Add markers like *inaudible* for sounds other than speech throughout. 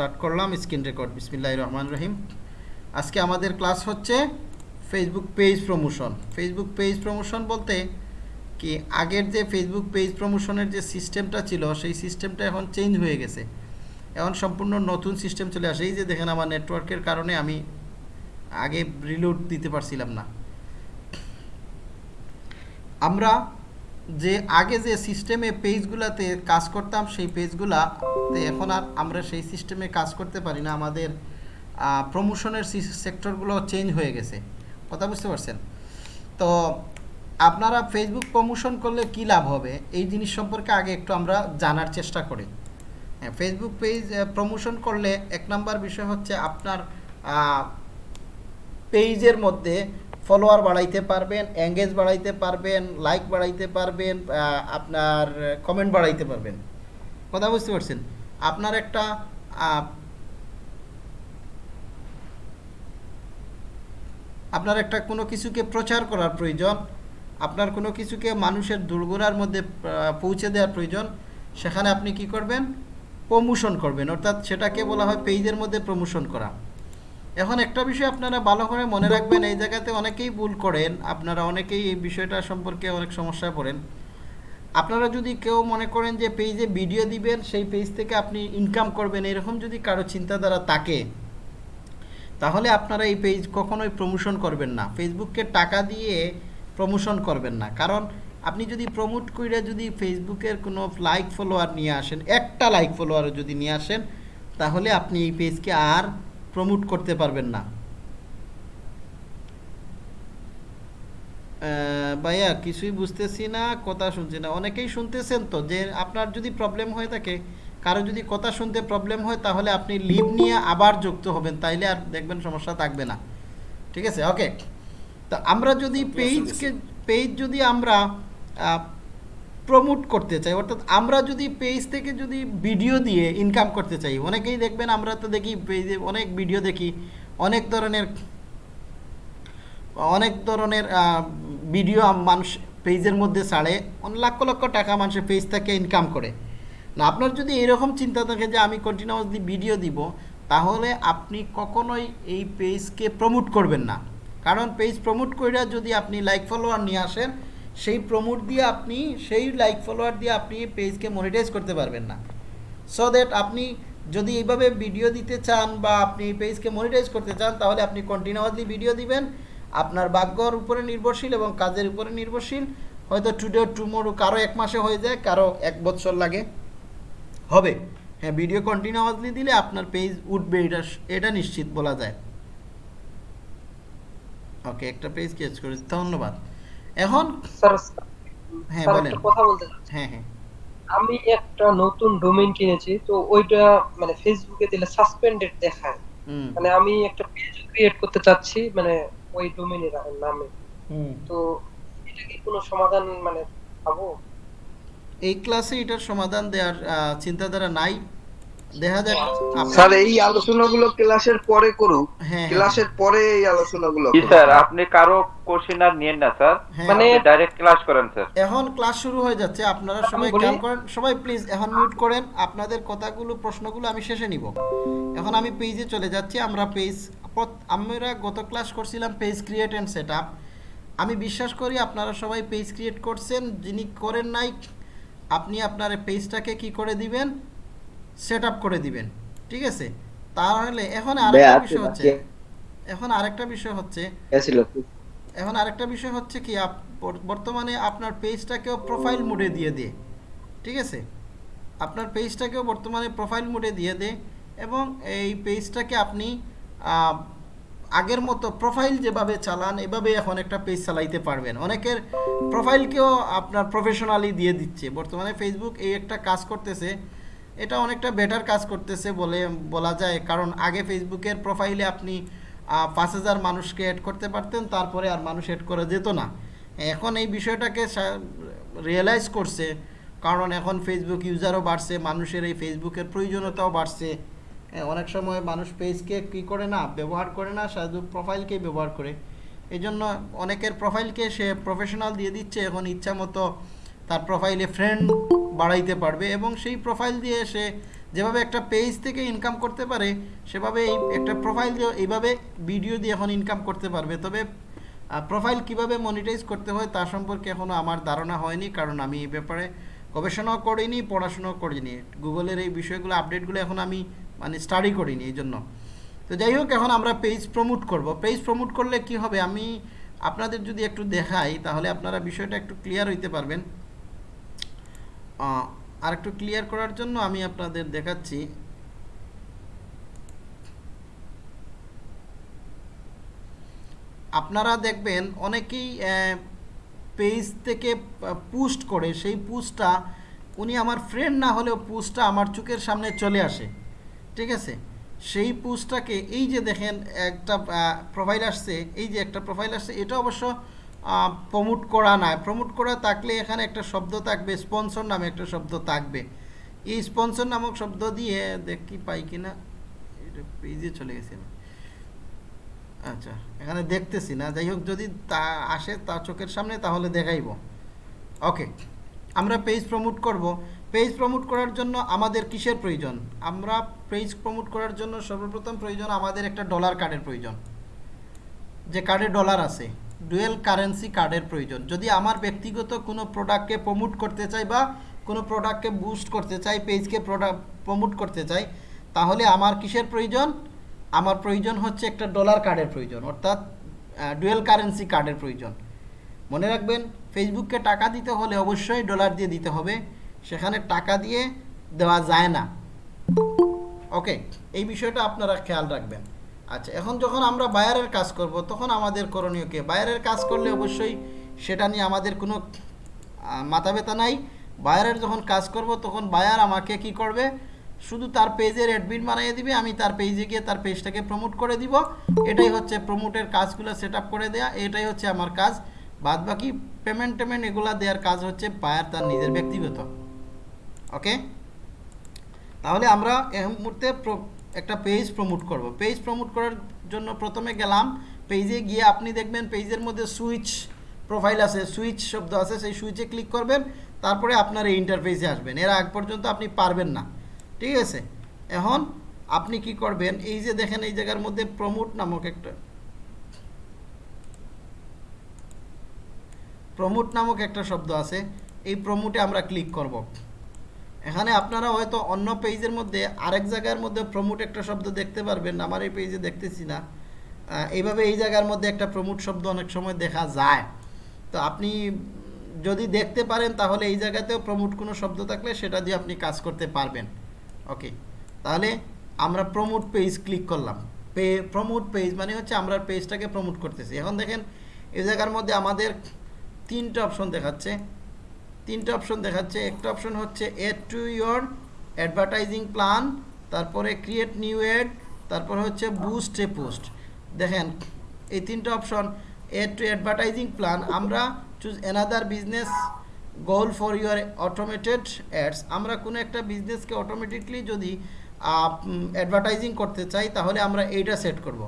Start করলাম screen record বিসমিল্লাহ রহমান রহিম। আজকে আমাদের ক্লাস হচ্ছে Facebook page promotion Facebook page promotion বলতে কি, আগের যে ফেসবুক পেজ প্রমোশনের যে সিস্টেমটা ছিল, সেই সিস্টেমটা এখন চেঞ্জ হয়ে গেছে। এখন সম্পূর্ণ নতুন সিস্টেম চলে আসে। এই যে দেখেন আমার নেটওয়ার্কের কারণে আমি আগে রিলোড দিতে পারছিলাম না। আমরা যে আগে যে সিস্টেমে পেজগুলাতে কাজ করতাম, সেই পেজগুলাতে এখন আর আমরা সেই সিস্টেমে কাজ করতে পারি না। আমাদের প্রমোশনের সেক্টরগুলো চেঞ্জ হয়ে গেছে। কথা বুঝতে পারছেন? তো আপনারা ফেসবুক প্রমোশন করলে কি লাভ হবে? এই জিনিস সম্পর্কে আগে একটু আমরা জানার চেষ্টা করি। হ্যাঁ ফেসবুক পেজ প্রমোশন করলে এক নাম্বার বিষয় হচ্ছে আপনার পেজের মধ্যে ফলোয়ার বাড়াইতে পারবেন এঙ্গেজ বাড়াইতে পারবেন লাইক বাড়াইতে পারবেন আপনার কমেন্ট বাড়াইতে পারবেন। কথা বুঝতে পারছেন? আপনার একটা আপনার একটা কোনো কিছুকে প্রচার করার প্রয়োজন, আপনার কোনো কিছুকে মানুষের দুর্গোড়ার মধ্যে পৌঁছে দেওয়ার প্রয়োজন, সেখানে আপনি কি করবেন? প্রমোশন করবেন। অর্থাৎ সেটাকে বলা হয় পেজের মধ্যে প্রমোশন করা। এখন একটা বিষয় আপনারা ভালো করে মনে রাখবেন, এই জায়গাতে অনেকেই ভুল করেন, আপনারা অনেকেই এই বিষয়টা সম্পর্কে অনেক সমস্যায় পড়েন। আপনারা যদি কেউ মনে করেন যে পেজে ভিডিও দিবেন, সেই পেজ থেকে আপনি ইনকাম করবেন, এরকম যদি কারও চিন্তাধারা থাকে, তাহলে আপনারা এই পেজ কখনোই প্রমোশন করবেন না। ফেসবুককে টাকা দিয়ে প্রমোশন করবেন না। কারণ আপনি যদি প্রমোট করে যদি ফেসবুকের কোনো লাইক ফলোয়ার নিয়ে আসেন, একটা লাইক ফলোয়ারও যদি নিয়ে আসেন, তাহলে আপনি এই পেজকে আর প্রমোট করতে পারবেন না। ভাইয়া কিছুই বুঝতেছি না কথা শুনছি না। অনেকেই শুনতেছেন তো যে আপনার যদি প্রবলেম হয়ে থাকে কারও যদি কথা শুনতে প্রবলেম হয় তাহলে আপনি লিভ নিয়ে আবার যুক্ত হবেন। তাইলে আর দেখবেন সমস্যা থাকবে না। ঠিক আছে? ওকে তো আমরা যদি পেজকে পেজ যদি আমরা প্রমোট করতে চাই, অর্থাৎ আমরা যদি পেজ থেকে যদি ভিডিও দিয়ে ইনকাম করতে চাই, অনেকেই দেখবেন আমরা তো দেখি পেজে অনেক ভিডিও দেখি, অনেক ধরনের অনেক ধরনের ভিডিও মানুষ পেজের মধ্যে ছাড়ে লক্ষ লক্ষ টাকা মানুষের পেজ থেকে ইনকাম করে। না, আপনার যদি এরকম চিন্তা থাকে যে আমি কন্টিনিউয়াসলি ভিডিও দিব, তাহলে আপনি কখনোই এই পেজকে প্রমোট করবেন না। কারণ পেজ প্রমোট করে যদি আপনি লাইক ফলোয়ার নিয়ে আসেন সেই প্রমোট দিয়ে আপনি, সেই লাইক ফলোয়ার দিয়ে আপনি পেজকে মনিটাইজ করতে পারবেন না। সো দ্যাট আপনি যদি এইভাবে ভিডিও দিতে চান বা আপনি পেজকে মনিটাইজ করতে চান, তাহলে আপনি কন্টিনিউয়াসলি ভিডিও দিবেন। আপনার ভাগ্যর উপরে নির্ভরশীল এবং কাজের উপরে নির্ভরশীল। হয়তো টুডে টুমোরো কারও এক মাসে হয়ে যায়, কারও এক বছর লাগে। হবে। হ্যাঁ ভিডিও কন্টিনিউয়াসলি দিলে আপনার পেজ উঠবে, এটা এটা নিশ্চিত বলা যায়। ওকে একটা পেজ কেচ করেছি। ধন্যবাদ। এখন? স্যার হ্যাঁ বলেন। কথা বলতে হ্যাঁ হ্যাঁ। আমি একটা নতুন ডোমেইন কিনেছি তো ওইটা মানে ফেসবুকে দিলে সাসপেন্ডেড দেখায়। মানে আমি একটা পেজ ক্রিয়েট করতে চাচ্ছি মানে ওই ডোমেইনের নামে। তো এটা কি কোনো সমাধান মানে পাবো? এই ক্লাসে এটার সমাধান দেওয়ার আহ, চিন্তাধারা নাই। দেখা যাক। স্যার এই আলোচনাগুলো ক্লাসের পরে করুক। হ্যাঁ, হ্যাঁ। ক্লাসের পরে এই আলোচনাগুলো জি স্যার আপনি কারও কোশ্চেন আর নিয়েন না স্যার। হ্যাঁ, মানে ডাইরেক্ট ক্লাস করেন স্যার। এখন ক্লাস শুরু হয়ে যাচ্ছে। আপনারা সবাই কাম করেন। সবাই প্লিজ এখন মিউট করেন। আপনাদের কথাগুলো প্রশ্নগুলো আমি শেষে নিব। এখন আমি পেজে চলে যাচ্ছি। আমরা পেজ আমরা গত ক্লাস করছিলাম পেজ ক্রিয়েট অ্যান্ড সেট আমি বিশ্বাস করি আপনারা সবাই পেজ ক্রিয়েট করছেন। যিনি করেন নাই আপনি আপনার পেজটাকে কি করে দিবেন? সেট আপ করে দিবেন ঠিক আছে? তাহলে এখন আরেকটা বিষয় হচ্ছে এখন আরেকটা বিষয় হচ্ছে। এখন আরেকটা বিষয় হচ্ছে কি বর্তমানে আপনার পেজটাকেও প্রোফাইল মোডে দিয়ে দে ঠিক আছে? আপনার পেজটাকেও বর্তমানে প্রোফাইল মোডে দিয়ে দে এবং এই পেজটাকে আপনি আগের মতো প্রোফাইল যেভাবে চালান এভাবে এখন একটা পেজ চালাইতে পারবেন। অনেকের প্রোফাইলকেও আপনার প্রফেশনালি দিয়ে দিচ্ছে। বর্তমানে ফেসবুক এই একটা কাজ করতেছে এটা অনেকটা বেটার কাজ করতেছে বলে বলা যায়। কারণ আগে ফেসবুকের প্রোফাইলে আপনি পাঁচ হাজার মানুষকে অ্যাড করতে পারতেন, তারপরে আর মানুষ অ্যাড করা যেত না। এখন এই বিষয়টাকে রিয়েলাইজ করছে, কারণ এখন ফেসবুক ইউজারও বাড়ছে, মানুষের এই ফেসবুকের প্রয়োজনীয়তাও বাড়ছে। অনেক সময় মানুষ পেজকে কী করে না, ব্যবহার করে না, শুধু প্রোফাইলকেই ব্যবহার করে। এই জন্য অনেকের প্রোফাইলকে সে প্রফেশনাল দিয়ে দিচ্ছে, এখন ইচ্ছা মতো তার প্রোফাইলে ফ্রেন্ড বাড়াইতে পারবে এবং সেই প্রোফাইল দিয়ে সে যেভাবে একটা পেজ থেকে ইনকাম করতে পারে, সেভাবে এই একটা প্রোফাইল দিয়ে এইভাবে ভিডিও দিয়ে এখন ইনকাম করতে পারবে। তবে প্রোফাইল কীভাবে মনিটাইজ করতে হয় তা সম্পর্কে এখনও আমার ধারণা হয়নি, কারণ আমি এই ব্যাপারে গবেষণাও করিনি, পড়াশোনাও করিনি। গুগলের এই বিষয়গুলো আপডেটগুলো এখন আমি মানে স্টাডি করিনি এই জন্য তো যাই হোক, এখন আমরা পেজ প্রমোট করব। পেজ প্রমোট করলে কি হবে? আমি আপনাদের যদি একটু দেখাই, তাহলে আপনারা বিষয়টা একটু ক্লিয়ার হইতে পারবেন। আহ, আর একটু ক্লিয়ার করার জন্য আমি আপনাদের দেখাচ্ছি। আপনারা দেখবেন অনেকেই পেজ থেকে পোস্ট করে সেই পোস্টটা উনি আমার ফ্রেন্ড না হলেও পোস্টটা আমার চোখের সামনে চলে আসে ঠিক আছে? সেই পোস্টটাকে এই যে দেখেন একটা প্রোফাইল আসছে এই যে একটা প্রোফাইল আসছে এটা অবশ্য প্রমোট করা না প্রমোট করা থাকলে এখানে একটা শব্দ থাকবে স্পন্সর নামে একটা শব্দ থাকবে। এই স্পন্সর নামক শব্দ দিয়ে, দেখি পাই কিনা এটা পেজে চলে গেছে। আচ্ছা এখানে দেখতেছি না। যাই হোক, যদি তা আসে তা চোখের সামনে, তাহলে দেখাইব। ওকে আমরা পেজ প্রমোট করব। পেজ প্রমোট করার জন্য আমাদের কিসের প্রয়োজন? আমরা পেজ প্রমোট করার জন্য সর্বপ্রথম প্রয়োজন আমাদের একটা ডলার কার্ডের প্রয়োজন। যে কার্ডে ডলার আছে। ডুয়েল কারেন্সি কার্ডের প্রয়োজন। যদি আমার ব্যক্তিগত কোনো প্রোডাক্টকে প্রমোট করতে চাই বা কোনো প্রোডাক্টকে বুস্ট করতে চাই পেজকে প্রোডাক্ট প্রমোট করতে চাই, তাহলে আমার কিসের প্রয়োজন? আমার প্রয়োজন হচ্ছে একটা ডলার কার্ডের প্রয়োজন, অর্থাৎ ডুয়েল কারেন্সি কার্ডের প্রয়োজন। মনে রাখবেন ফেসবুককে টাকা দিতে হলে অবশ্যই ডলার দিয়ে দিতে হবে, সেখানে টাকা দিয়ে দেওয়া যায় না। ওকে এই বিষয়টা আপনারা খেয়াল রাখবেন। আচ্ছা এখন যখন আমরা বায়ারের কাজ করব, তখন আমাদের করণীয় কি? বায়ারের কাজ করলে অবশ্যই সেটা নিয়ে আমাদের কোনো মাথা ব্যথা নাই। বায়ারের যখন কাজ করব, তখন বায়ার আমাকে কি করবে? শুধু তার পেজের অ্যাডমিন বানিয়ে দিবে, আমি তার পেজে গিয়ে তার পেজটাকে প্রমোট করে দিব। এটাই হচ্ছে প্রমোটের কাজগুলো সেট করে দেয়া, এটাই হচ্ছে আমার কাজ। বাদ বাকি পেমেন্ট টেমেন্ট এগুলা দেওয়ার কাজ হচ্ছে বায়ার তার নিজের ব্যক্তিগত। ওকে তাহলে আমরা এই মুহূর্তে একটা পেজ প্রমোট করব। পেজ প্রমোট করার জন্য প্রথমে গেলাম পেজে গিয়ে আপনি দেখবেন পেজের মধ্যে সুইচ প্রোফাইল আছে সুইচ শব্দ আছে, সেই সুইচে ক্লিক করবেন, তারপরে আপনার এই ইন্টারফেসে আসবেন। এর আগ পর্যন্ত আপনি পারবেন না। ঠিক আছে? এখন আপনি কি করবেন, এই যে দেখেন এই জায়গার মধ্যে প্রমোট নামক একটা প্রমোট নামক একটা শব্দ আছে, এই প্রমোটে আমরা ক্লিক করব। এখানে আপনারা হয়তো অন্য পেজের মধ্যে আরেক জায়গার মধ্যে প্রমোট একটা শব্দ দেখতে পারবেন, আমার এই পেজে দেখতেছি না। এইভাবে এই জায়গার মধ্যে একটা প্রমোট শব্দ অনেক সময় দেখা যায়। তো আপনি যদি দেখতে পারেন, তাহলে এই জায়গাতেও প্রমোট কোনো শব্দ থাকলে সেটা দিয়ে আপনি কাজ করতে পারবেন। ওকে তাহলে আমরা প্রমোট পেজ ক্লিক করলাম। পে প্রমোট পেজ মানে হচ্ছে আমরা পেজটাকে প্রমোট করতেছি। এখন দেখেন, এই জায়গার মধ্যে আমাদের তিনটা অপশন দেখাচ্ছে। তিনটা অপশন দেখাচ্ছে। একটা অপশন হচ্ছে ad to your advertising plan তারপরে ক্রিয়েট নিউ এড তারপর হচ্ছে বুস্ট এ পোস্ট দেখেন, এই তিনটা option ad to advertising plan আমরা choose another business goal for your automated ads আমরা কোনো একটা বিজনেসকে অটোমেটিকলি যদি অ্যাডভার্টাইজিং করতে চাই, তাহলে আমরা এইটা সেট করব।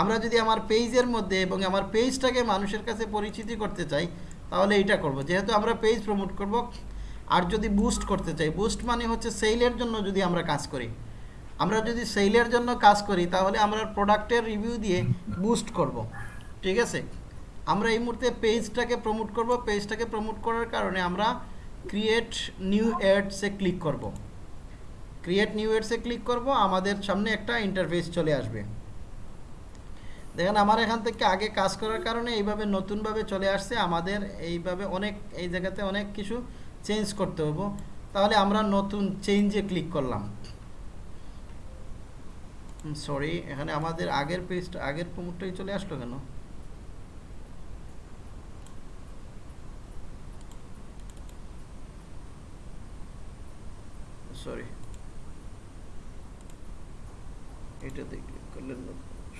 আমরা যদি আমার পেজের মধ্যে এবং আমার পেজটাকে মানুষের কাছে পরিচিতি করতে চাই তাহলে এইটা করব। যেহেতু আমরা পেজ প্রমোট করব, আর যদি বুস্ট করতে চাই বুস্ট মানে হচ্ছে সেলের জন্য যদি আমরা কাজ করি। আমরা যদি সেলের জন্য কাজ করি, তাহলে আমরা প্রোডাক্টের রিভিউ দিয়ে বুস্ট করব। ঠিক আছে? আমরা এই মুহূর্তে পেজটাকে প্রমোট করব। পেজটাকে প্রমোট করার কারণে আমরা ক্রিয়েট নিউ অ্যাডসে ক্লিক করব। ক্রিয়েট নিউ অ্যাডসে ক্লিক করব। আমাদের সামনে একটা ইন্টারফেস চলে আসবে। দেখেন, আমার এখান থেকে আগে কাজ করার কারণে এইভাবে নতুনভাবে চলে আসছে। আমাদের এইভাবে অনেক, এই জায়গাতে অনেক কিছু চেঞ্জ করতে হব। তাহলে আমরা নতুন চেঞ্জে ক্লিক করলাম। সরি এখানে আমাদের আগের পেজটা আগের প্রমোটটাই চলে আসলো কেন? সরি এটা করলে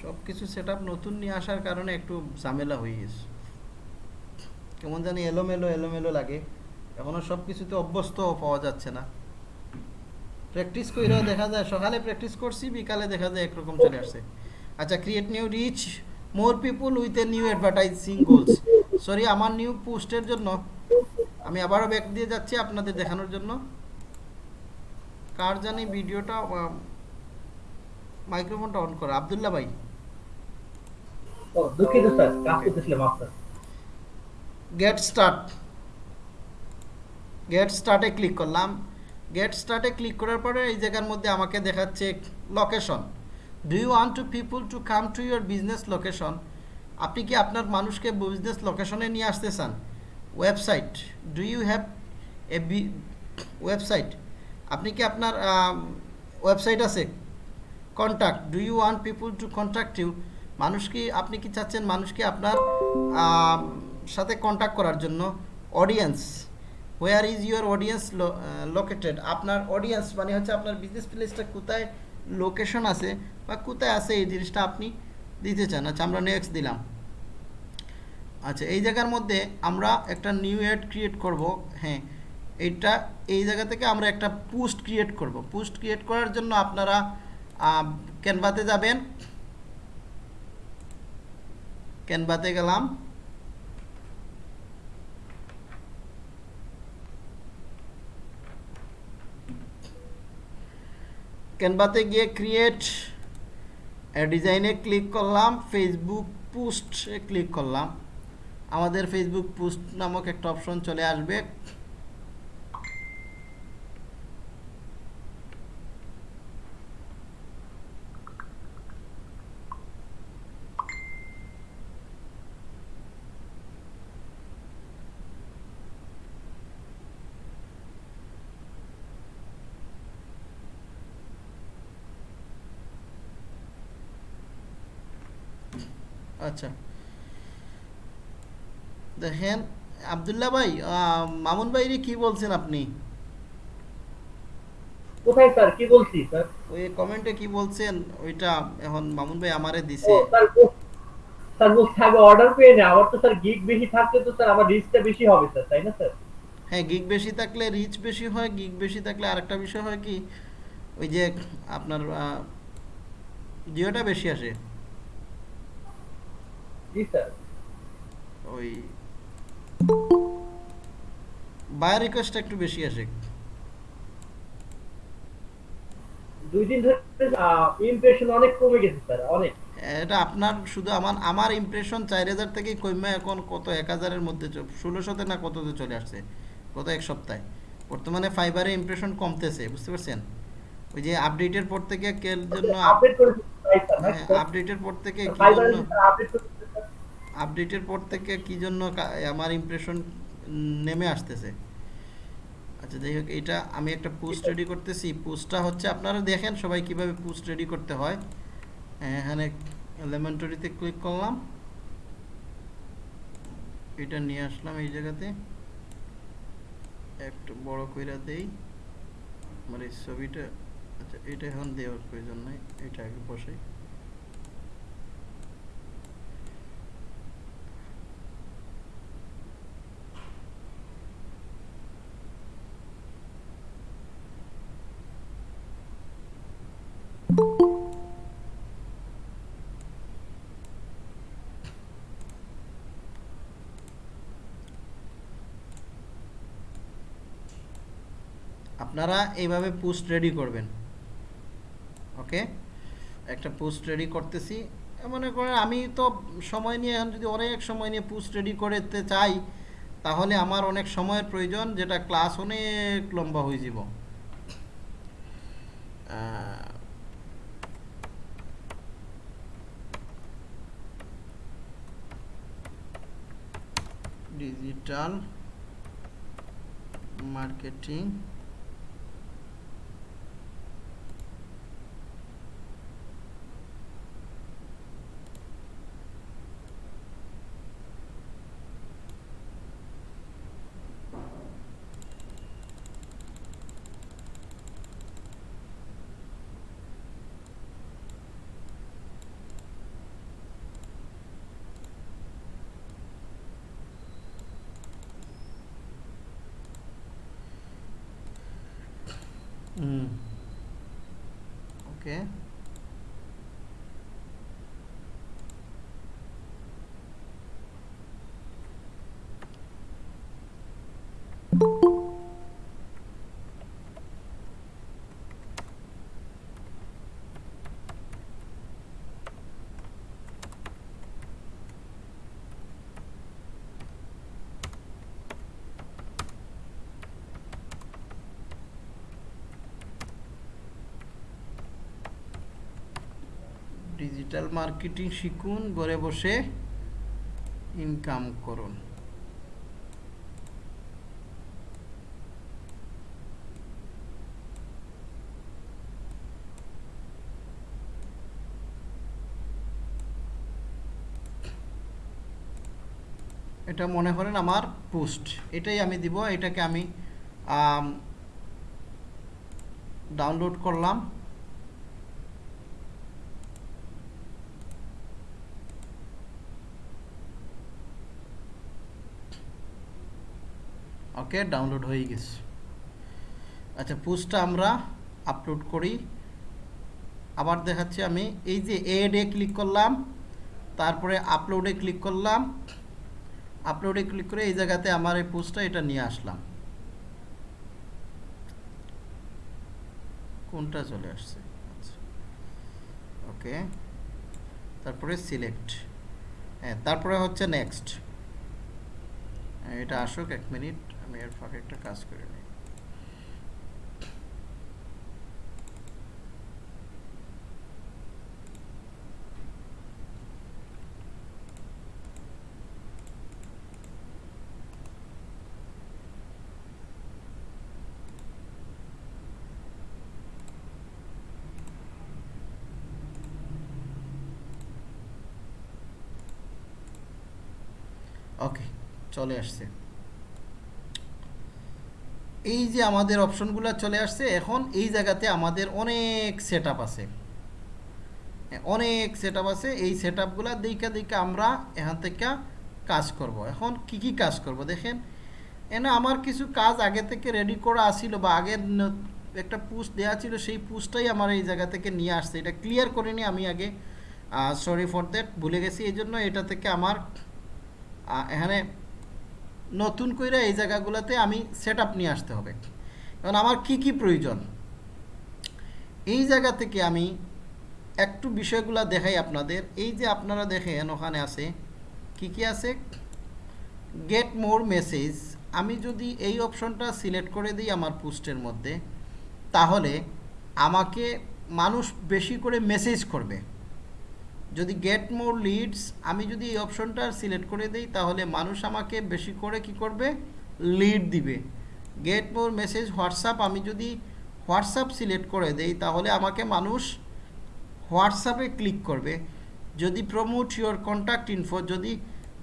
সব কিছু সেট নতুন নিয়ে আসার কারণে একটু ঝামেলা হয়ে গেছে। কেমন জানি এলোমেলো এলোমেলো লাগে। এখনও সব কিছুতে অভ্যস্ত পাওয়া যাচ্ছে না। প্র্যাকটিস কইরাও দেখা যায় সকালে প্র্যাকটিস করছি বিকালে দেখা যায় একরকম চলে আসছে আচ্ছা create new reach more people with a new advertising goals sorry আমার নিউ পোস্টের জন্য আমি আবারও ব্যাক দিয়ে যাচ্ছি আপনাদের দেখানোর জন্য। কার জানি ভিডিওটা মাইক্রোফোনটা অন করা। আবদুল্লাহ ভাই। দুঃখিত, স্যার। কাজ করতেছিলাম আপনার গেট স্টার্ট গেট স্টার্টে ক্লিক করলাম। গেট স্টার্টে ক্লিক করার পরে এই জায়গার মধ্যে আমাকে দেখাচ্ছে location do you want to people to come to your business location আপনি কি আপনার মানুষকে বিজনেস লোকেশনে নিয়ে আসতে চান? Website do you have a website আপনি কি আপনার ওয়েবসাইট আছে? Contact do you want people to contact you মানুষ কি, আপনি কি চাচ্ছেন মানুষকে আপনার সাথে কন্ট্যাক্ট করার জন্য? Audience where is your audience located আপনার অডিয়েন্স মানে হচ্ছে আপনার বিজনেস প্লেসটা কোথায় লোকেশন আছে বা কোথায় আছে এই জিনিসটা আপনি দিতে চান। আচ্ছা আমরা নেক্সট দিলাম। আচ্ছা এই জায়গার মধ্যে আমরা একটা নিউ অ্যাড ক্রিয়েট করব। হ্যাঁ এইটা এই জায়গা থেকে আমরা একটা পোস্ট ক্রিয়েট করব। পোস্ট ক্রিয়েট করার জন্য আপনারা ক্যানভাতে যাবেন। ক্যানভাতে গেলাম? ক্যানভাতে গিয়ে ক্রিয়েট ডিজাইনে ক্লিক করলাম ফেসবুক পোস্টে ক্লিক করলাম। আমাদের ফেসবুক পোস্ট নামক একটা অপশন চলে আসবে। আচ্ছা। দেখেন আবদুল্লাহ ভাই মামুন ভাইরে কি বলছেন আপনি? কোথায় স্যার? কি বলছি স্যার? ওই কমেন্টে কি বলছেন? ওইটা এখন মামুন ভাই আমারে দিছে। স্যার ও- স্যার অর্ডার পেয়ে না আমার তো স্যার গিগ বেশি থাকলে তো স্যার আমার রিস্কটা বেশি হবে স্যার তাই না স্যার? হ্যাঁ গিগ বেশি থাকলে রিচ বেশি হয় গিগ বেশি থাকলে আরেকটা বিষয় হয় কি? ওই যে আপনার জিওটা বেশি আসে। জি স্যার ওই বায়ার রিকোয়েস্টটা একটু বেশি আসে। দুই দিন ধরে ইমপ্রেশন অনেক কমে গেছে স্যার অনেক। এটা আপনার শুধু আমার আমার ইমপ্রেশন চার হাজার থেকে কমে এখন কত এক হাজারের মধ্যে ষোলোশোতে না কততে চলে আসছে? গত এক সপ্তাহে। বর্তমানে ফাইবারে ইমপ্রেশন কমতেছে বুঝতে পারছেন? ওই যে আপডেটের পর থেকে কের জন্য আপডেট করেছি তাই স্যার হ্যাঁ, আপডেটের পর থেকে কি জন্য আপডেটের পর থেকে কি জন্য আমার ইমপ্রেশন নেমে আসতেছে? আচ্ছা যাই হোক, এটা আমি একটা পোস্ট রেডি করতেছি। পোস্টটা হচ্ছে, আপনারা দেখেন সবাই কীভাবে পোস্ট রেডি করতে হয়। এখানে এলিমেন্টারিতে ক্লিক করলাম। এটা নিয়ে আসলাম এই জায়গাতে। একটু বড় কইরা দেই। আমার এই ছবিটা আচ্ছা এটা এখন দেওয়ার প্রয়োজন নাই, এটা আগে বসাই। আপনারা এইভাবে পোস্ট রেডি করবেন। ওকে একটা পোস্ট রেডি করতেছি। মনে করেন আমি তো সময় নিয়ে এখন যদি অনেক সময় নিয়ে পোস্ট রেডি করতে চাই, তাহলে আমার অনেক সময়ের প্রয়োজন, যেটা ক্লাস অনেক লম্বা হয়ে যাব। Digital marketing hmm okay digital marketing শিখুন, ঘরে বসে ইনকাম করুন। এটা মনে করেন আমার পোস্ট। এটাই আমি দিব, এটাকে আমি ডাউনলোড করলাম। ওকে ডাউনলোড হয়ে গেছে। আচ্ছা পোস্টটা আমরা আপলোড করি। আবার দেখাচ্ছি আমি, এই যে এডে ক্লিক করলাম, তারপরে আপলোডে ক্লিক করলাম আপলোডে ক্লিক করে এই জায়গাতে আমার এই পোস্টটা এটা নিয়ে আসলাম। কোনটা চলে আসছে? আচ্ছা ওকে তারপরে সিলেক্ট হ্যাঁ তারপরে হচ্ছে নেক্সট এটা আসুক এক মিনিট। আমি এর ফাঁকে একটা কাজ করে নিই। ওকে চলে আসছে। এই যে আমাদের অপশনগুলো চলে আসছে, এখন এই জায়গাতে আমাদের অনেক সেট আছে। অনেক সেট আছে, এই সেট আপগুলো দিকে দিকে আমরা এখান থেকে কাজ করব। এখন কি কি কাজ করব দেখেন? এনে আমার কিছু কাজ আগে থেকে রেডি করা আসিল বা আগের একটা পুস্ট দেওয়া ছিল, সেই পুস্টটাই আমার এই জায়গা থেকে নিয়ে আসছে। এটা ক্লিয়ার করে করিনি আমি আগে। সরি ফর দ্যাট ভুলে গেছি। এই জন্য এটা থেকে আমার এখানে নতুন করে এই জায়গাগুলোতে আমি সেট আপ নিয়ে আসতে হবে। কারণ আমার কি কি প্রয়োজন? এই জায়গা থেকে আমি একটু বিষয়গুলো দেখাই আপনাদের। এই যে আপনারা দেখেন, ওখানে আছে কি কি আছে? গেট মোর মেসেজ আমি যদি এই অপশনটা সিলেক্ট করে দিই আমার পোস্টের মধ্যে, তাহলে আমাকে মানুষ বেশি করে মেসেজ করবে। যদি গেট মোর লিডস আমি যদি এই অপশনটা সিলেক্ট করে দিই, তাহলে মানুষ আমাকে বেশি করে কি করবে? লিড দিবে। গেট মোর মেসেজ হোয়াটসঅ্যাপ আমি যদি হোয়াটসঅ্যাপ সিলেক্ট করে দেই, তাহলে আমাকে মানুষ হোয়াটসঅ্যাপে ক্লিক করবে। যদি প্রমোট ইওর কন্ট্যাক্ট ইনফো যদি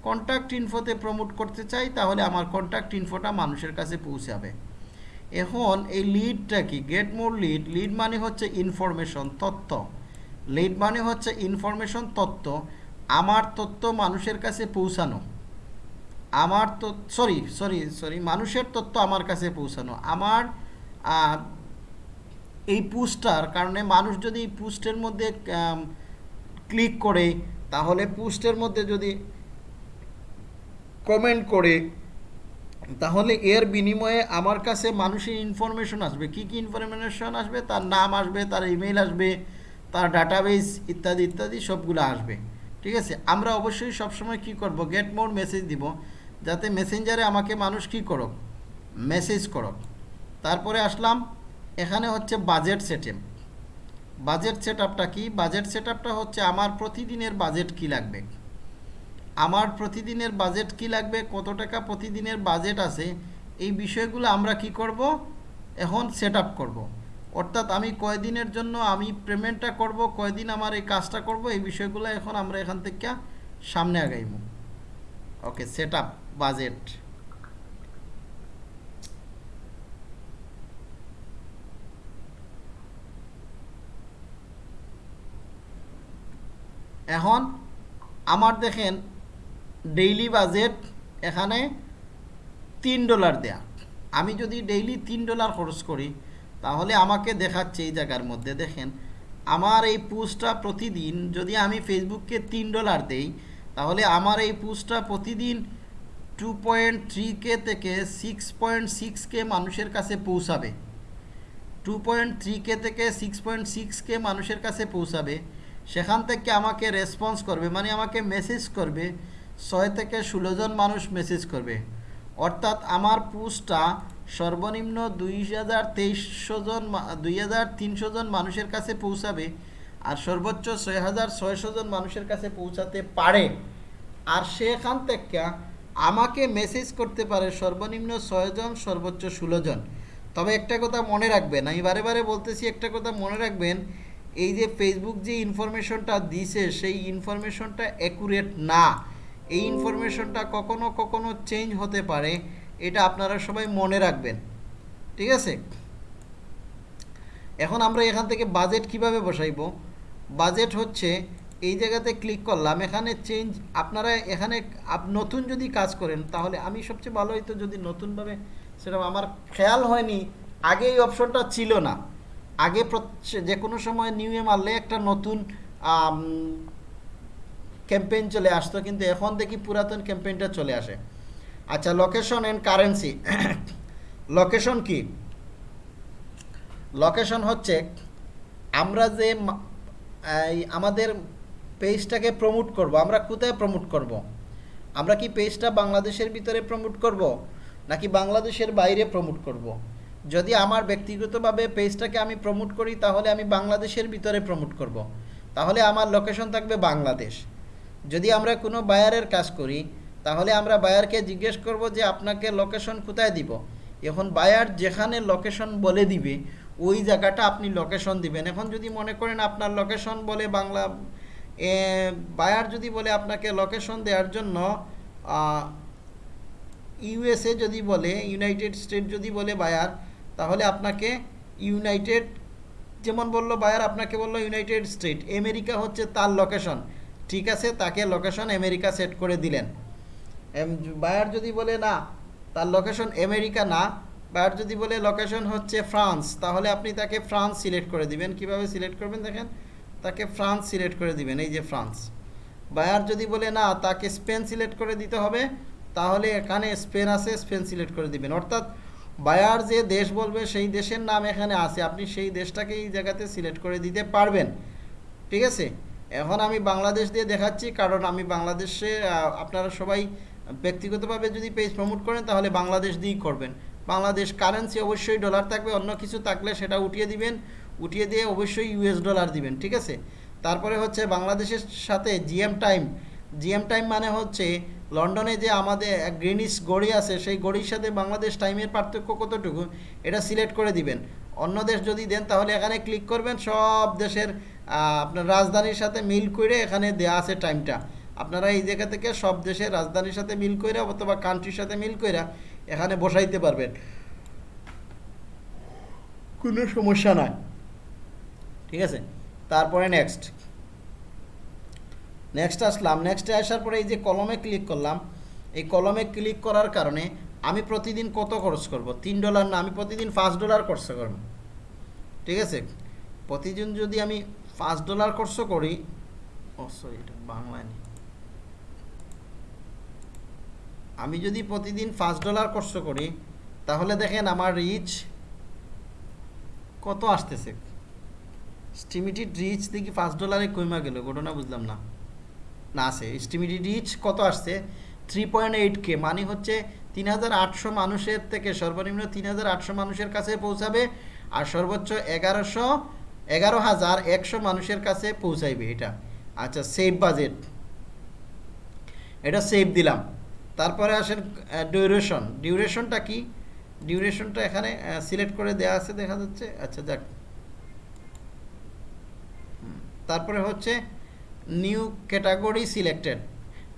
কন্ট্যাক্ট ইনফোতে প্রমোট করতে চাই, তাহলে আমার কন্ট্যাক্ট ইনফোটা মানুষের কাছে পৌঁছাবে। এখন এই লিডটা কি? গেট মোর লিড লিড মানে হচ্ছে ইনফরমেশন তথ্য। লিড মানে হচ্ছে ইনফরমেশন তত্ত্ব। আমার তথ্য মানুষের কাছে পৌঁছানো। আমার তো সরি সরি সরি মানুষের তথ্য আমার কাছে পৌঁছানো। আমার এই পোস্টার কারণে মানুষ যদি এই পোস্টের মধ্যে ক্লিক করে, তাহলে পুস্টের মধ্যে যদি কমেন্ট করে, তাহলে এর বিনিময়ে আমার কাছে মানুষের ইনফরমেশন আসবে। কি কি ইনফরমেশন আসবে? তার নাম আসবে, তার ইমেল আসবে তার ডাটাবেস ইত্যাদি ইত্যাদি সবগুলো আসবে। ঠিক আছে? আমরা অবশ্যই সবসময় কি করব? গেট মোর মেসেজ দিব, যাতে মেসেঞ্জারে আমাকে মানুষ কি করুক? মেসেজ করুক। তারপরে আসলাম, এখানে হচ্ছে বাজেট সেটেম বাজেট সেট আপটা কি? বাজেট সেট আপটা হচ্ছে আমার প্রতিদিনের বাজেট কি লাগবে? আমার প্রতিদিনের বাজেট কি লাগবে? কত টাকা প্রতিদিনের বাজেট আছে? এই বিষয়গুলো আমরা কি করব? এখন সেট আপ করব। অর্থাৎ আমি কয়দিনের জন্য আমি পেমেন্টটা করব, কয়দিন আমার এই কাজটা করব, এই বিষয়গুলো এখন আমরা এখান থেকে সামনে আগাইব। ওকে সেট বাজেট এখন আমার দেখেন ডেইলি বাজেট এখানে তিন ডলার দেয়া। আমি যদি ডেইলি তিন ডলার খরচ করি তাহলে আমাকে দেখাচ্ছে এই জায়গার মধ্যে, দেখেন। আমার এই পোস্টটা প্রতিদিন যদি আমি ফেসবুককে তিন ডলার দেই, তাহলে আমার এই পোস্টটা প্রতিদিন টু পয়েন্ট থ্রি কে থেকে সিক্স পয়েন্ট সিক্স কে মানুষের কাছে পৌঁছাবে। টু পয়েন্ট থ্রি কে থেকে সিক্স পয়েন্ট সিক্স কে মানুষের কাছে পৌঁছাবে। সেখান থেকে আমাকে রেসপন্স করবে মানে আমাকে মেসেজ করবে, ছয় থেকে ষোলোজন মানুষ মেসেজ করবে। অর্থাৎ আমার পোস্টটা সর্বনিম্ন দুই হাজার তেইশশো জন দুই হাজার তিনশো জন মানুষের কাছে পৌঁছাবে আর সর্বোচ্চ ছয় হাজার ছয়শো জন মানুষের কাছে পৌঁছাতে পারে। আর সেখান থেকে আমাকে মেসেজ করতে পারে সর্বনিম্ন ছয়জন সর্বোচ্চ ষোলো জন। তবে একটা কথা মনে রাখবেন, আমি বারে বারে বলতেছি, একটা কথা মনে রাখবেন, এই যে ফেসবুক যে ইনফরমেশনটা দিছে, সেই ইনফরমেশনটা অ্যাকুরেট না। এই ইনফরমেশনটা কখনো কখনো চেঞ্জ হতে পারে। এটা আপনারা সবাই মনে রাখবেন। ঠিক আছে? এখন আমরা এখান থেকে বাজেট কীভাবে বসাইব? বাজেট হচ্ছে এই জায়গাতে ক্লিক করলাম, এখানে চেঞ্জ আপনারা এখানে নতুন যদি কাজ করেন, তাহলে আমি সবচেয়ে ভালো হইতো যদি নতুনভাবে সেটা আমার খেয়াল হয়নি, আগে এই অপশনটা ছিল না। আগে যে কোনো সময় নিউ এ মারলে একটা নতুন ক্যাম্পেইন চলে আসতো, কিন্তু এখন দেখি পুরাতন ক্যাম্পেইনটা চলে আসে। আচ্ছা লোকেশন অ্যান্ড কারেন্সি লোকেশন কি? লোকেশন হচ্ছে আমরা যে আমাদের পেজটাকে প্রমোট করব, আমরা কোথায় প্রমোট করব? আমরা কি পেজটা বাংলাদেশের ভিতরে প্রমোট করব, নাকি বাংলাদেশের বাইরে প্রমোট করব? যদি আমার ব্যক্তিগতভাবে পেজটাকে আমি প্রমোট করি, তাহলে আমি বাংলাদেশের ভিতরে প্রমোট করব। তাহলে আমার লোকেশন থাকবে বাংলাদেশ। যদি আমরা কোনো বায়ারের কাজ করি তাহলে আমরা বায়ারকে জিজ্ঞেস করব যে আপনাকে লোকেশন কোথায় দিব? এখন বায়ার যেখানে লোকেশন বলে দিবে, ওই জায়গাটা আপনি লোকেশন দিবেন। এখন যদি মনে করেন আপনার লোকেশন বলে বাংলা বায়ার যদি বলে আপনাকে লোকেশন দেওয়ার জন্য ইউএসএ যদি বলে, ইউনাইটেড স্টেট যদি বলে বায়ার, তাহলে আপনাকে ইউনাইটেড, যেমন বলল বায়ার, আপনাকে বলল ইউনাইটেড স্টেট। আমেরিকা হচ্ছে তার লোকেশন ঠিক আছে, তাকে লোকেশন আমেরিকা সেট করে দিলেন। এম- বায়ার যদি বলে না, তার লোকেশন আমেরিকা না, বায়ার যদি বলে লোকেশন হচ্ছে ফ্রান্স, তাহলে আপনি তাকে ফ্রান্স সিলেক্ট করে দিবেন। কীভাবে সিলেক্ট করবেন দেখেন? তাকে ফ্রান্স সিলেক্ট করে দিবেন, এই যে ফ্রান্স। বায়ার যদি বলে না, তাকে স্পেন সিলেক্ট করে দিতে হবে, তাহলে এখানে স্পেন আছে, স্পেন সিলেক্ট করে দিবেন। অর্থাৎ বায়ার যে দেশ বলবে, সেই দেশের নাম এখানে আছে। আপনি সেই দেশটাকে এই জায়গাতে সিলেক্ট করে দিতে পারবেন। ঠিক আছে? এখন আমি বাংলাদেশ দিয়ে দেখাচ্ছি, কারণ আমি বাংলাদেশে আপনারা সবাই ব্যক্তিগতভাবে যদি পেজ প্রমোট করেন, তাহলে বাংলাদেশ দিয়েই করবেন। বাংলাদেশ কারেন্সি অবশ্যই ডলার থাকবে, অন্য কিছু থাকলে সেটা উঠিয়ে দিবেন। উঠিয়ে দিয়ে অবশ্যই ইউএস ডলার দিবেন, ঠিক আছে? তারপরে হচ্ছে বাংলাদেশের সাথে জিএম টাইম জিএম টাইম মানে হচ্ছে লন্ডনে যে আমাদের গ্রিনিস গড়ি আছে, সেই গড়ির সাথে বাংলাদেশ টাইমের পার্থক্য কতটুকু, এটা সিলেক্ট করে দিবেন। অন্য দেশ যদি দেন, তাহলে এখানে ক্লিক করবেন, সব দেশের আপনার রাজধানীর সাথে মিল করে এখানে দেয়া আছে টাইমটা আপনারা এই জায়গা থেকে সব দেশের রাজধানীর সাথে মিল করে অথবা কান্ট্রির সাথে মিল করে এখানে বসাইতে পারবেন। কোনো সমস্যা নয় ঠিক আছে? তারপরে নেক্সট নেক্সট আসলাম। নেক্সটে আসার পরে এই যে কলমে ক্লিক করলাম, এই কলমে ক্লিক করার কারণে আমি প্রতিদিন কত খরচ করব? তিন ডলার না, আমি প্রতিদিন পাঁচ ডলার খরচ করব। ঠিক আছে? প্রতিদিন যদি আমি পাঁচ ডলার খরচ করি, ও সরি এটা বাংলায় নেই। আমি যদি প্রতিদিন পাঁচ ডলার খরচ করি, তাহলে দেখেন আমার রিচ কত আসতেছে? স্টিমিটেড রিচ দেখি পাঁচ ডলারে কমা গেল, ঘটনা বুঝলাম না। না আছে স্টিমিটেড রিচ কত আসছে? থ্রি পয়েন্ট এইট কে মানে হচ্ছে তিন হাজার আটশো মানুষের থেকে সর্বনিম্ন তিন হাজার আটশো মানুষের কাছে পৌঁছাবে আর সর্বোচ্চ এগারোশো, এগারো হাজার একশো মানুষের কাছে পৌঁছাইবে এটা। আচ্ছা সেভ বাজেট এটা সেভ দিলাম। তারপরে আসেন ডিউরেশন ডিউরেশনটা কি? ডিউরেশনটা এখানে সিলেক্ট করে দেওয়া আছে দেখা যাচ্ছে। আচ্ছা হুম, তারপরে হচ্ছে new category selected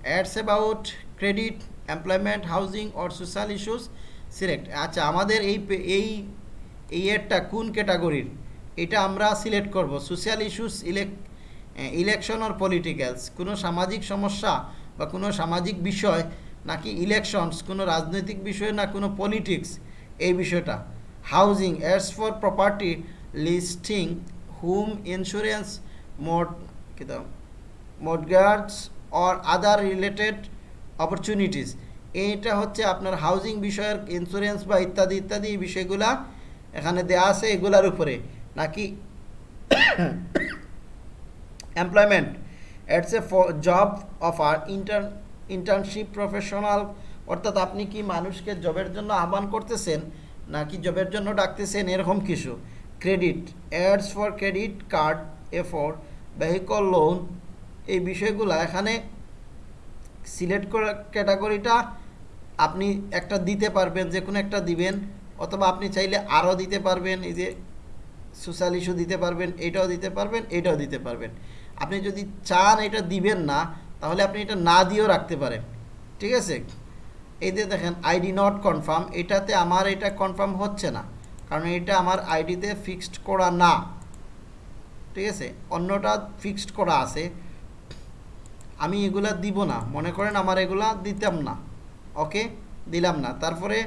ads about credit employment housing or social issues select আচ্ছা আমাদের এই এই এই অ্যাডটা কোন ক্যাটাগরির এটা আমরা সিলেক্ট করব। সোশ্যাল ইস্যুস ইলেক ইলেকশন অর পলিটিক্যালস কোনো সামাজিক সমস্যা বা কোনো সামাজিক বিষয় নাকি ইলেকশনস কোনো রাজনৈতিক বিষয় না কোনো পলিটিক্স এই বিষয়টা। Housing ads for property listing home insurance মোট কিতা mortgages or other related opportunities এইটা হচ্ছে আপনার হাউজিং বিষয়ের ইন্স্যুরেন্স বা ইত্যাদি ইত্যাদি বিষয়গুলা এখানে দেওয়া আছে এগুলার উপরে। নাকি employment ads a job offer inter internship professional অর্থাৎ আপনি কি মানুষকে জবের জন্য আহ্বান করতেছেন, নাকি জবের জন্য ডাকতেছেন, এরকম কিছু? Credit ads for credit card a for vehicle loan এই বিষয়গুলো এখানে সিলেক্ট করা ক্যাটাগরিটা আপনি একটা দিতে পারবেন যে কোনো একটা দিবেন, অথবা আপনি চাইলে আরও দিতে পারবেন, এই যে সোশ্যাল ইস্যু দিতে পারবেন, এটাও দিতে পারবেন, এটাও দিতে পারবেন। আপনি যদি চান এটা দিবেন না তাহলে আপনি এটা না দিয়েও রাখতে পারেন। ঠিক আছে? এই যে দেখেন আইডি নট কনফার্ম এটাতে আমার এটা কনফার্ম হচ্ছে না। কারণ এটা আমার আইডিতে ফিক্সড করা না। ঠিক আছে? অন্যটা ফিক্সড করা আছে। আমি এগুলা দিব না। মনে করেন আমার এগুলা দিতাম না। ওকে? দিলাম না। তারপরে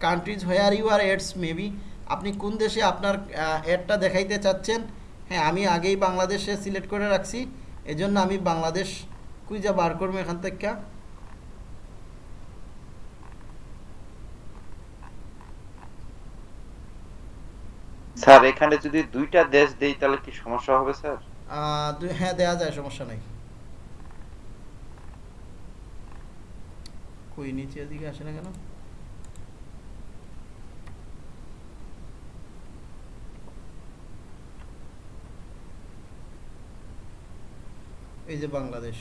countries where you are ads maybe আপনি কোন দেশে আপনার অ্যাডটা দেখাইতে চাচ্ছেন? হ্যাঁ আমি আগেই বাংলাদেশে সিলেক্ট করে রাখছি। এজন্য আমি বাংলাদেশ কুইজা বার করব এখান থেকে। স্যার এখানে যদি দুইটা দেশ দেই তাহলে কি সমস্যা হবে স্যার? হ্যাঁ দেওয়া যায় সমস্যা নেই। কই নিচে এদিকে আসে না কেন? এই যে বাংলাদেশ।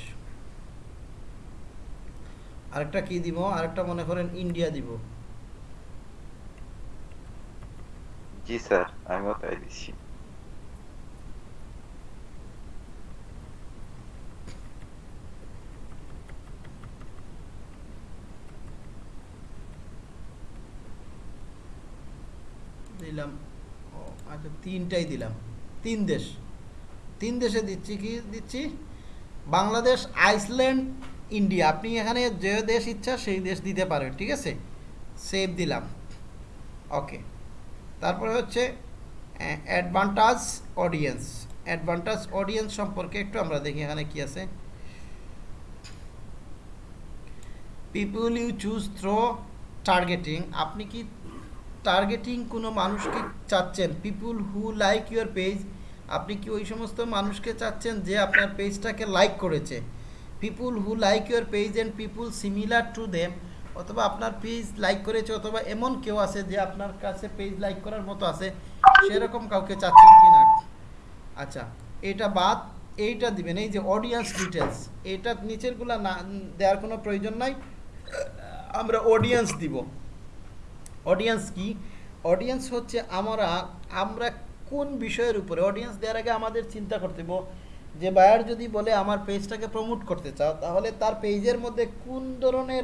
আরেকটা কি দিব? আরেকটা মনে করেন ইন্ডিয়া দিব। জি স্যার আমিও তাই দিচ্ছি। দিলাম। ও আচ্ছা তিনটাই দিলাম। তিন দেশ। তিন দেশে দিচ্ছি কি? দিচ্ছি বাংলাদেশ আইসল্যান্ড ইন্ডিয়া। আপনি এখানে যে দেশ ইচ্ছা সেই দেশ দিতে পারেন, ঠিক আছে? সেভ দিলাম। ওকে তারপরে হচ্ছে অ্যাডভান্টাজ অডিয়েন্স অ্যাডভান্টাজ অডিয়েন্স সম্পর্কে একটু আমরা দেখি এখানে কি আছে। People you choose through targeting আপনি কি টার্গেটিং কোনো মানুষকে চাচ্ছেন? People who like your page আপনি কি ওই সমস্ত মানুষকে চাচ্ছেন যে আপনার পেজটাকে লাইক করেছে? People who like your page and people similar to them অথবা আপনার পেজ লাইক করেছে অথবা এমন কেউ আছে যে আপনার কাছে পেজ লাইক করার মতো আছে, সেরকম কাউকে চাচ্ছেন কি না আচ্ছা এটা বাদ, এইটা দিবেন, এই যে অডিয়েন্স ডিটেলস এটা নিচেরগুলা না, দেওয়ার কোনো প্রয়োজন নাই। আমরা অডিয়েন্স দিব। অডিয়েন্স কি? অডিয়েন্স হচ্ছে আমরা আমরা কোন বিষয়ের উপরে অডিয়েন্স দেওয়ার আগে আমাদের চিন্তা করতে যে বায়ার যদি বলে আমার পেজটাকে প্রমোট করতে চাও, তাহলে তার পেজের মধ্যে কোন ধরনের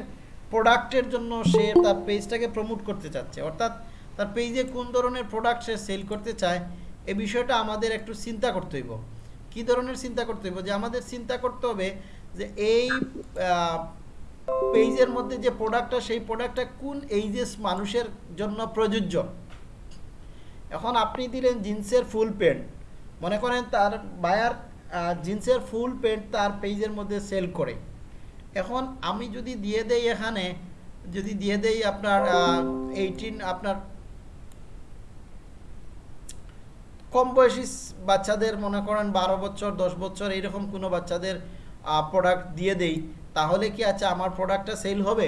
প্রোডাক্টের জন্য সে তার পেজটাকে প্রমোট করতে চাচ্ছে? অর্থাৎ তার পেজে কোন ধরনের প্রোডাক্ট সে সেল করতে চায়, এ বিষয়টা আমাদের একটু চিন্তা করতে হইব। কী ধরনের চিন্তা করতে হইব? যে আমাদের চিন্তা করতে হবে যে এই পেজের মধ্যে যে প্রোডাক্টটা সেই প্রোডাক্টটা কোন এইজেস মানুষের জন্য প্রযোজ্য? এখন আপনি দিলেন জিন্সের ফুল প্যান্ট মনে করেন তার বায়ার জিন্সের ফুল প্যান্ট তার পেজের মধ্যে সেল করে। এখন আমি যদি দিয়ে দেই এখানে, যদি দিয়ে দেই আপনার এইটিন আপনার কম বয়সী বাচ্চাদের, মনে করেন বারো বছর, দশ বছর, এইরকম কোনো বাচ্চাদের প্রোডাক্ট দিয়ে দেই, তাহলে কি আচ্ছা আমার প্রোডাক্টটা সেল হবে?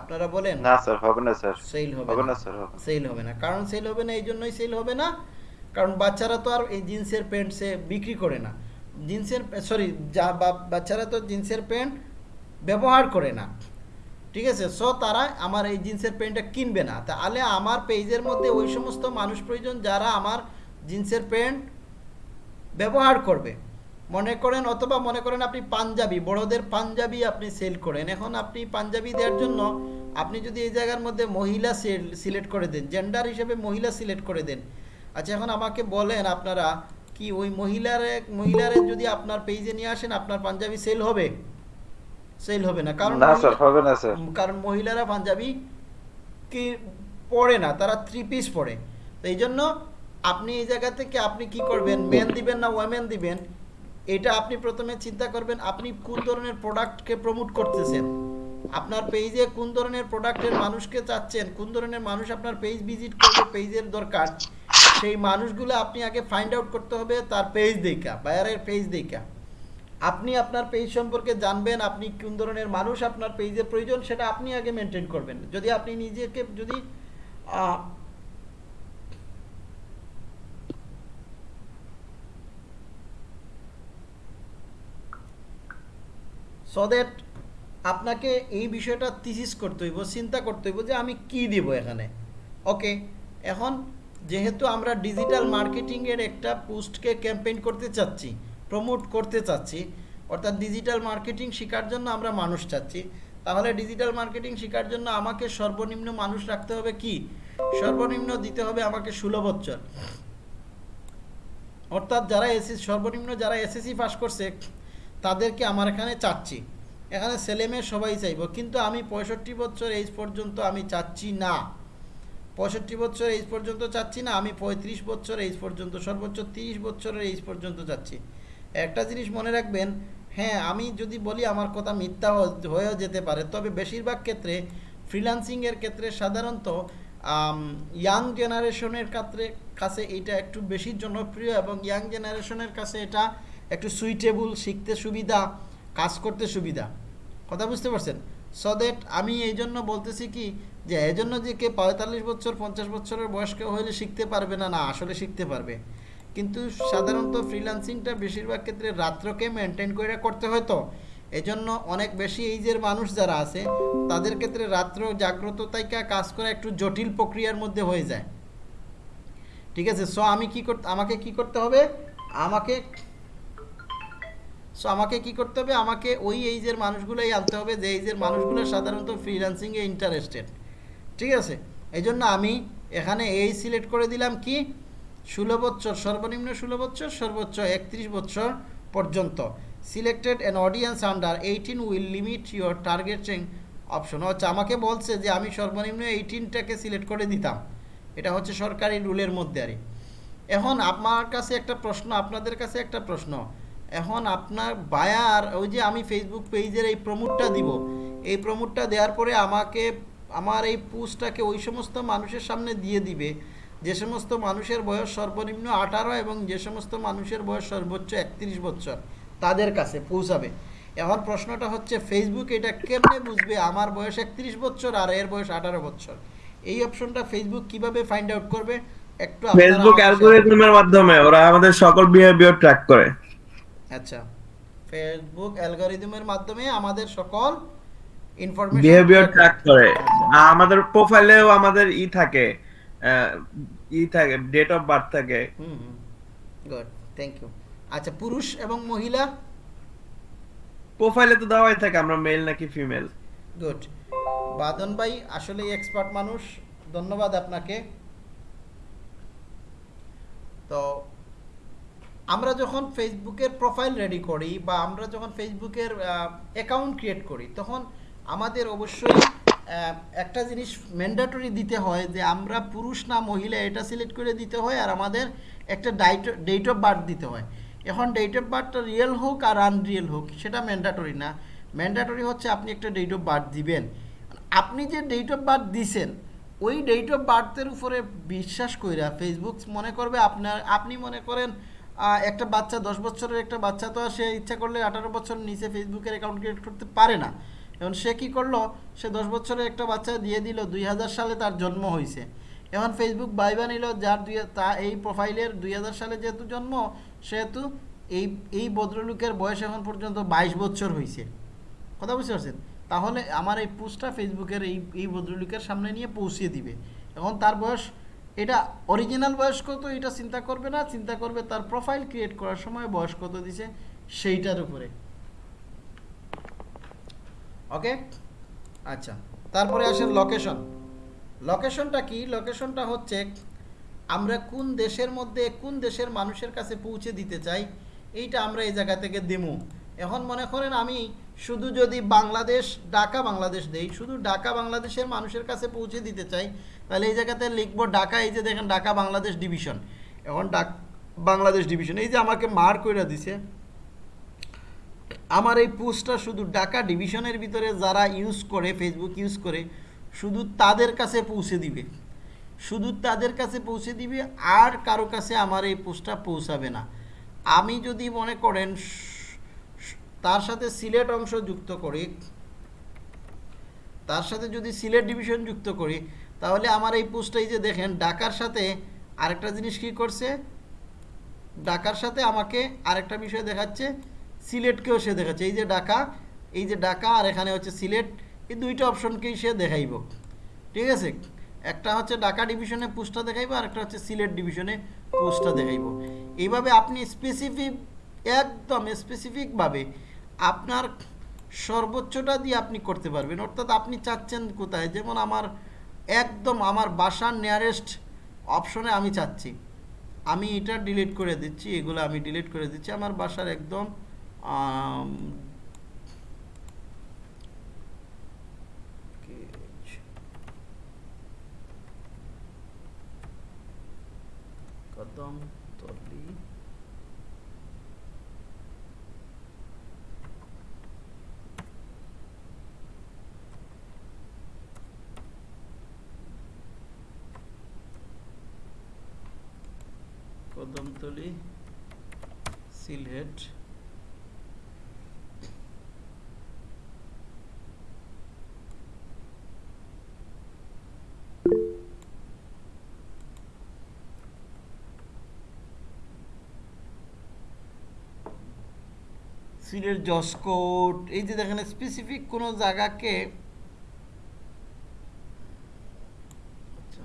আপনারা বলেন? না স্যার হবে না স্যার। সেল হবে হবে না। স্যার সেল হবে না। কারণ সেল হবে না এই জন্যই সেল হবে না। কারণ বাচ্চারা তো আর এই জিন্সের প্যান্ট সে বিক্রি করে না। জিন্সের সরি যা বাচ্চারা তো জিন্সের প্যান্ট ব্যবহার করে না। ঠিক আছে? সো তারা আমার এই জিন্সের প্যান্টটা কিনবে না। তাহলে আমার পেজের মধ্যে ওই সমস্ত মানুষ প্রয়োজন যারা আমার জিন্সের প্যান্ট ব্যবহার করবে। মনে করেন অথবা মনে করেন আপনি পাঞ্জাবি বড়দের পাঞ্জাবি আপনি সেল করেন। এখন আপনি পাঞ্জাবি দেওয়ার জন্য আপনি যদি এই জায়গার মধ্যে মহিলা সিলেক্ট করে দেন জেন্ডার হিসেবে মহিলা সিলেক্ট করে দেন। আচ্ছা এখন আমাকে বলেন আপনারা কি ওই মহিলারে মহিলারে যদি আপনার পেজে নিয়ে আসেন আপনার পাঞ্জাবি সেল হবে? সেল হবে না। কারণ না স্যার হবে না স্যার কারণ মহিলারা পাঞ্জাবি কি পরে না তারা থ্রি পিস পরে। তো এই জন্য আপনি এই জায়গা থেকে আপনি কি করবেন? মেন দিবেন না ওয়েমেন দিবেন? এটা আপনি প্রথমে চিন্তা করবেন, আপনি কোন ধরনের প্রোডাক্টকে প্রমোট করতেছেন? আপনার পেজে কোন ধরনের প্রোডাক্টের মানুষকে চাচ্ছেন, কোন ধরনের মানুষ আপনার পেজ ভিজিট করবে পেজের দরকার, সেই মানুষগুলো আপনি আগে ফাইন্ড আউট করতে হবে তার পেজ দেখা বায়ারের পেজ দেখা। আপনি আপনার পেজ সম্পর্কে জানবেন, আপনি কোন ধরনের মানুষ আপনার পেজের প্রয়োজন, সেটা আপনি আগে মেনটেন করবেন। যদি আপনি নিজেকে, যদি সো দ্যাট আপনাকে এই বিষয়টা থিসিস করতে হইব, চিন্তা করতে হইব যে আমি কি দিব এখানে। ওকে এখন যেহেতু আমরা ডিজিটাল মার্কেটিংয়ের একটা পোস্টকে ক্যাম্পেইন করতে চাচ্ছি প্রমোট করতে চাচ্ছি, অর্থাৎ ডিজিটাল মার্কেটিং শেখার জন্য আমরা মানুষ চাচ্ছি, তাহলে ডিজিটাল মার্কেটিং শেখার জন্য আমাকে সর্বনিম্ন মানুষ রাখতে হবে কি? সর্বনিম্ন দিতে হবে আমাকে ষোলো অর্থাৎ যারা এসএসসি সর্বনিম্ন যারা এসএসসি পাস করছে তাদেরকে আমার এখানে চাচ্ছি। এখানে ছেলেমেয়ে সবাই চাইব। কিন্তু আমি পঁয়ষট্টি বছর এইজ পর্যন্ত আমি চাচ্ছি না। পঁয়ষট্টি বছর এইজ পর্যন্ত চাচ্ছি না, আমি পঁয়ত্রিশ বছর এইজ পর্যন্ত, সর্বোচ্চ তিরিশ বছরের এইজ পর্যন্ত চাচ্ছি। একটা জিনিস মনে রাখবেন হ্যাঁ আমি যদি বলি আমার কথা মিথ্যা হয়েও যেতে পারে, তবে বেশিরভাগ ক্ষেত্রে ফ্রিল্যান্সিংয়ের ক্ষেত্রে সাধারণত ইয়াং জেনারেশনের ক্ষেত্রে, কাছে এটা একটু বেশি জনপ্রিয় এবং ইয়াং জেনারেশনের কাছে এটা একটু সুইটেবল শিখতে সুবিধা, কাজ করতে সুবিধা। কথা বুঝতে পারছেন? সো দ্যাট আমি এই জন্য বলতেছি কি, যে এই জন্য যে কে পঁয়তাল্লিশ বছর, পঞ্চাশ বছরের বয়স্ক হলে শিখতে পারবে না না, আসলে শিখতে পারবে। কিন্তু সাধারণত ফ্রিল্যান্সিংটা বেশিরভাগ ক্ষেত্রে রাত্রকে মেনটেন করে করতে হয় তো। এজন্য অনেক বেশি এইজের মানুষ যারা আছে, তাদের ক্ষেত্রে রাত্র জাগ্রত তাইকা কাজ করা একটু জটিল প্রক্রিয়ার মধ্যে হয়ে যায়। ঠিক আছে? সো আমি কি করতে আমাকে কি করতে হবে? আমাকে সো আমাকে কি করতে হবে? আমাকে ওই এইজের মানুষগুলোই আনতে হবে, যে এইজের মানুষগুলো সাধারণত ফ্রিল্যান্সিংয়ে ইন্টারেস্টেড ঠিক আছে? এই আমি এখানে এই সিলেক্ট করে দিলাম কি? ষোলো বছর, সর্বনিম্ন ষোলো বছর, সর্বোচ্চ একত্রিশ বছর পর্যন্ত। Selected an audience under eighteen will limit your targeting option হচ্ছে আমাকে বলছে যে আমি সর্বনিম্ন এইটিনটাকে সিলেক্ট করে দিতাম। এটা হচ্ছে সরকারি রুলের মধ্যে আর এখন আমার কাছে একটা প্রশ্ন, আপনাদের কাছে একটা প্রশ্ন। এখন আপনার বায়ার ওই যে আমি ফেসবুক পেজের এই প্রমোটটা দিব এই প্রমোটটা দেওয়ার পরে আমাকে আমার এই পোস্টটাকে ওই সমস্ত মানুষের সামনে দিয়ে দিবে। যে সমস্ত মানুষের বয়স সর্বনিম্ন আঠারো এবং যে সমস্ত মানুষের বয়স সর্বোচ্চ একত্রিশ বছর তাদের কাছে পৌঁছাবে। এখন প্রশ্নটা হচ্ছে ফেসবুক এটা কেমনে বুঝবে? আমার বয়স একত্রিশ বছর আর এর বয়স আঠারো বছর। এই অপশনটা ফেসবুক কীভাবে ফাইন্ড আউট করবে? একটু ফেসবুক অ্যালগরিদমের মাধ্যমে ওরা আমাদের সকল বিহেভিয়ার ট্র্যাক করে। আচ্ছা। ফেসবুক অ্যালগরিদমের মাধ্যমে আমাদের সকল ইনফরমেশন বিহেভিয়ার ট্র্যাক করে। আমাদের প্রোফাইলেও আমাদের ই থাকে ই থাকে ডেট অফ বার্থ থাকে। হুম গুড থ্যাংক ইউ আচ্ছা পুরুষ এবং মহিলা? প্রোফাইলে তো দেওয়াই থাকে আমরা মেল নাকি ফিমেল গুড বাদন ভাই আসলেই এক্সপার্ট মানুষ। ধন্যবাদ আপনাকে। তো আমরা যখন ফেসবুকের প্রোফাইল রেডি করি বা আমরা যখন ফেসবুকের অ্যাকাউন্ট ক্রিয়েট করি, তখন আমাদের অবশ্যই একটা জিনিস ম্যান্ডেটরি দিতে হয় যে আমরা পুরুষ না মহিলা এটা সিলেক্ট করে দিতে হয় আর আমাদের একটা ডাইট ডেট অফ বার্থ দিতে হয়। এখন ডেট অফ বার্থটা রিয়েল হোক আর আনরিয়েল হোক, সেটা ম্যান্ডেটরি না। ম্যান্ডেটরি হচ্ছে আপনি একটা ডেট অফ বার্থ দিবেন। আপনি যে ডেট অফ বার্থ দিছেন, ওই ডেট অফ বার্থের উপরে বিশ্বাস কইরা ফেসবুক মনে করবে আপনার, আপনি মনে করেন একটা বাচ্চা দশ বছরের একটা বাচ্চা তো সে ইচ্ছা করলে আঠারো বছর নিচে ফেসবুকের অ্যাকাউন্ট ক্রিয়েট করতে পারে না। এখন সে কি করল? সে দশ বছরের একটা বাচ্চা দিয়ে দিল, দুই হাজার সালে তার জন্ম হয়েছে এখন ফেসবুক বাইবা নিল, যার দুই তা এই প্রোফাইলের দুই হাজার সালে যেহেতু জন্ম, সেহেতু এই এই ভদ্রলোকের বয়স এখন পর্যন্ত বাইশ বছর হয়েছে কথা বুঝতে পারছেন? তাহলে আমার এই পোস্টটা ফেসবুকের এই এই ভদ্রলোকের সামনে নিয়ে পৌঁছিয়ে দিবে। এখন তার বয়স এটা অরিজিনাল বয়স কত, এটা চিন্তা করবে না, চিন্তা করবে তার প্রোফাইল ক্রিয়েট করার সময় বয়স কত দিছে, সেইটার উপরে। ওকে আচ্ছা তারপরে আসেন লোকেশন লোকেশনটা কি? লোকেশনটা হচ্ছে আমরা কোন দেশের মধ্যে, কোন দেশের মানুষের কাছে পৌঁছে দিতে চাই, এইটা আমরা এই জায়গা থেকে দেবো এখন মনে করেন আমি শুধু যদি বাংলাদেশ, ঢাকা বাংলাদেশ দেই, শুধু ঢাকা বাংলাদেশের মানুষের কাছে পৌঁছে দিতে চাই, তাহলে এই জায়গাতে লিখব ঢাকা, এই যে দেখেন ঢাকা বাংলাদেশ ডিভিশন এখন ডাক বাংলাদেশ ডিভিশন এই যে আমাকে মার করে দিছে, আমার এই পোস্টটা শুধু ঢাকা ডিভিশনের ভিতরে যারা ইউজ করে ফেসবুক ইউজ করে, শুধু তাদের কাছে পৌঁছে দিবে। শুধু তাদের কাছে পৌঁছে দিবে, আর কারও কাছে আমার এই পোস্টটা পৌঁছাবে না। আমি যদি মনে করেন তার সাথে সিলেট অংশ যুক্ত করি, তার সাথে যদি সিলেট ডিভিশন যুক্ত করি, তাহলে আমার এই পোস্টটা এই যে দেখেন, ঢাকার সাথে আরেকটা জিনিস কি করছে? ঢাকার সাথে আমাকে আরেকটা বিষয় দেখাচ্ছে, সিলেটকেও সে দেখাচ্ছে। এই যে ঢাকা, এই যে ঢাকা আর এখানে হচ্ছে সিলেট, এই দুইটা অপশনকেই সে দেখাইব। ঠিক আছে? একটা হচ্ছে ঢাকা ডিভিশনে পোস্টটা দেখাইবো আর একটা হচ্ছে সিলেট ডিভিশনে পোস্টটা দেখাইব। এইভাবে আপনি স্পেসিফিক একদম স্পেসিফিকভাবে আপনার সর্বোচ্চটা দিয়ে আপনি করতে পারবেন। অর্থাৎ আপনি চাচ্ছেন কোথায়? যেমন আমার একদম আমার বাসার নিয়ারেস্ট অপশনে আমি চাচ্ছি। আমি এটা ডিলিট করে দিচ্ছি, এগুলো আমি ডিলিট করে দিচ্ছি। আমার বাসার একদম কদম কদমতলি সিলহেট। সিলেট জসকোট এই যে দেখেন স্পেসিফিক কোনো জায়গাকে আচ্ছা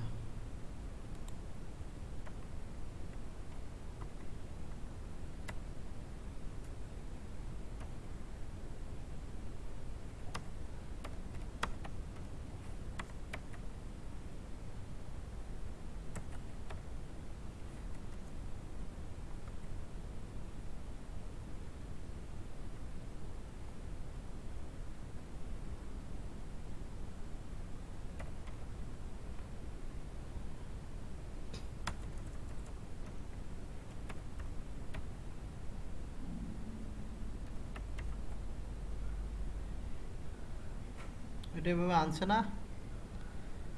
এটা এভাবে আনছে না?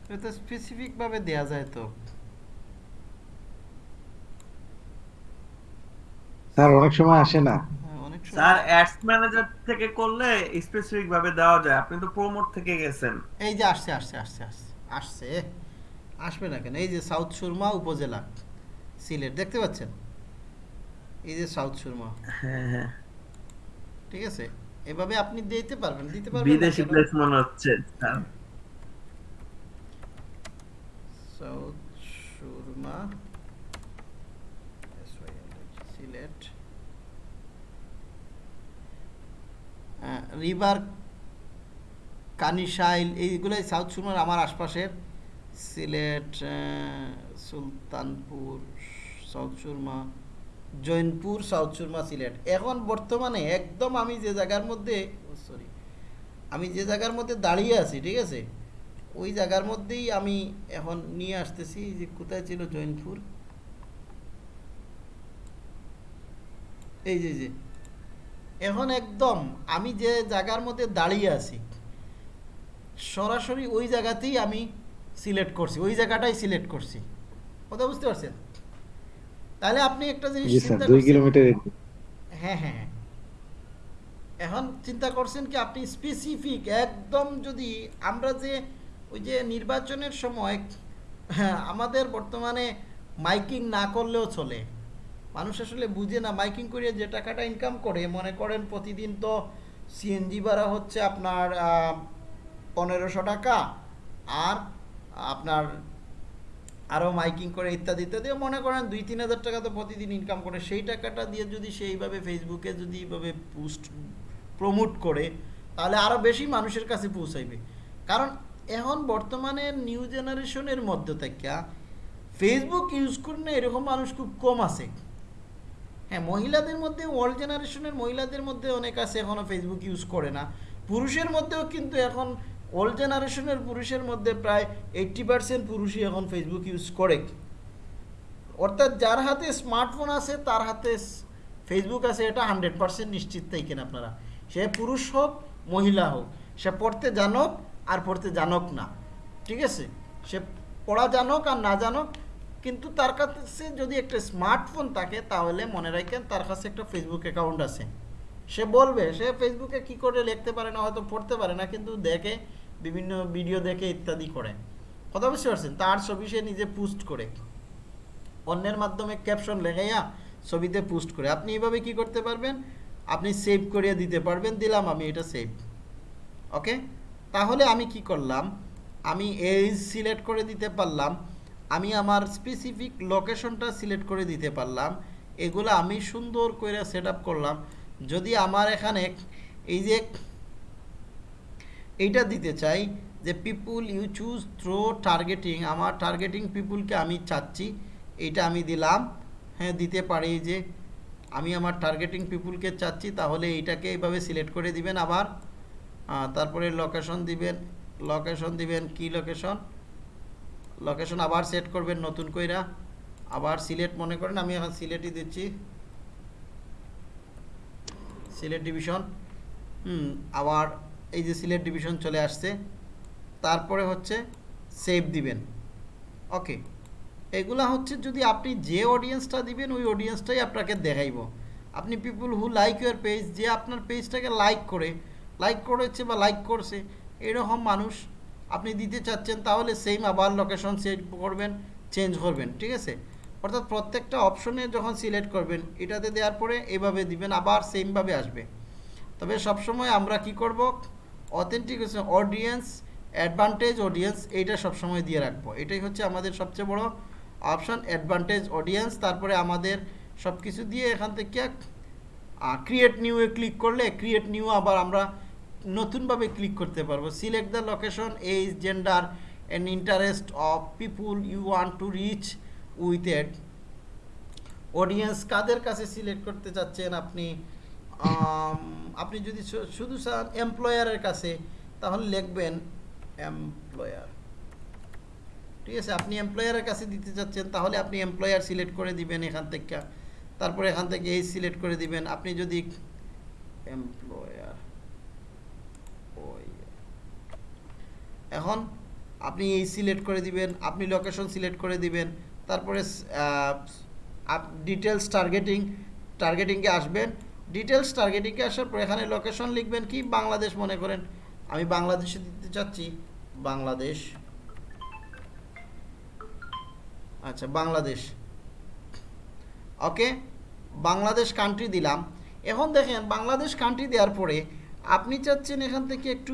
এটা স্পেসিফিক ভাবে দেয়া যায় তো। স্যার অনেক সময় আসে না। হ্যাঁ, অনেক সময়- স্যার অ্যাডস ম্যানেজার থেকে করলে স্পেসিফিক ভাবে দেওয়া যায়। আপনি তো প্রোমোট থেকে গেছেন। এই যে আসছে আসছে আসছে আসছে আসছে। আসবে না কেন? এই যে সাউথ সুরমা উপজেলা সিলেট দেখতে পাচ্ছেন? এই যে সাউথ সুরমা। হ্যাঁ হ্যাঁ। ঠিক আছে? এভাবে আপনি দিতে পারবেন দিতে পারবেন বিদেশি প্লেস মনে হচ্ছে সাউথ সুরমা সিলেট রিভার কানিশাইল এইগুলোই সাউথ সুরমার আমার আশপাশের। সিলেট আহ, সুলতানপুর সাউথ সুরমা জৈনপুর, সাউথ সুরমা, সিলেট। এখন বর্তমানে একদম আমি যে জায়গার মধ্যে সরি আমি যে জায়গার মধ্যে দাঁড়িয়ে আছি, ঠিক আছে? ওই জায়গার মধ্যেই আমি এখন নিয়ে আসতেছি যে কোথায় ছিল জৈনপুর। এই যে যে, এখন একদম আমি যে জায়গার মধ্যে দাঁড়িয়ে আছি, সরাসরি ওই জায়গাতেই আমি সিলেক্ট করছি, ওই জায়গাটাই সিলেক্ট করছি। কথা বুঝতে পারছেন? তাহলে আপনি একটা জিনিস চিন্তা দুই করছেন- কিলোমিটার হ্যাঁ হ্যাঁ হ্যাঁ। এখন চিন্তা করছেন কি আপনি স্পেসিফিক একদম যদি আমরা যে ওই যে নির্বাচনের সময় হ্যাঁ, আমাদের বর্তমানে মাইকিং না করলেও চলে। মানুষ আসলে বুঝে না মাইকিং করে যে টাকাটা ইনকাম করে মনে করেন প্রতিদিন তো সিএনজি ভাড়া হচ্ছে আপনার পনেরোশো টাকা আর আপনার আরও মাইকিং করে ইত্যাদি ইত্যাদি, মনে করেন দুই, তিন হাজার টাকা তো প্রতিদিন ইনকাম করে, সেই টাকাটা দিয়ে যদি সেইভাবে ফেসবুকে যদি এইভাবে পোস্ট প্রমোট করে, তাহলে আরও বেশি মানুষের কাছে পৌঁছাইবে। কারণ এখন বর্তমানে নিউ জেনারেশনের মধ্যে থেকে ফেসবুক ইউজ করলে এরকম মানুষ খুব কম আছে। হ্যাঁ মহিলাদের মধ্যে ওল্ড জেনারেশনের মহিলাদের মধ্যে অনেক আছে এখনও ফেসবুক ইউজ করে না। পুরুষের মধ্যেও কিন্তু এখন ওল্ড জেনারেশনের পুরুষের মধ্যে প্রায় এইট্টি পার্সেন্ট পুরুষই এখন ফেসবুক ইউজ করে। অর্থাৎ যার হাতে স্মার্টফোন আছে, তার হাতে ফেসবুক আছে, এটা হান্ড্রেড পার্সেন্ট নিশ্চিত থাকেন আপনারা। সে পুরুষ হোক, মহিলা হোক, সে পড়তে জানুক আর পড়তে জানুক না। ঠিক আছে? সে পড়া জানুক আর না জানুক, কিন্তু তার কাছে যদি একটা স্মার্টফোন থাকে, তাহলে মনে রাখেন তার কাছে একটা ফেসবুক অ্যাকাউন্ট আছে। সে বলবে, সে ফেসবুকে কি করে লিখতে পারে না, হয়তো পড়তে পারে না, কিন্তু দেখে বিভিন্ন ভিডিও দেখে ইত্যাদি করে। কথা বুঝতে পারছেন? তার ছবি সে নিজে পোস্ট করে। অন্যের মাধ্যমে ক্যাপশন লেখাইয়া ছবিতে পোস্ট করে। আপনি এইভাবে কি করতে পারবেন? আপনি সেভ করিয়ে দিতে পারবেন, দিলাম আমি, এটা সেভ ওকে তাহলে আমি কি করলাম? আমি এই সিলেক্ট করে দিতে পারলাম। আমি আমার স্পেসিফিক লোকেশনটা সিলেক্ট করে দিতে পারলাম। এগুলো আমি সুন্দর করে সেট করলাম। যদি আমার এখানে এই যে এইটা দিতে চাই যে people you choose through targeting আমার টার্গেটিং পিপুলকে আমি চাচ্ছি, এইটা আমি দিলাম। হ্যাঁ দিতে পারি যে আমি আমার টার্গেটিং পিপুলকে চাচ্ছি, তাহলে এইটাকে এইভাবে সিলেক্ট করে দিবেন আবার। তারপরে লোকেশন দিবেন লোকেশন দিবেন কি লোকেশন লোকেশন আবার সেট করবেন নতুন কইরা। আবার সিলেট মনে করেন, আমি এখন সিলেটই দিচ্ছি। সিলেট ডিভিশন হুম, আবার এই যে সিলেট ডিভিশন চলে আসছে, তারপরে হচ্ছে সেভ দিবেন। ওকে এগুলা হচ্ছে যদি আপনি যে অডিয়েন্সটা দিবেন, ওই অডিয়েন্সটাই আপনাকে দেখাইব। আপনি people who like your page যে আপনার পেজটাকে লাইক করে লাইক করেছে বা লাইক করছে, এরকম মানুষ আপনি দিতে চাচ্ছেন, তাহলে সেম আবার লোকেশন সেট করবেন চেঞ্জ করবেন, ঠিক আছে? অর্থাৎ প্রত্যেকটা অপশনে যখন সিলেক্ট করবেন, এটাতে দেওয়ার পরে এভাবে দিবেন, আবার সেমভাবে আসবে। তবে সবসময় আমরা কি করব? অথেন্টিকেশন অডিয়েন্স অ্যাডভান্টেজ অডিয়েন্স এইটা সবসময় দিয়ে রাখব। এটাই হচ্ছে আমাদের সবচেয়ে বড় অপশান অ্যাডভান্টেজ অডিয়েন্স তারপরে আমাদের সব কিছু দিয়ে এখান থেকে ক্রিয়েট নিউয়ে ক্লিক করলে ক্রিয়েট নিউ আবার আমরা নতুনভাবে ক্লিক করতে পারব। Select the location age gender and interest of people you want to reach with ad audience কাদের কাছে সিলেক্ট করতে চাচ্ছেন আপনি? আপনি যদি শুধু চান এমপ্লয়ারের কাছে, তাহলে লিখবেন এমপ্লয়ার ঠিক আছে, আপনি এমপ্লয়ারের কাছে দিতে চাচ্ছেন, তাহলে আপনি এমপ্লয়ার সিলেক্ট করে দিবেন এখান থেকে। তারপরে এখান থেকে এই সিলেক্ট করে দিবেন। আপনি যদি এমপ্লয়ার এখন আপনি এই সিলেক্ট করে দিবেন, আপনি লোকেশন সিলেক্ট করে দিবেন, তারপরে ডিটেলস টার্গেটিং টার্গেটিংয়ে আসবেন। ডিটেলস টার্গেটিংয়ে আসার পর এখানে লোকেশন লিখবেন কি? বাংলাদেশ মনে করেন। আমি বাংলাদেশে দিতে চাচ্ছি। বাংলাদেশ। আচ্ছা বাংলাদেশ। ওকে? বাংলাদেশ কান্ট্রি দিলাম। এখন দেখেন, বাংলাদেশ কান্ট্রি দেওয়ার পরে আপনি চাচ্ছেন এখান থেকে একটু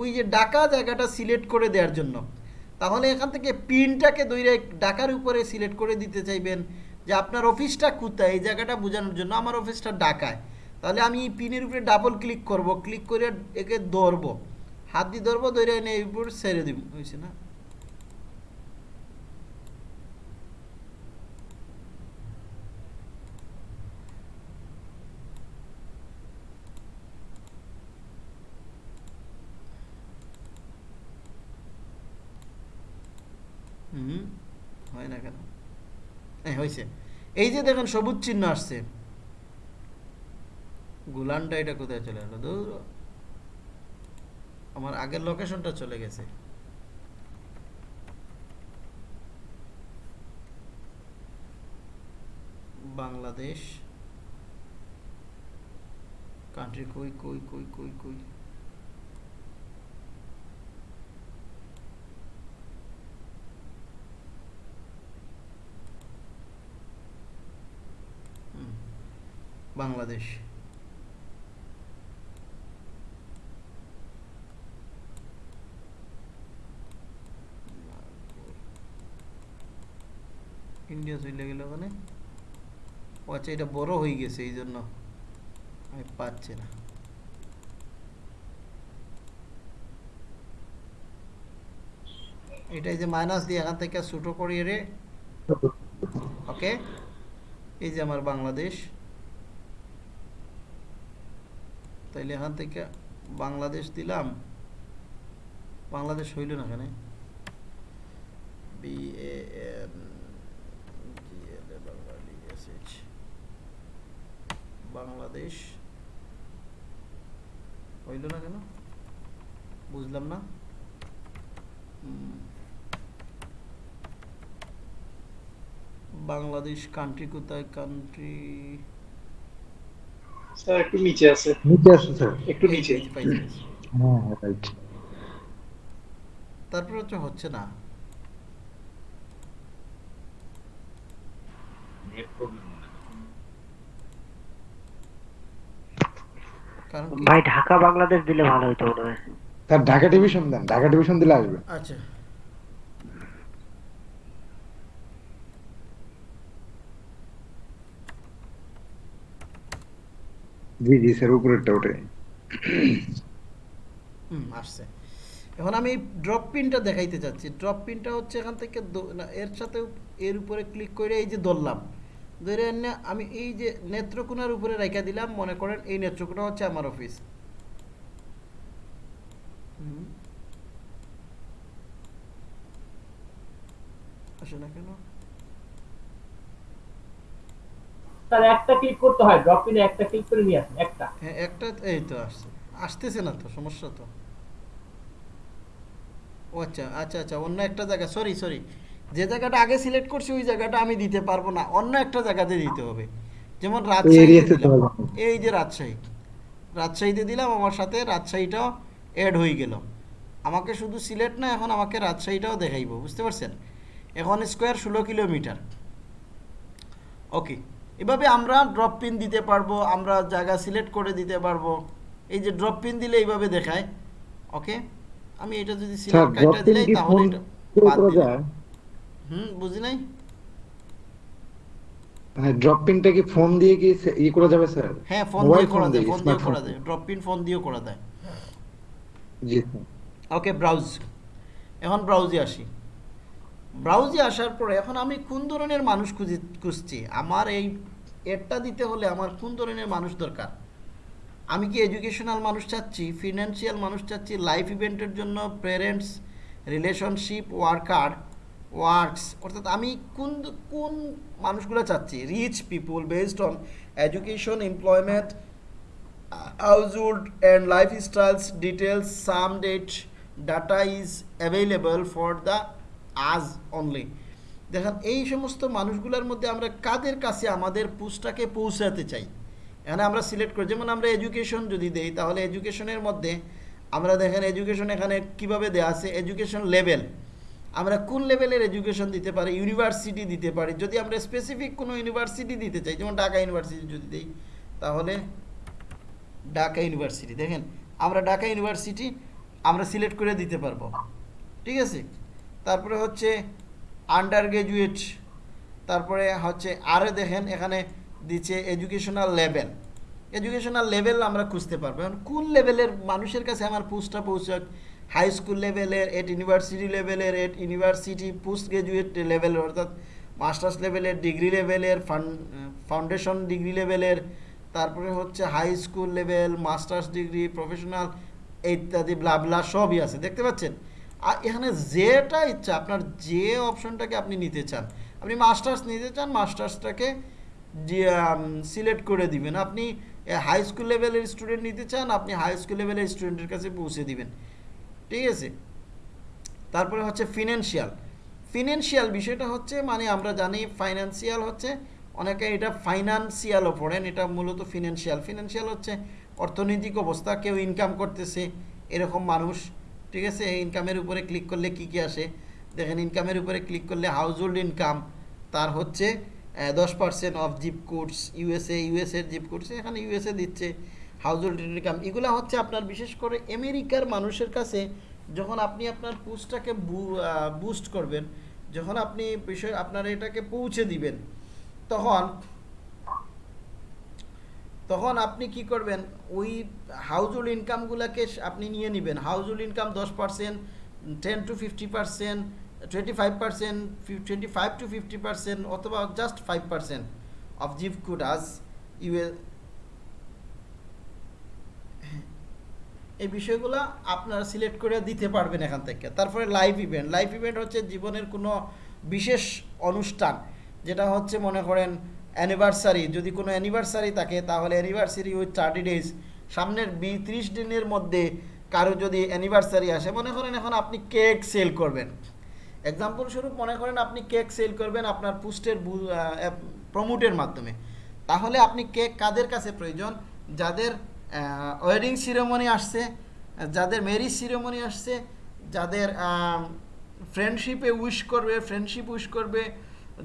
ওই যে ডাকা জায়গাটা সিলেক্ট করে দেওয়ার জন্য। তাহলে এখান থেকে পিনটাকে দইরে ডাকার উপরে সিলেক্ট করে দিতে চাইবেন। যে আপনার অফিসটা কোথায়, এই জায়গাটা বোঝানোর জন্য আমার অফিসটা ডাকায় তাহলে আমি পিনের উপরে ডাবল ক্লিক করব ক্লিক করে একে ধরবো। হাত দিয়ে ধরবো, ধরে এনে এই উপর ছেড়ে দিব। হয়েছে না? হুম, হয় না কেন? হ্যাঁ হয়েছে এই যে দেখেন সবুজ চিহ্ন আসছে। গুলানটা এটা কোথায় চলে গেল? আমার আগের লোকেশনটা চলে গেছে। বাংলাদেশ। কান্ট্রি কই কই কই কই কই হুম, বাংলাদেশ। ইন্ডিয়া চলে গেল ওখানে। ও আচ্ছা এটা বড় হয়ে গেছে এই জন্য আমি পাচ্ছি না। এটাই যে মাইনাস দিয়ে এখান থেকে ছোটো করিয়ে রে। ওকে এই যে আমার বাংলাদেশ। তাইলে এখান থেকে বাংলাদেশ দিলাম। বাংলাদেশ হইল না এখানে? বি এ এন বাংলাদেশ হইল না কেন? বুঝলাম না। বাংলাদেশ কান্ট্রি কোথায়? কান্ট্রি স্যার একটু নিচে আছে। নিচে আসো স্যার। একটু নিচে। হ্যাঁ রাইট তারপর হচ্ছে হচ্ছে না। ভাই ঢাকা বাংলাদেশ দিলে ভালো হতো মনে হয়। স্যার ঢাকা ডিভিশন দেন। ঢাকা ডিভিশন দিলে আসবে। আচ্ছা। জি জি, স্যার হুম, আসছে। এখন আমি ড্রপ পিনটা দেখাইতে চাচ্ছি। ড্রপ পিনটা হচ্ছে এখান থেকে এর সাথে এর উপরে ক্লিক করে এই যে ধরলাম। ধরে আমি এই যে নেত্রকোনার উপরে রেখে দিলাম, মনে করেন এই নেত্রকোনা হচ্ছে আমার অফিস। আসে না কেন? স্যার একটা ক্লিক করতে হয় ড্রপ পিনে একটা ক্লিক করে নিয়ে আসেন একটা। হ্যাঁ একটা এই তো আসছে। আসতেছে না তো সমস্যা তো। ও আচ্ছা আচ্ছা আচ্ছা অন্য একটা জায়গা সরি সরি যে জায়গাটা আগে সিলেক্ট করছি ওই জায়গাটা আমি দিতে পারব না। অন্য একটা জায়গাতে দিতে হবে। যেমন যাবে। এই যে রাজশাহী। রাজশাহীতে দিলাম আমার সাথে রাজশাহীটাও অ্যাড হয়ে গেল। আমাকে শুধু সিলেট না এখন আমাকে রাজশাহীটাও দেখাইব বুঝতে পারছেন? এখন স্কোয়ার ষোলো কিলোমিটার। ওকে এভাবে আমরা ড্রপ পিন দিতে পারব আমরা জায়গা সিলেক্ট করে দিতে পারব। এই যে ড্রপ পিন দিলে এইভাবে দেখায়। ওকে আমি এটা যদি সিলেক্ট কাইটা দিলাই তাহলে এটা বাদ দিলাম। হুম বুঝি নাই? ড্রপ পিনটা কি ফোন দিয়ে কি ই করা যাবে স্যার হ্যাঁ ফোন দিয়ে করা যায় ফোন দিয়ে করা যায়। ড্রপ পিন ফোন দিয়েও করা যায়। জি ওকে ব্রাউজ এখন ব্রাউজে আসি। ব্রাউজে আসার পরে এখন আমি কোন ধরনের মানুষ খুঁজি, খুঁজছি? আমার এই এডটা দিতে হলে আমার কোন ধরনের মানুষ দরকার? আমি কি এডুকেশনাল মানুষ চাচ্ছি ফিনান্সিয়াল মানুষ চাচ্ছি লাইফ ইভেন্টের জন্য প্যারেন্টস রিলেশনশিপ ওয়ার্কার ওয়ার্কস অর্থাৎ আমি কোন কোন মানুষগুলো চাচ্ছি? Reach people based on education employment household and lifestyles, details some date data is available for the as only দেখেন, এই সমস্ত মানুষগুলোর মধ্যে আমরা কাদের কাছে আমাদের পুস্টটাকে পৌঁছাতে চাই? এখানে আমরা সিলেক্ট করি। যেমন আমরা এডুকেশন যদি দেই, তাহলে এডুকেশনের মধ্যে আমরা দেখেন এডুকেশন এখানে কীভাবে দেওয়া আছে? এডুকেশন লেভেল আমরা কোন লেভেলের এডুকেশন দিতে পারি? ইউনিভার্সিটি দিতে পারি। যদি আমরা স্পেসিফিক কোনো ইউনিভার্সিটি দিতে চাই, যেমন ঢাকা ইউনিভার্সিটি যদি দিই, তাহলে ঢাকা ইউনিভার্সিটি দেখেন, আমরা ঢাকা ইউনিভার্সিটি আমরা সিলেক্ট করে দিতে পারব। ঠিক আছে? তারপরে হচ্ছে আন্ডার গ্রাজুয়েট তারপরে হচ্ছে আরও দেখেন এখানে দিচ্ছে এডুকেশনাল লেভেল এডুকেশনাল লেভেল আমরা খুঁজতে পারব। এখন কোন লেভেলের মানুষের কাছে আমার পোস্টটা পৌঁছাক? হাই স্কুল লেভেলের এট ইউনিভার্সিটি লেভেলের এট ইউনিভার্সিটি পোস্ট গ্রাজুয়েট লেভেলের অর্থাৎ মাস্টার্স লেভেলের ডিগ্রি লেভেলের ফাউন্ডেশন ডিগ্রি লেভেলের তারপরে হচ্ছে high school level masters degree professional ইত্যাদি ব্লাবলা সবই আছে। দেখতে পাচ্ছেন? আর এখানে যেটা ইচ্ছা, আপনার যে অপশনটাকে আপনি নিতে চান। আপনি মাস্টার্স নিতে চান, মাস্টার্সটাকে সিলেক্ট করে দিবেন। আপনি হাই স্কুল লেভেলের স্টুডেন্ট নিতে চান, আপনি হাই স্কুল লেভেলের স্টুডেন্টের কাছে পৌঁছে দিবেন। ঠিক আছে? তারপরে হচ্ছে ফিনান্সিয়াল ফিনান্সিয়াল বিষয়টা হচ্ছে মানে আমরা জানি ফাইন্যান্সিয়াল হচ্ছে, অনেকে এটা ফাইন্যান্সিয়ালও পড়েন, এটা মূলত ফিনান্সিয়াল ফিনান্সিয়াল হচ্ছে অর্থনৈতিক অবস্থা, কেউ ইনকাম করতেছে, এরকম মানুষ। ঠিক আছে ইনকামের উপরে ক্লিক করলে কি কি আসে? দেখেন ইনকামের উপরে ক্লিক করলে হাউস হোল্ড ইনকাম তার হচ্ছে দশ percent of zip codes USA ইউএসএর zip codes এখানে ইউএসএ দিচ্ছে হাউস হোল্ড ইনকাম এগুলো হচ্ছে আপনার বিশেষ করে আমেরিকার মানুষের কাছে যখন আপনি আপনার পোস্টটাকে বুস্ট করবেন, যখন আপনি বিষয়, আপনার এটাকে পৌঁছে দিবেন, তখন তখন আপনি কি করবেন? ওই হাউজহোল্ড ইনকামগুলোকে আপনি নিয়ে নেবেন। হাউজহোল্ড ইনকাম দশ percent ten to fifty percent twenty five percent twenty five to fifty percent অথবা just five percent of zip codes U A এই বিষয়গুলো আপনারা সিলেক্ট করে দিতে পারবেন এখান থেকে। তারপরে লাইভ ইভেন্ট লাইভ ইভেন্ট হচ্ছে জীবনের কোনো বিশেষ অনুষ্ঠান, যেটা হচ্ছে মনে করেন অ্যানিভার্সারি যদি কোনো অ্যানিভার্সারি থাকে, তাহলে অ্যানিভার্সারি উইথ থার্টি ডেজ সামনের বি ত্রিশ দিনের মধ্যে কারও যদি অ্যানিভার্সারি আসে, মনে করেন এখন আপনি কেক সেল করবেন। এক্সাম্পল স্বরূপ মনে করেন আপনি কেক সেল করবেন আপনার পোস্টের প্রমোটের মাধ্যমে। তাহলে আপনি কেক কাদের কাছে প্রয়োজন? যাদের ওয়েডিং সিরেমনি আসছে, যাদের ম্যারিজ সিরেমনি আসছে, যাদের ফ্রেন্ডশিপে উইশ করবে ফ্রেন্ডশিপ উইশ করবে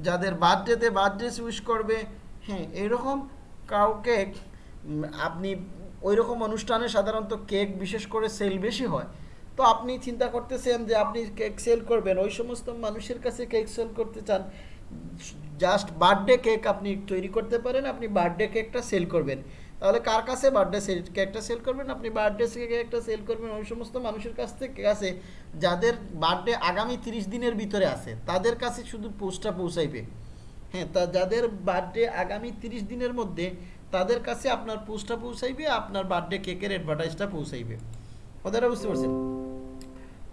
যাদের বার্থডেতে বার্থডে উইশ করবে হ্যাঁ এরকম কাউকে আপনি ওই রকম অনুষ্ঠানে সাধারণত কেক বিশেষ করে সেল বেশি হয়। তো আপনি চিন্তা করতেছেন যে আপনি কেক সেল করবেন, ওই সমস্ত মানুষের কাছে কেক সেল করতে চান, জাস্ট বার্থডে কেক আপনি তৈরি করতে পারেন, আপনি বার্থডে কেকটা সেল করবেন। তাহলে কার কাছে বার্থডে সেল কেকটা সেল করবেন, আপনি বার্থডে কেকটা সেল করবেন, ওই সমস্ত মানুষের কাছ থেকে কাছে যাদের বার্থডে আগামী তিরিশ দিনের ভিতরে আছে, তাদের কাছে শুধু পোস্টটা পৌঁছাইবে। হ্যাঁ তা যাদের বার্থডে আগামী তিরিশ দিনের মধ্যে, তাদের কাছে আপনার পোস্টটা পৌঁছাইবে, আপনার বার্থডে কেকের অ্যাডভার্টাইজটা পৌঁছাইবে। কথাটা বুঝতে পারছেন?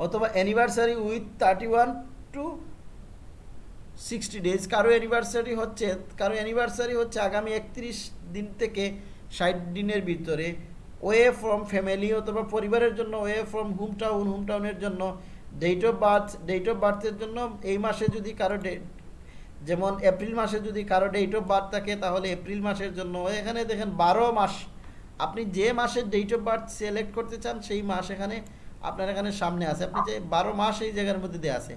অথবা anniversary with thirty one to sixty days কারও অ্যানিভার্সারি হচ্ছে, কারও অ্যানিভার্সারি হচ্ছে আগামী একত্রিশ দিন থেকে ষাট দিনের ভিতরে ওয়ে ফ্রম ফ্যামিলি অথবা পরিবারের জন্য way from home town home টাউনের জন্য date of birth date of বার্থের জন্য এই মাসে যদি কারও ডেট যেমন এপ্রিল মাসে যদি কারও ডেট অফ বার্থ থাকে, তাহলে এপ্রিল মাসের জন্য, এখানে দেখেন বারো মাস। আপনি যে মাসের ডেট অফ বার্থ সিলেক্ট করতে চান, সেই মাস এখানে আপনার এখানে সামনে আছে। আপনি যে বারো মাস এই জায়গার মধ্যে দেওয়া আছে।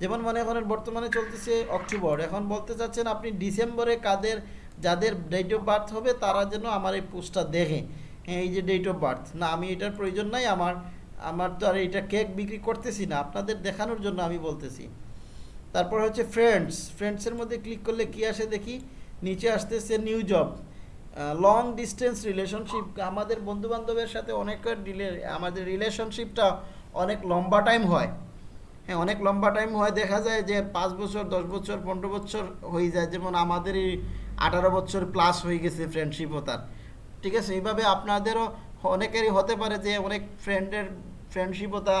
যেমন মনে করেন, বর্তমানে চলতেছে অক্টোবর। এখন বলতে চাচ্ছেন আপনি ডিসেম্বরে কাদের যাদের ডেট অফ বার্থ হবে, তারা যেন আমার এই পোস্টটা দেখে। হ্যাঁ এই যে ডেট অফ বার্থ না, আমি এটার প্রয়োজন নাই, আমার আমার তো আর এটা কেক বিক্রি করতেছি না। আপনাদের দেখানোর জন্য আমি বলতেছি। তারপর হচ্ছে ফ্রেন্ডস ফ্রেন্ডসের মধ্যে ক্লিক করলে কি আসে দেখি? নিচে আসতেছে new job long distance relationship আমাদের বন্ধু বান্ধবের সাথে অনেক ডিলে আমাদের রিলেশনশিপটা অনেক লম্বা টাইম হয়। হ্যাঁ অনেক লম্বা টাইম হয়। দেখা যায় যে পাঁচ বছর, দশ বছর, পনেরো বছর হয়ে যায়। যেমন আমাদেরই আঠারো বছর প্লাস হয়ে গেছে ফ্রেন্ডশিপও তার। ঠিক আছে, এইভাবে আপনাদেরও অনেকেরই হতে পারে যে অনেক ফ্রেন্ডের ফ্রেন্ডশিপতা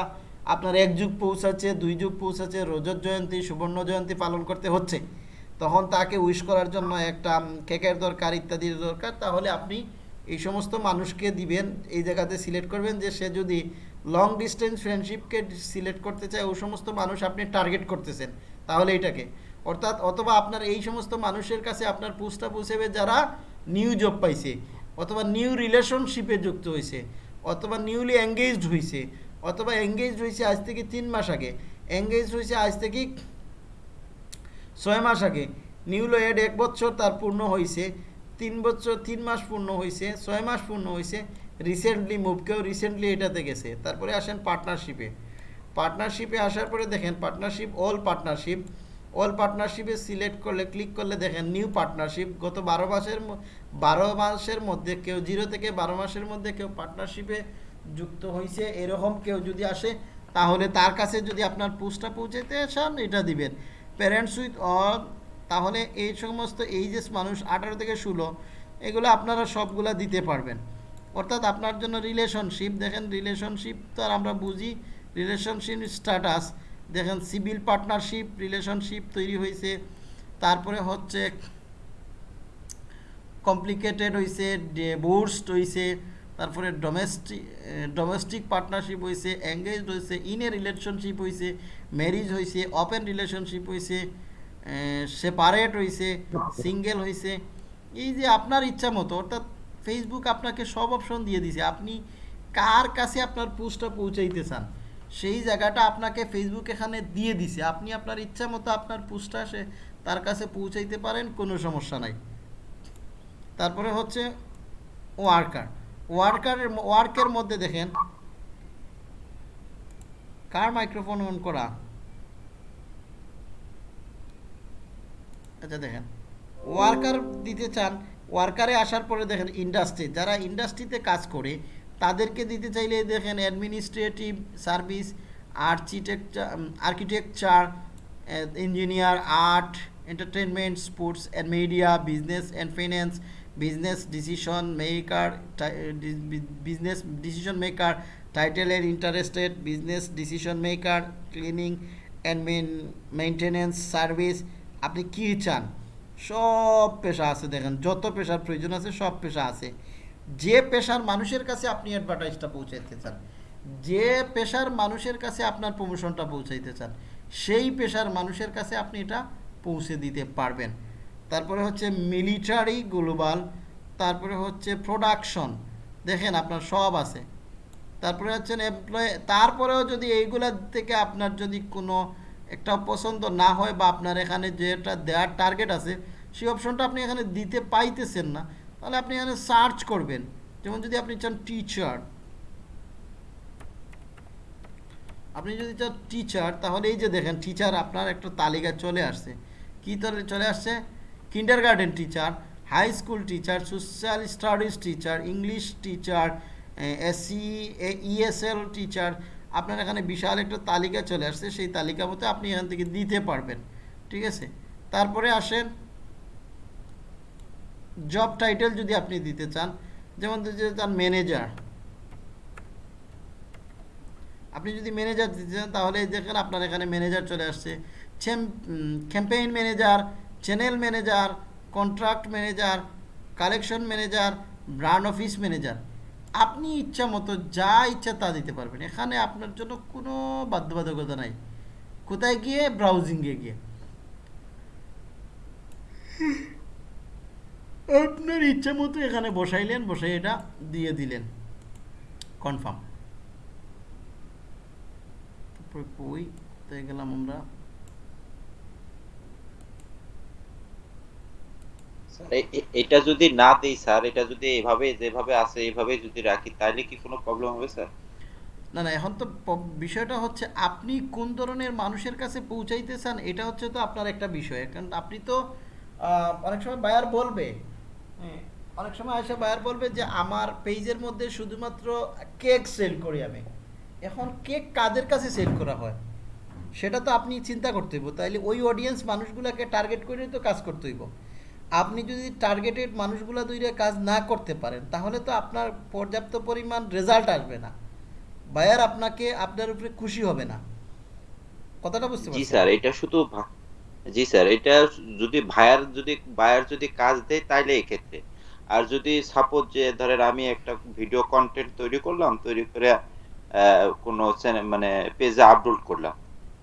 আপনার এক যুগ পৌঁছাচ্ছে, দুই যুগ পৌঁছাচ্ছে, রজত জয়ন্তী, সুবর্ণ জয়ন্তী পালন করতে হচ্ছে। তখন তাকে উইশ করার জন্য একটা কেকের দরকার ইত্যাদির দরকার। তাহলে আপনি এই সমস্ত মানুষকে দিবেন, এই জায়গাতে সিলেক্ট করবেন যে সে যদি লং ডিস্টেন্স ফ্রেন্ডশিপকে সিলেক্ট করতে চায় ওই সমস্ত মানুষ আপনি টার্গেট করতেছেন। তাহলে এটাকে। অর্থাৎ অথবা আপনার এই সমস্ত মানুষের কাছে আপনার পোস্টটা পৌঁছাবে যারা নিউ জব পাইছে, অথবা নিউ রিলেশনশিপে যুক্ত হয়েছে অথবা নিউলি এঙ্গেজড হয়েছে অথবা এঙ্গেজড হয়েছে আজ থেকে তিন মাস আগে এঙ্গেজড হয়েছে আজ থেকে ছয় মাস আগে নিউলো এড এক বছর তার পূর্ণ হয়েছে তিন বছর, তিন মাস পূর্ণ হয়েছে ছয় মাস পূর্ণ হয়েছে রিসেন্টলি মুভ কেউ রিসেন্টলি এটাতে গেছে, তারপরে আসেন পার্টনারশিপে পার্টনারশিপে আসার পরে দেখেন পার্টনারশিপ অল পার্টনারশিপ অল পার্টনারশিপে সিলেক্ট করলে ক্লিক করলে দেখেন নিউ পার্টনারশিপ গত বারো মাসের বারো মাসের মধ্যে কেউ জিরো থেকে বারো মাসের মধ্যে কেউ পার্টনারশিপে যুক্ত হয়েছে এরকম কেউ যদি আসে, তাহলে তার কাছে যদি আপনার পোস্টটা পৌঁছাতে চান, এটা দিবেন। প্যারেন্টস উইথ অল তাহলে এই সমস্ত এইজেস মানুষ আঠারো থেকে ষোলো, এগুলো আপনারা সবগুলা দিতে পারবেন। অর্থাৎ আপনার জন্য রিলেশনশিপ দেখেন রিলেশনশিপ তো আর আমরা বুঝি রিলেশনশিপ স্ট্যাটাস দেখেন সিভিল পার্টনারশিপ, রিলেশনশিপ তৈরি হয়েছে তারপরে হচ্ছে কমপ্লিকেটেড হয়েছে ডিভোর্সড হয়েছে তারপরে ডোমেস্টিক ডোমেস্টিক পার্টনারশিপ হয়েছে এঙ্গেজড হয়েছে ইন এ রিলেশনশিপ হয়েছে ম্যারিজ হয়েছে ওপেন রিলেশনশিপ হয়েছে সেপারেট হয়েছে সিঙ্গেল হয়েছে এই যে আপনার ইচ্ছা মতো, অর্থাৎ ফেসবুক আপনাকে সব অপশন দিয়ে দিছে। আপনি কার কাছে আপনার পোস্টটা পৌঁছাইতে চান? সেই জায়গাটা আপনাকে ফেসবুক এখানে দিয়ে দিছে। আপনি আপনার ইচ্ছা মতো আপনার পোস্টটা সে তার কাছে পৌঁছাইতে পারেন, কোনো সমস্যা নাই। তারপরে হচ্ছে ওয়ার্কার ওয়ার্কারের ওয়ার্কের মধ্যে দেখেন, কার মাইক্রোফোন অন করা? আচ্ছা দেখেন ওয়ার্কার দিতে চান ওয়ার্কারে আসার পরে দেখেন ইন্ডাস্ট্রি যারা ইন্ডাস্ট্রিতে কাজ করে তাদেরকে দিতে চাইলে দেখেন administrative service architecture architecture engineer art entertainment sports and media business and finance business decision maker business decision maker title এর interested business decision maker cleaning and main maintenance service আপনি কী চান? সব পেশা আছে দেখেন, যত পেশার প্রয়োজন আছে সব পেশা আছে। যে পেশার মানুষের কাছে আপনি অ্যাডভার্টাইজটা পৌঁছাইতে চান, যে পেশার মানুষের কাছে আপনার প্রমোশনটা পৌঁছাইতে চান, সেই পেশার মানুষের কাছে আপনি এটা পৌঁছে দিতে পারবেন। তারপরে হচ্ছে মিলিটারি গ্লোবাল তারপরে হচ্ছে প্রোডাকশন দেখেন আপনার সব আছে। তারপরে হচ্ছেন এমপ্লয় তারপরেও যদি এইগুলা থেকে আপনার যদি কোনো একটা পছন্দ না হয় বা আপনার এখানে যেটা দেওয়ার টার্গেট আছে, সেই অপশনটা আপনি এখানে দিতে পাইতেছেন না তাহলে আপনি এখানে সার্চ করবেন। যেমন যদি আপনি চান টিচার আপনি যদি চান টিচার তাহলে এই যে দেখেন টিচার আপনার একটা তালিকা চলে আসছে। কি তলে চলে আসছে? Kindergarten teacher high school teacher social studies teacher English teacher SC ESL teacher আপনার এখানে বিশাল একটা তালিকা চলে আসছে। সেই তালিকা মতো আপনি এখান থেকে দিতে পারবেন। ঠিক আছে? তারপরে আসেন জব টাইটেল যদি আপনি দিতে চান, যেমন দিতে চান ম্যানেজার আপনি যদি ম্যানেজার দিতে চান, তাহলে দেখেন আপনার এখানে ম্যানেজার চলে আসছে। Campaign manager channel manager contract manager collection manager brand office manager আপনি ইচ্ছা মতো যা ইচ্ছা তা দিতে পারবেন। এখানে আপনার জন্য কোনো বাধ্যবাধকতা নাই। কোথায় গিয়ে? ব্রাউজিংয়ে গিয়ে। আপনার ইচ্ছা মতো এখানে বসাইলেন বসাই এটা দিয়ে দিলেন। কনফার্ম তারপরে কই? কোথায় গেলাম আমরা? এটা যদি না দেই স্যার এটা যদি এভাবে যেভাবে আছে এইভাবে যদি রাখি তাহলে কি কোনো প্রবলেম হবে স্যার? না না এখন তো বিষয়টা হচ্ছে আপনি কোন ধরনের মানুষের কাছে পৌঁছাইতে চান এটা হচ্ছে তো আপনার একটা বিষয়। কারণ আপনি তো আহ, অনেক সময় বায়ার বলবে অনেক সময় এসে বায়ার বলবে যে আমার পেজের মধ্যে শুধুমাত্র কেক সেল করি আমি। এখন কেক কাদের কাছে সেল করা হয়? সেটা তো আপনি চিন্তা করতে হইব। তাইলে ওই অডিয়েন্স মানুষগুলোকে টার্গেট করে তো কাজ করতে হইব। আপনি যদি টার্গেটেড মানুষগুলো দুইটা কাজ না করতে পারেন তাহলে তো আপনার পর্যাপ্ত পরিমাণ রেজাল্ট আসবে না। বায়ার আপনাকে আপনার উপরে খুশি হবে না। কথাটা বুঝতে জি স্যার এটা শুধু জি স্যার এটা যদি ভায়ার যদি বায়ার যদি কাজ দেয় তাইলে এক্ষেত্রে। আর যদি সাপোজ যে ধরেন আমি একটা ভিডিও কন্টেন্ট তৈরি করলাম তৈরি করে কোনো মানে পেজে আপলোড করলাম।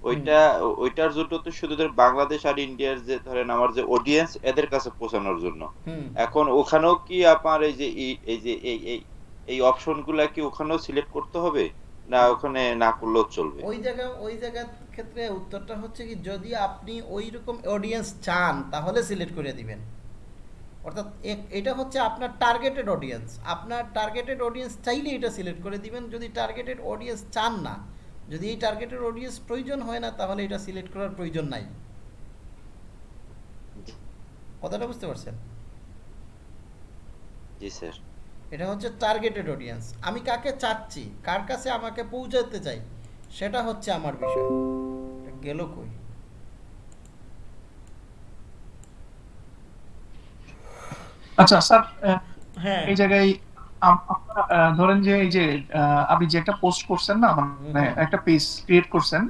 ওইটা ওইটার জন্য তো শুধু ধর বাংলাদেশ আর ইন্ডিয়ার যে ধরেন আমার যে অডিয়েন্স এদের কাছে পৌঁছানোর জন্য। এখন ওখানেও কি আপনার এই যে এই যে এই এই এই অপশনগুলা কি ওখানেও সিলেক্ট করতে হবে? না ওখানে না করলেও চলবে? ওই জায়গা ওই জায়গার ক্ষেত্রে উত্তরটা হচ্ছে কি যদি আপনি ওই রকম অডিয়েন্স চান তাহলে সিলেক্ট করে দিবেন। অর্থাৎ এটা হচ্ছে আপনার টার্গেটেড অডিয়েন্স আপনার টার্গেটেড অডিয়েন্স চাইলে এটা সিলেক্ট করে দিবেন। যদি টার্গেটেড অডিয়েন্স চান না যদি এই টার্গেটেড অডিয়েন্স প্রয়োজন হয় না তাহলে এটা সিলেক্ট করার প্রয়োজন নাই। কথাটা বুঝতে পারছেন? জি স্যার। এটা হচ্ছে টার্গেটেড অডিয়েন্স আমি কাকে চাচ্ছি? কার কাছে আমাকে পৌঁছাতে চাই? সেটা হচ্ছে আমার বিষয়। গেল কই? আচ্ছা স্যার হ্যাঁ। এই জায়গায় ধরেন যে এই যে আপনি যে একটা পোস্ট করছেন না মানে একটা পেজ ক্রিয়েট করছেন।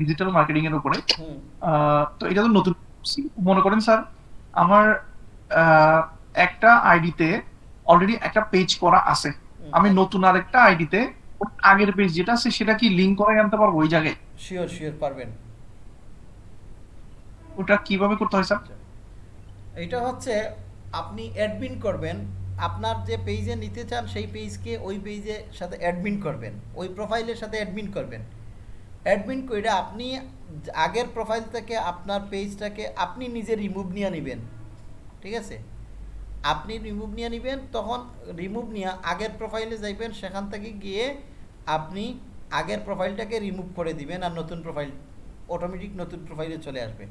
ডিজিটাল মার্কেটিং এর উপরে তো এটা তো নতুন মনে করেন স্যার আমার একটা আইডিতে অলরেডি একটা পেজ করা আছে। আমি নতুন আরেকটা আইডিতে আগের পেজ যেটা আছে সেটা কি লিংক করে আনতে পারব ওই জায়গায়? শিওর শিওর পারবেন। ওটা কীভাবে করতে হয় স্যার এটা হচ্ছে আপনি অ্যাডমিন করবেন আপনার যে পেজে নিতে চান সেই পেজকে ওই পেজে সাথে অ্যাডমিন করবেন ওই প্রোফাইলের সাথে অ্যাডমিন করবেন। অ্যাডমিন করে আপনি আগের প্রোফাইল থেকে আপনার পেজটাকে আপনি নিজে রিমুভ নিয়ে নেবেন। ঠিক আছে? আপনি রিমুভ নিয়ে নেবেন, তখন রিমুভ নিয়ে আগের প্রোফাইলে যাইবেন, সেখান থেকে গিয়ে আপনি আগের প্রোফাইলটাকে রিমুভ করে দিবেন আর নতুন প্রোফাইল অটোমেটিক নতুন প্রোফাইলে চলে আসবে।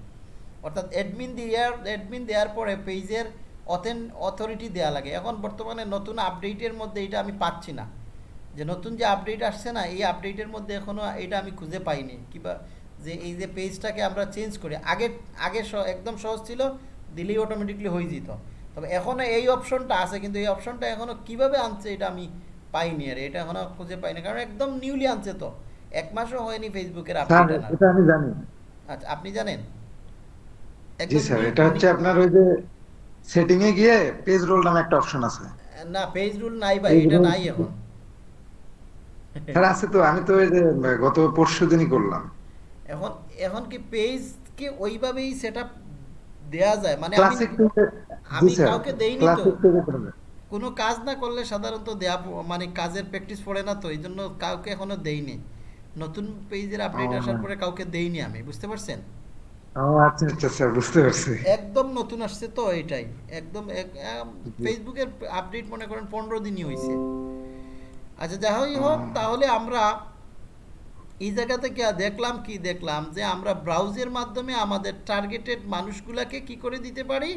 অর্থাৎ অ্যাডমিন দেওয়ার অ্যাডমিন দেওয়ার পরে পেজের অথেন অথরিটি দেওয়া লাগে। এখন বর্তমানে নতুন আপডেটের মধ্যে এটা আমি পাচ্ছি না। যে নতুন যে আপডেট আসছে না, এই আপডেটের মধ্যে এখনও এটা আমি খুঁজে পাইনি। কিবা যে এই যে পেজটাকে আমরা চেঞ্জ করি, আগে আগে একদম সহজ ছিল, দিলেই অটোমেটিকলি হয়ে যেত। তবে এখনও এই অপশনটা আছে কিন্তু এই অপশনটা এখনও কীভাবে আনছে এটা আমি পাইনি আর এটা এখনও খুঁজে পাইনি কারণ একদম নিউলি আনছে তো। এক মাসও হয়নি ফেসবুকের স্যার আপডেট আমি জানি। আচ্ছা আপনি জানেন? জি স্যার এটা হচ্ছে আপনার ওই যে সেটিং এ গিয়ে পেজ রোল নামে একটা অপশন আছে। না পেজ রুল নাই ভাই এটা নাই এখন। *laughs* স্যার আছে তো আমি তো ওই যে গত পরশু দিনই করলাম। এখন এখন কি পেজ পেজকে ওইভাবেই সেট দেওয়া যায়। মানে আমি আমি কাউকে দেইনি তো। কোনো কাজ না করলে সাধারণত দেয়া মানে কাজের প্র্যাকটিস পড়ে না তো এই জন্য কাউকে এখনও দেইনি। নতুন পেজের আপডেট আসার পরে কাউকে দেইনি আমি বুঝতে পারছেন? আচ্ছা আচ্ছা স্যার বুঝতে পারছি। একদম নতুন আসছে তো এটাই। একদম ফেসবুকের আপডেট মনে করেন পনেরো দিনই হয়েছে আচ্ছা যাই হোক তাহলে আমরা এই জায়গা থেকে দেখলাম কি দেখলাম যে আমরা ব্রাউজের মাধ্যমে আমাদের টার্গেটেড মানুষগুলাকে কি করে দিতে পারি?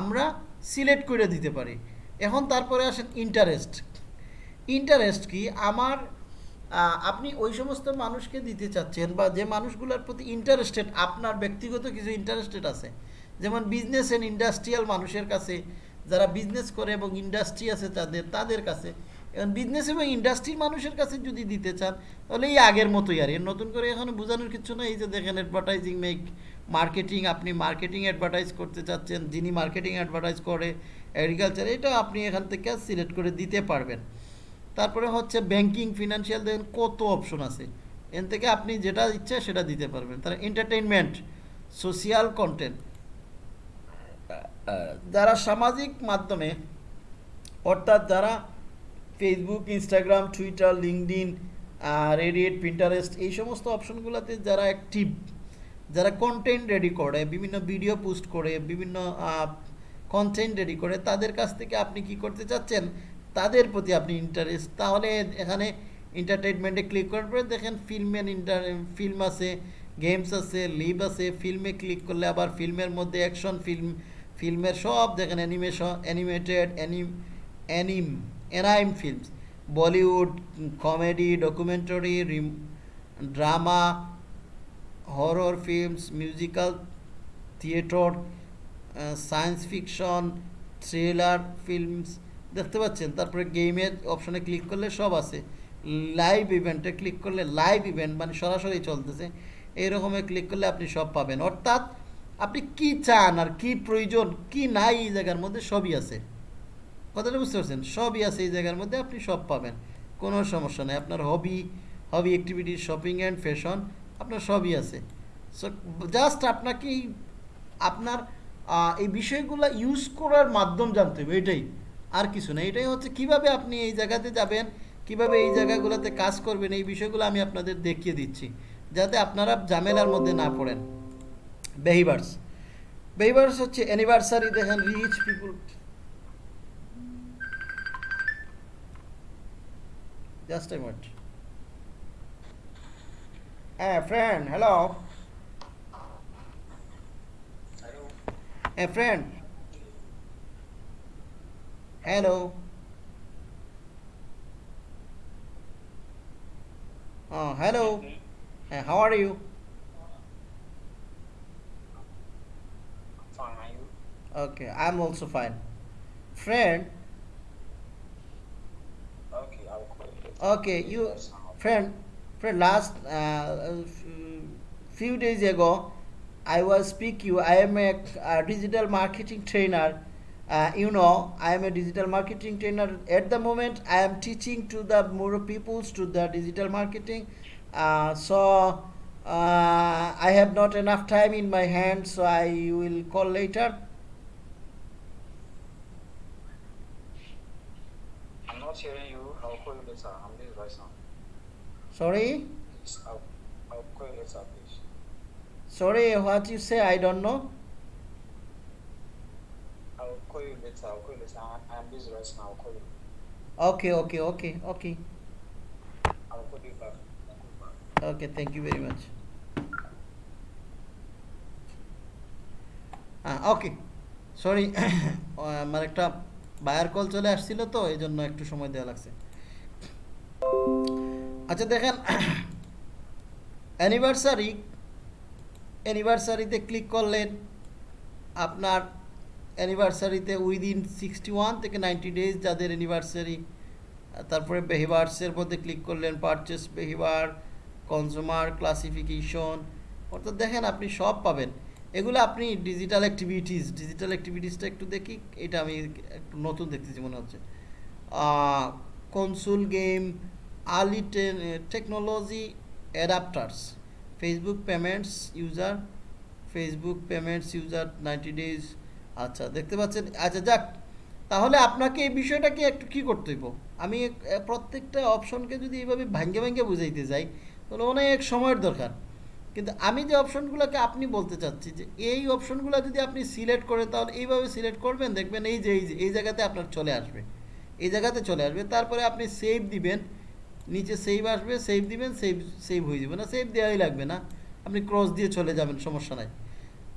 আমরা সিলেক্ট করে দিতে পারি। এখন তারপরে আসেন ইন্টারেস্ট ইন্টারেস্ট কি? আমার আপনি ওই সমস্ত মানুষকে দিতে চাচ্ছেন বা যে মানুষগুলোর প্রতি ইন্টারেস্টেড আপনার ব্যক্তিগত কিছু ইন্টারেস্টেড আছে। যেমন বিজনেস অ্যান্ড ইন্ডাস্ট্রিয়াল মানুষের কাছে, যারা বিজনেস করে এবং ইন্ডাস্ট্রি আছে তাদের তাদের কাছে। এখন বিজনেস এবং ইন্ডাস্ট্রির মানুষের কাছে যদি দিতে চান, তাহলে এই আগের মতোই আর। এর নতুন করে এখানে বোঝানোর কিছু না এই যে দেখেন অ্যাডভার্টাইজিং মেক মার্কেটিং আপনি মার্কেটিং অ্যাডভার্টাইজ করতে চাচ্ছেন, যিনি মার্কেটিং অ্যাডভার্টাইজ করে এগ্রিকালচার এটা আপনি এখান থেকে সিলেক্ট করে দিতে পারবেন। তারপরে হচ্ছে ব্যাংকিং ফিনান্সিয়াল দেখেন কত অপশন আছে। এন থেকে আপনি যেটা ইচ্ছে সেটা দিতে পারবেন। তার এন্টারটেইনমেন্ট সোশিয়াল কন্টেন্ট যারা সামাজিক মাধ্যমে, অর্থাৎ যারা Facebook Instagram Twitter LinkedIn Reddit Pinterest এই সমস্ত অপশনগুলোতে যারা অ্যাক্টিভ যারা কন্টেন্ট রেডি করে, বিভিন্ন ভিডিও পোস্ট করে, বিভিন্ন কন্টেন্ট রেডি করে, তাদের কাছ থেকে আপনি কি করতে চাচ্ছেন? তাদের প্রতি আপনি ইন্টারেস্ট তাহলে এখানে এন্টারটেনমেন্টে ক্লিক করার পরে দেখেন ফিল্ম ইন্টার ফিল্ম আছে গেমস আছে লিভ আছে ফিল্মে ক্লিক করলে আবার ফিল্মের মধ্যে অ্যাকশন ফিল্ম ফিল্মের সব দেখেন animation animated anime anime anime films. Bollywood, comedy, documentary drama, horror films, musical, theatre science fiction, thriller films. দেখতে পাচ্ছেন? তারপরে গেমের অপশনে ক্লিক করলে সব আছে। লাইভ ইভেন্টে ক্লিক করলে লাইভ ইভেন্ট মানে সরাসরি চলতেছে। এইরকমে ক্লিক করলে আপনি সব পাবেন। অর্থাৎ আপনি কি চান আর কি প্রয়োজন, কি নাই এই জায়গার মধ্যে সবই আছে। কথাটা বুঝতে পারছেন? সবই আছে এই জায়গার মধ্যে, আপনি সব পাবেন। কোনো সমস্যা নেই। আপনার hobby hobby activity shopping and fashion আপনার সবই আছে। সো জাস্ট আপনাকে আপনার এই বিষয়গুলো ইউজ করার মাধ্যম জানতে হবে, এটাই। আর কিছু না। এটাই হচ্ছে কীভাবে আপনি এই জায়গাতে যাবেন, কীভাবে এই জায়গাগুলোতে কাজ করবেন, এই বিষয়গুলো আমি আপনাদের দেখিয়ে দিচ্ছি। যাতে আপনারা ঝামেলার মধ্যে না পড়েন। বেহিভার্স বেহিভার্স হচ্ছে অ্যানিভার্সারি দেখেন reach people Just a minute. Hey, friend, hello. Hello. Hey, friend. Hello. Oh, hello. Hey, how are you? Fine. Okay, I'm also fine. Friend, okay, you, friend, friend, last uh, few days ago, I was speak you. I am a, a digital marketing trainer. Uh, you know, I am a digital marketing trainer. At the moment, I am teaching to the more peoples to the digital marketing. Uh, so uh, I have not enough time in my hand, so I will call later. I'm not hearing you. Sorry, sorry, what you say? I don't know. I'll call you later. I'll call you later. I'm, busy right now. I'll call you. Okay, okay, okay, okay, I'll call you back. Call you back. okay. Thank you very much. Okay sorry আমার একটা buyer call চলে আসছিল তো এই জন্য একটু সময় দেওয়া লাগছে আচ্ছা দেখেন অ্যানিভার্সারি অ্যানিভার্সারিতে ক্লিক করলেন, আপনার অ্যানিভার্সারিতে উইদিন সিক্সটি ওয়ান থেকে নাইনটি ডেজ যাদের অ্যানিভার্সারি তারপরে বেহিভার্সের মধ্যে ক্লিক করলেন পারচেস বেহিভার কনজিউমার ক্লাসিফিকেশন অর্থাৎ দেখেন আপনি সব পাবেন। এগুলো আপনি ডিজিটাল অ্যাক্টিভিটিস ডিজিটাল অ্যাক্টিভিটিসটা একটু দেখি, এটা আমি একটু নতুন দেখতেছি মনে হচ্ছে। Console game early technology adapters Facebook payments user Facebook payments user ninety days আচ্ছা দেখতে পাচ্ছেন? আচ্ছা যাক, তাহলে আপনাকে এই বিষয়টাকে একটু কি করতে হইব? আমি প্রত্যেকটা অপশনকে যদি এইভাবে ভাঙ্গে ভাঙ্গে বুঝাইতে যাই, তাহলে অনেক সময়ের দরকার। কিন্তু আমি যে অপশনগুলোকে আপনি বলতে চাচ্ছি, যে এই অপশনগুলো যদি আপনি সিলেক্ট করেন তাহলে এইভাবে সিলেক্ট করবেন, দেখবেন এই যে, এই জায়গাতে আপনার চলে আসবে। এই জায়গাতে চলে আসবে, তারপরে আপনি সেভ দিবেন। নিচে সেভ আসবে সেভ দিবেন সেভ সেভ হয়ে যাবে না সেভ দেওয়াই লাগবে না। আপনি ক্রস দিয়ে চলে যাবেন, সমস্যা নাই।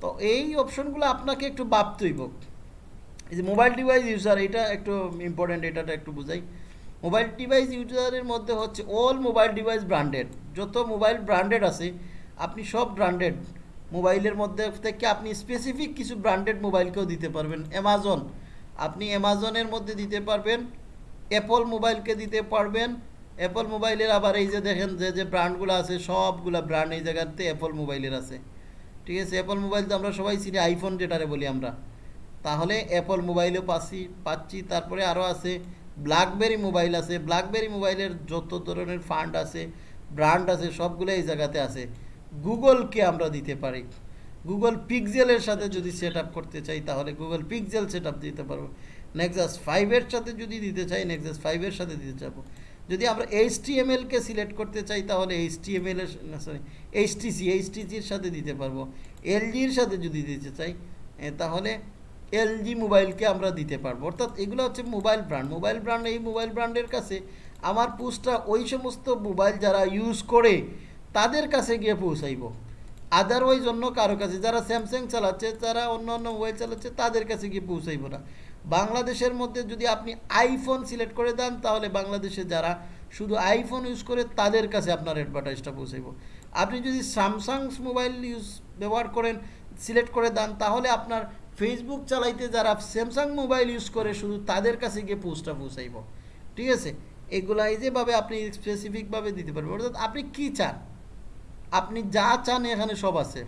তো এই অপশনগুলো আপনাকে একটু ভাবতেই হোক এই যে মোবাইল ডিভাইস ইউজার এটা একটু ইম্পর্টেন্ট এটাটা একটু বুঝাই। মোবাইল ডিভাইস ইউজারের মধ্যে হচ্ছে অল মোবাইল ডিভাইস ব্র্যান্ডেড যত মোবাইল ব্র্যান্ডেড আছে, আপনি সব ব্র্যান্ডেড মোবাইলের মধ্যে থেকে আপনি স্পেসিফিক কিছু ব্র্যান্ডেড মোবাইলকেও দিতে পারবেন। অ্যামাজন আপনি অ্যামাজনের মধ্যে দিতে পারবেন অ্যাপল মোবাইলকে দিতে পারবেন অ্যাপল মোবাইলের আবার এই যে দেখেন যে যে ব্র্যান্ডগুলো আছে, সবগুলা ব্র্যান্ড এই জায়গাতে অ্যাপল মোবাইলের আছে। ঠিক আছে? অ্যাপল মোবাইল তো আমরা সবাই চিনি আইফোন যেটারে বলি আমরা। তাহলে অ্যাপল মোবাইলও পাচ্ছি পাচ্ছি। তারপরে আরও আছে ব্ল্যাকবেরি মোবাইল আছে। ব্ল্যাকবেরি মোবাইলের যত ধরনের ফান্ড আছে ব্র্যান্ড আছে, সবগুলো এই জায়গাতে আছে। গুগলকে আমরা দিতে পারি। গুগল পিক্সেলের সাথে যদি সেট করতে চাই, তাহলে গুগল পিক্সেল সেট দিতে পারব। নেক্সাস ফাইভের সাথে যদি দিতে চাই নেক্সাস ফাইভের সাথে দিতে চাবো যদি আমরা এইচ এলকে সিলেক্ট করতে চাই, তাহলে এইচ টি এম এল এর sorry H T C H T সির সাথে দিতে পারব। এলজির সাথে যদি দিতে চাই তাহলে এলজি মোবাইলকে আমরা দিতে পারব। অর্থাৎ এগুলো হচ্ছে মোবাইল ব্র্যান্ড মোবাইল ব্র্যান্ড এই মোবাইল ব্র্যান্ডের কাছে আমার পোস্টটা ওই সমস্ত মোবাইল যারা ইউজ করে, তাদের কাছে গিয়ে পৌঁছাইব। আদারওয়াইজ অন্য কারও কাছে, যারা স্যামসাং চালাচ্ছে, যারা অন্য অন্য মোবাইল চালাচ্ছে, তাদের কাছে গিয়ে পৌঁছাইব না। বাংলাদেশের মধ্যে যদি আপনি আইফোন সিলেক্ট করে দেন, তাহলে বাংলাদেশে যারা শুধু আইফোন ইউজ করে, তাদের কাছে আপনার অ্যাডভার্টাইজটা পৌঁছাইব। আপনি যদি স্যামসাংস মোবাইল ইউজ ব্যবহার করেন সিলেক্ট করে দেন, তাহলে আপনার ফেসবুক চালাইতে যারা স্যামসাং মোবাইল ইউজ করে, শুধু তাদের কাছে গিয়ে পোস্টটা পৌঁছাইব। ঠিক আছে? এগুলা এই যেভাবে আপনি স্পেসিফিকভাবে দিতে পারবেন। অর্থাৎ আপনি কি চান? আপনি যা চান, এখানে সব আছে।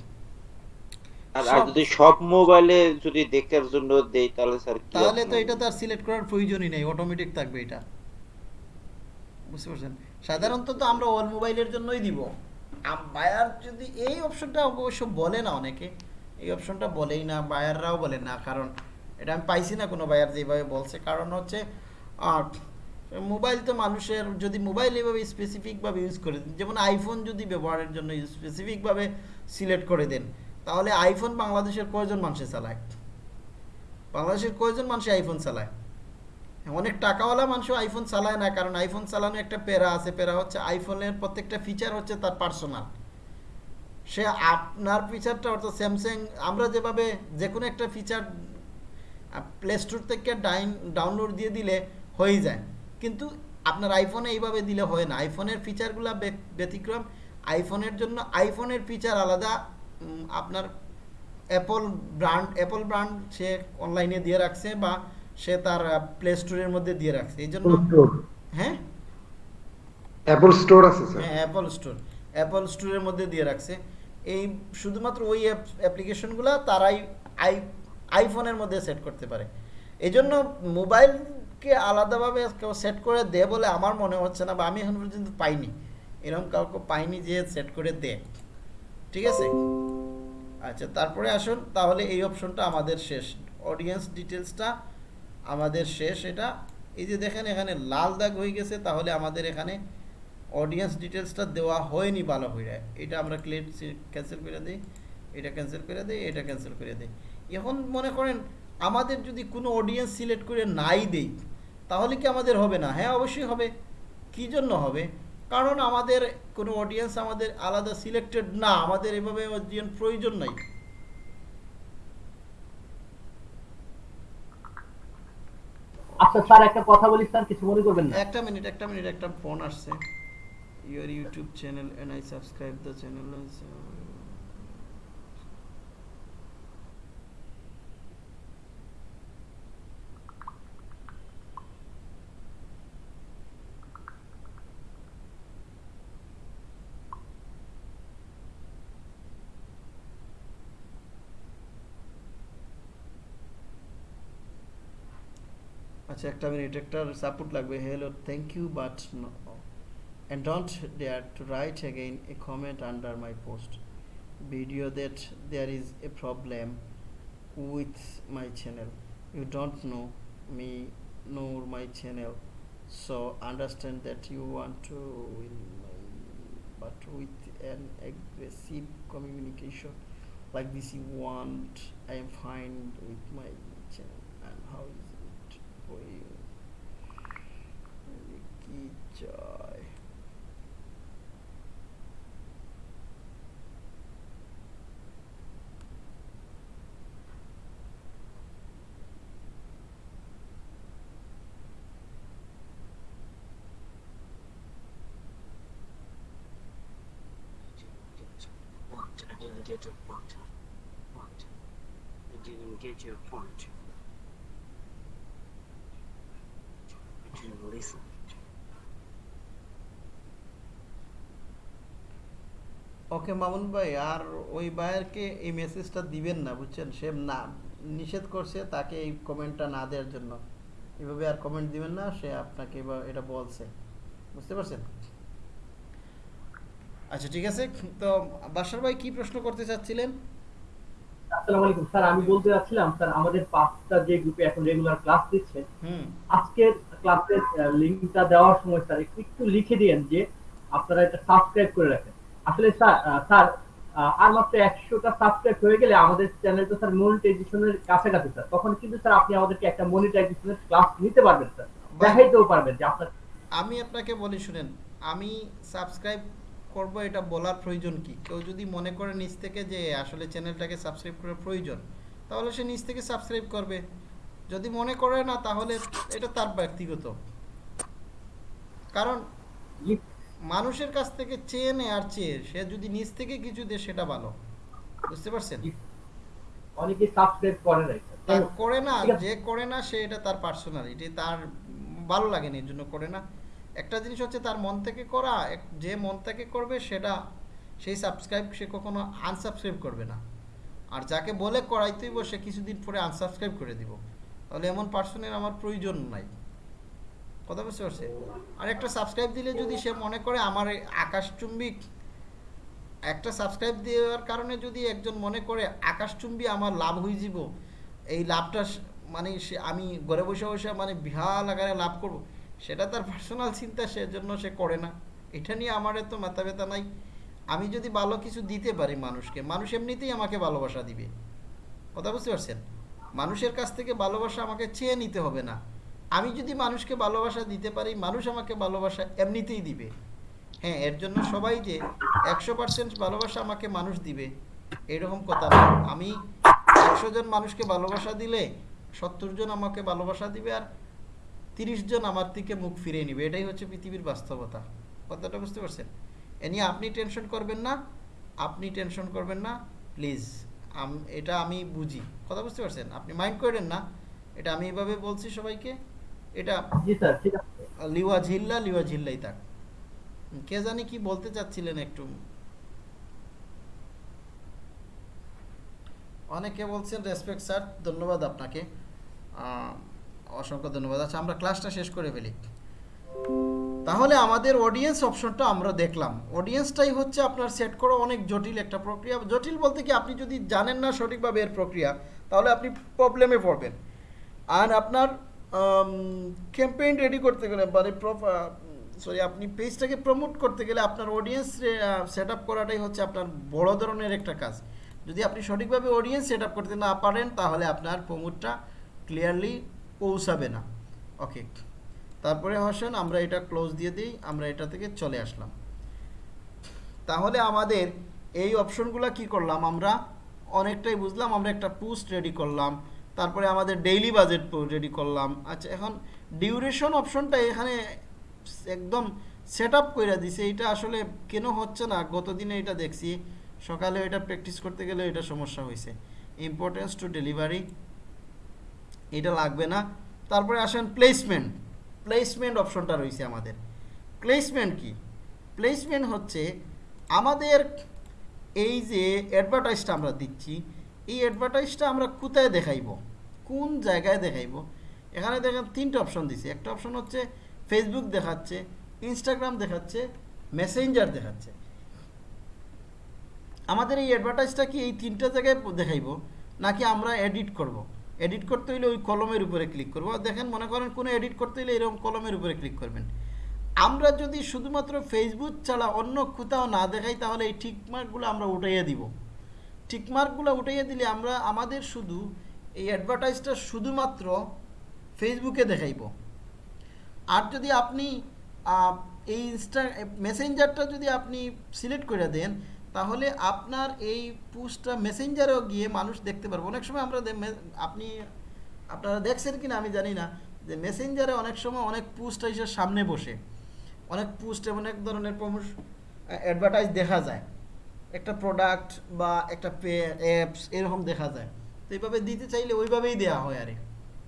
আর যদি সব মোবাইলে যদি দেখার জন্য দেই তাহলে স্যার তাহলে তো এটা তো আর সিলেক্ট করার প্রয়োজনই নেই অটোমেটিক থাকবে এটা। বুঝতে পারছেন? সাধারণত তো আমরা অল মোবাইলের জন্যই দিব। বায়ার যদি এই অপশনটা অবশ্য বলে না অনেকে এই অপশনটা বলেই না বায়াররাও বলে না কারণ এটা আমি পাইছি না কোনো বায়ার যেভাবে বলছে। কারণ হচ্ছে মোবাইল তো মানুষের যদি মোবাইল এভাবে স্পেসিফিকভাবে ইউজ করে দেন যেমন আইফোন যদি ব্যবহারের জন্য স্পেসিফিকভাবে সিলেক্ট করে দেন তাহলে আইফোন বাংলাদেশের কয়জন মানুষে চালায়? বাংলাদেশের কয়জন মানুষ আইফোন চালায়? অনেক টাকাওয়ালা মানুষ আইফোন চালায় না, কারণ আইফোন চালানো একটা প্যারা আছে। প্যারা হচ্ছে আইফোনের প্রত্যেকটা ফিচার হচ্ছে তার পার্সোনাল সে আপনার ফিচারটা অর্থাৎ স্যামসাং আমরা যেভাবে যে কোনো একটা ফিচার প্লে স্টোর থেকে ডাইন ডাউনলোড দিয়ে দিলে হয়ে যায়। কিন্তু আপনার আইফোনে এইভাবে দিলে হয় না। আইফোনের ফিচারগুলো ব্যতিক্রম আইফোনের জন্য আইফোনের ফিচার আলাদা আপনার অ্যাপল ব্র্যান্ড অ্যাপল ব্র্যান্ড সে অনলাইনে দিয়ে রাখছে বা সে তার প্লে স্টোরের মধ্যে দিয়ে রাখছে। এই জন্য হ্যাঁ? অ্যাপল স্টোর আছে স্যার হ্যাঁ অ্যাপল স্টোর অ্যাপল স্টোরের মধ্যে দিয়ে রাখছে। এই শুধুমাত্র ওই অ্যাপ্লিকেশনগুলো তারাই আই আইফোনের মধ্যে সেট করতে পারে। এই জন্য মোবাইলকে আলাদাভাবে কেউ সেট করে দে বলে আমার মনে হচ্ছে না বা আমি এখন পর্যন্ত পাইনি। এরকম কাউকে পাইনি যে সেট করে দে। ঠিক আছে? আচ্ছা তারপরে আসুন, তাহলে এই অপশনটা আমাদের শেষ। অডিয়েন্স ডিটেলসটা আমাদের শেষ। এটা এই যে দেখেন, এখানে লাল দাগ হয়ে গেছে, তাহলে আমাদের এখানে অডিয়েন্স ডিটেলসটা দেওয়া হয়নি ভালো হয়ে এটা আমরা ক্লিয়ার ক্যান্সেল করে দিই। এটা ক্যান্সেল করে দিই, এটা ক্যান্সেল করে দিই। এখন মনে করেন, আমাদের যদি কোনো অডিয়েন্স সিলেক্ট করে নাই দেই, তাহলে কি আমাদের হবে না? হ্যাঁ অবশ্যই হবে। কি জন্য হবে? কারণ আমাদের কোনো অডিয়েন্স আমাদের আলাদা সিলেক্টেড না আমাদের এভাবে অডিয়েন্স প্রয়োজন নাই। আচ্ছা স্যার একটা কথা বলি স্যার কিছু মনে করবেন না? একটা মিনিট একটা মিনিট একটা ফোন আসছে। Your YouTube channel and I subscribe the channel আচ্ছা একটা মিনিট একটা সাপোর্ট লাগবে hello thank you but no and don't dare to write again a comment under my post video that there is a problem with my channel you don't know me nor my channel so understand that you want to win my but with an aggressive communication like this you want i am fine with my channel and how is it for you কি চাই I didn't get your point. Point. I didn't get your point. I didn't listen. ওকে মামুন ভাই আর ওই ভাইয়েরকে এই মেসেজটা দিবেন না বুঝছেন? সে না নিষেধ করছে তাকে এই কমেন্টটা না দেওয়ার জন্য। এভাবে আর কমেন্ট দিবেন না সে আপনাকে এটা বলছে। বুঝতে পারছেন? আচ্ছা ঠিক আছে। তো বাসার ভাই কি প্রশ্ন করতে চাচ্ছিলেন? আসসালামু আলাইকুম। স্যার আমি বলতে চাচ্ছিলাম স্যার আমাদের পাঁচটা যে গ্রুপে এখন রেগুলার ক্লাস দিচ্ছেন হুম। আজকের ক্লাসের লিংকটা দেওয়ার সময় স্যার একটু লিখে দিয়েন যে আপনারা এটা সাবস্ক্রাইব করে রাখেন। আসলে স্যার আর মাত্র একশোটা সাবস্ক্রাইব হয়ে গেলে আমাদের চ্যানেল তো স্যার মনিটাইজেশনের কাছাকাছি স্যার তখন কিন্তু স্যার আপনি আমাদেরকে একটা মনিটাইজেশনের ক্লাস নিতে পারবেন স্যার দেখাইতেও পারবেন যে আপনার আমি আপনাকে বলি, শুনেন, আমি সাবস্ক্রাইব করব এটা বলার প্রয়োজন কি? কেউ যদি মনে করে নিজ থেকে যে আসলে চ্যানেলটাকে সাবস্ক্রাইব করার প্রয়োজন, তাহলে সে নিজ থেকে সাবস্ক্রাইব করবে। যদি মনে করে না তাহলে এটা তার ব্যক্তিগত। কারণ মানুষের কাছ থেকে চেয়ে নেয় আর চেয়ে সে যদি নিজ থেকে কিছু দেয় সেটা ভালো। বুঝতে পারছেন? অনেকে সাবস্ক্রাইব করে না যে করে না সে এটা তার পার্সোনালিটি তার ভালো লাগেনি এর জন্য করে না। একটা জিনিস হচ্ছে তার মন থেকে করা যে মন থেকে করবে সেটা সেই সাবস্ক্রাইব সে কখনো আনসাবস্ক্রাইব করবে না। আর যাকে বলে করাইতেই সে কিছুদিন পরে আনসাবস্ক্রাইব করে দিব। তাহলে এমন পার্সনের আমার প্রয়োজন নাই। কথা বুঝতে পারছে আর একটা সাবস্ক্রাইব দিলে যদি সে মনে করে আমার আকাশচুম্বিক একটা সাবস্ক্রাইব দেওয়ার কারণে যদি একজন মনে করে আকাশচুম্বী আমার লাভ হয়ে যাব, এই লাভটা মানে সে, আমি ঘরে বসে বসে মানে বিহাল আকারে লাভ করব, সেটা তার পার্সোনাল চিন্তা, সেজন্য সে করে না। এটা নিয়ে আমার এত মাথা ব্যথা নাই। আমি যদি ভালো কিছু দিতে পারি মানুষকে, মানুষ এমনিতেই আমাকে ভালোবাসা দিবে। কথা বুঝতে পারছেন? মানুষের কাছ থেকে ভালোবাসা আমাকে চেয়ে নিতে হবে না। আমি যদি মানুষকে ভালোবাসা দিতে পারি, মানুষ আমাকে ভালোবাসা এমনিতেই দিবে। হ্যাঁ এর জন্য সবাই যে একশো পার্সেন্ট ভালোবাসা আমাকে মানুষ দিবে, এরকম কথা না। আমি একশো জন মানুষকে ভালোবাসা দিলে সত্তর জন আমাকে ভালোবাসা দিবে আর তিরিশ জন আমার থেকে মুখ ফিরিয়ে নিবে। এটাই হচ্ছে পৃথিবীর বাস্তবতা। কথাটা বুঝতে পারছেন? এ নিয়ে আপনি টেনশন করবেন না। আপনি টেনশন করবেন না। প্লিজ। এটা আমি বুঝি। কথা বুঝতে পারছেন? আপনি মাইন্ড করেন না। এটা আমি এভাবে বলছি সবাইকে। এটা জি স্যার ঠিক আছে। লিওয়া ঝিল্লা লিওয়া ঝিল্লাই থাক। কে জানি কি বলতে চাচ্ছিলেন একটু। অনেকে বলছেন রেসপেক্ট স্যার ধন্যবাদ আপনাকে। অসংখ্য ধন্যবাদ। আচ্ছা আমরা ক্লাসটা শেষ করে ফেলি। তাহলে আমাদের অডিয়েন্স অপশনটা আমরা দেখলাম। অডিয়েন্সটাই হচ্ছে আপনার সেট করা অনেক জটিল একটা প্রক্রিয়া। জটিল বলতে কি, আপনি যদি জানেন না সঠিকভাবে এর প্রক্রিয়া, তাহলে আপনি প্রবলেমে পড়বেন। আর আপনার ক্যাম্পেইন রেডি করতে গেলে মানে সরি আপনি পেজটাকে প্রমোট করতে গেলে আপনার অডিয়েন্স সেট আপ করাটাই হচ্ছে আপনার বড় ধরনের একটা কাজ। যদি আপনি সঠিকভাবে অডিয়েন্স সেট আপ করতে না পারেন, তাহলে আপনার প্রমোটটা ক্লিয়ারলি পৌঁছাবে না। ওকে তারপরে হাসান আমরা এটা ক্লোজ দিয়ে দিই, আমরা এটা থেকে চলে আসলাম। তাহলে আমাদের এই অপশনগুলো কি করলাম আমরা? অনেকটাই বুঝলাম, আমরা একটা পোস্ট রেডি করলাম, তারপরে আমাদের ডেইলি বাজেট রেডি করলাম। আচ্ছা এখন ডিউরেশন অপশনটা এখানে একদম সেট আপ করে দিছে, এটা আসলে কেন হচ্ছে না? গতদিনে এটা দেখছি, সকালে এটা প্র্যাকটিস করতে গেলে এটা সমস্যা হয়েছে ইম্পর্টেন্স টু ডেলিভারি এটা লাগবে না। তারপরে আসেন প্লেসমেন্ট প্লেসমেন্ট অপশনটা রয়েছে আমাদের। প্লেসমেন্ট কি? প্লেসমেন্ট হচ্ছে আমাদের এই যে অ্যাডভার্টাইজটা আমরা দিচ্ছি, এই অ্যাডভার্টাইজটা আমরা কোথায় দেখাইব? কোন জায়গায় দেখাইব? এখানে দেখেন তিনটে অপশন দিছে। একটা অপশন হচ্ছে ফেসবুক দেখাচ্ছে ইনস্টাগ্রাম দেখাচ্ছে মেসেঞ্জার দেখাচ্ছে। আমাদের এই অ্যাডভার্টাইজটা কি এই তিনটা জায়গায় দেখাইব, নাকি আমরা এডিট করব। এডিট করতে হলে ওই কলমের উপরে ক্লিক করব। আর দেখেন, মনে করেন কোনো এডিট করতে হলে এরকম কলমের উপরে ক্লিক করবেন। আমরা যদি শুধুমাত্র ফেসবুক ছাড়া অন্য কোথাও না দেখাই, তাহলে এই টিকমার্কগুলো আমরা উঠাইয়া দিব। টিকমার্কগুলো উঠাইয়া দিলে আমরা আমাদের শুধু এই অ্যাডভার্টাইজটা শুধুমাত্র ফেসবুকে দেখাইব। আর যদি আপনি এই ইনস্টা মেসেঞ্জারটা যদি আপনি সিলেক্ট করে দেন তাহলে আপনার এই পোস্টটা মেসেঞ্জারেও গিয়ে মানুষ দেখতে পারবে। অনেক সময় আমরা আপনি, আপনারা দেখছেন কি না আমি জানি না, যে মেসেঞ্জারে অনেক সময় অনেক পোস্ট এসে সামনে বসে। অনেক পোস্ট অনেক ধরনের প্রমোশ অ্যাডভার্টাইজ দেখা যায়। একটা প্রোডাক্ট বা একটা পে অ্যাপস এরকম দেখা যায়। তো এইভাবে দিতে চাইলে ওইভাবেই দেওয়া হয় আরে।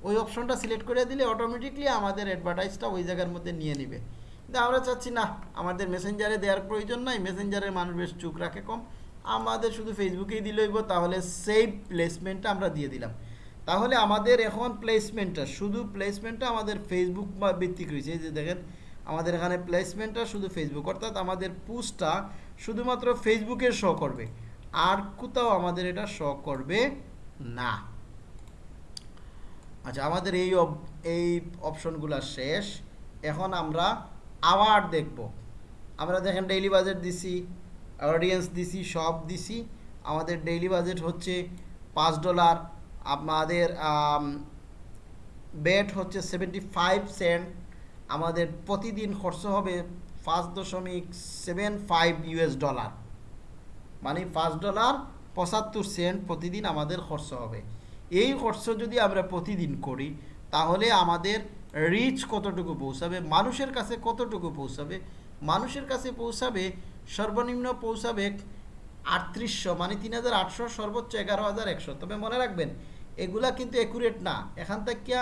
ওই অপশনটা সিলেক্ট করে দিলে অটোমেটিকলি আমাদের অ্যাডভার্টাইজটা ওই জায়গার মধ্যে নিয়ে নেবে। আমরা চাচ্ছি, না, আমাদের মেসেঞ্জারে দেওয়ার প্রয়োজন নাই মেসেঞ্জারের মানুষ বেশ চুপ রাখে কম। আমাদের শুধু ফেসবুকেই দিলেইব তাহলে সেই প্লেসমেন্টটা আমরা দিয়ে দিলাম। তাহলে আমাদের এখন প্লেসমেন্টটা শুধু প্লেসমেন্টটা আমাদের ফেসবুক বা ভিত্তিক রয়েছে। যে দেখেন, আমাদের এখানে প্লেসমেন্টটা শুধু ফেসবুক অর্থাৎ আমাদের পোস্টটা শুধুমাত্র ফেসবুকে শো করবে। আর কোথাও আমাদের এটা শো করবে না। আচ্ছা আমাদের এই এই অপশনগুলো শেষ। এখন আমরা আবার দেখব। আমরা দেখেন ডেইলি বাজেট দিছি অডিয়েন্স দিছি, সব দিছি। আমাদের ডেইলি বাজেট হচ্ছে পাঁচ ডলার আমাদের বেট হচ্ছে সেভেন্টি ফাইভ সেন্ট আমাদের প্রতিদিন খরচ হবে পাঁচ দশমিক সেভেন ফাইভ ইউএস ডলার মানে পাঁচ ডলার পঁচাত্তর সেন্ট প্রতিদিন আমাদের খরচ হবে। এই খরচ যদি আমরা প্রতিদিন করি, তাহলে আমাদের রিচ কতটুকু পৌঁছাবে, মানুষের কাছে কতটুকু পৌঁছাবে? মানুষের কাছে পৌঁছাবে, সর্বনিম্ন পৌঁছাবে আটত্রিশশো মানে তিন হাজার আটশো, সর্বোচ্চ এগারো হাজার একশো। তবে মনে রাখবেন, এগুলা কিন্তু অ্যাকুরেট না। এখান থেকে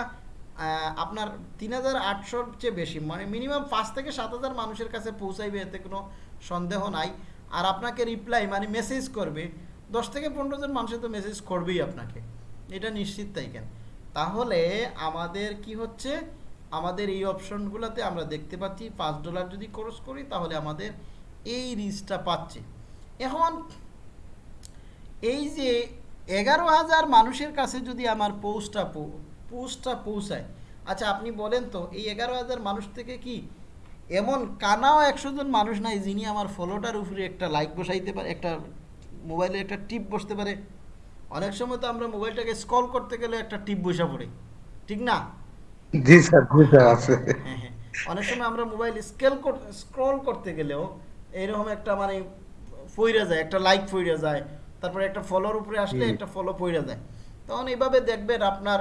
আপনার তিন হাজার আটশোর চেয়ে বেশি মানে মিনিমাম পাঁচ থেকে সাত হাজার মানুষের কাছে পৌঁছাইবে, এতে কোনো সন্দেহ নাই। আর আপনাকে রিপ্লাই মানে মেসেজ করবে, দশ থেকে পনেরো জন মানুষের তো মেসেজ করবেই আপনাকে। এটা নিশ্চিত তাই কেন? তাহলে আমাদের কি হচ্ছে? আমাদের এই অপশনগুলোতে আমরা দেখতে পাচ্ছি পাঁচ ডলার যদি খরচ করি, তাহলে আমাদের এই রিচটা পাচ্ছে। এখন এই যে এগারো হাজার মানুষের কাছে যদি আমার পোস্টটা পোস্টটা পৌঁছায় আচ্ছা আপনি বলেন তো, এই এগারো হাজার মানুষ থেকে কি এমন কানাও একশো জন মানুষ নাই যিনি আমার ফলোটার উপরে একটা লাইক বসাইতে পারে, একটা মোবাইলে একটা টিপ বসতে পারে? অনেক সময় তো আমরা মোবাইলটাকে স্ক্রল করতে গেলে একটা টিপ বসা পড়ে, ঠিক না? জি স্যার জি স্যার আছে। হ্যাঁ হ্যাঁ। অনেক সময় আমরা মোবাইল স্কেল স্ক্রল করতে গেলেও এইরকম একটা মানে ফইরা যায় একটা লাইক ফইরা যায় তারপরে একটা ফলোর উপরে আসলে একটা ফলো ফইরা যায়। তখন এইভাবে দেখবেন আপনার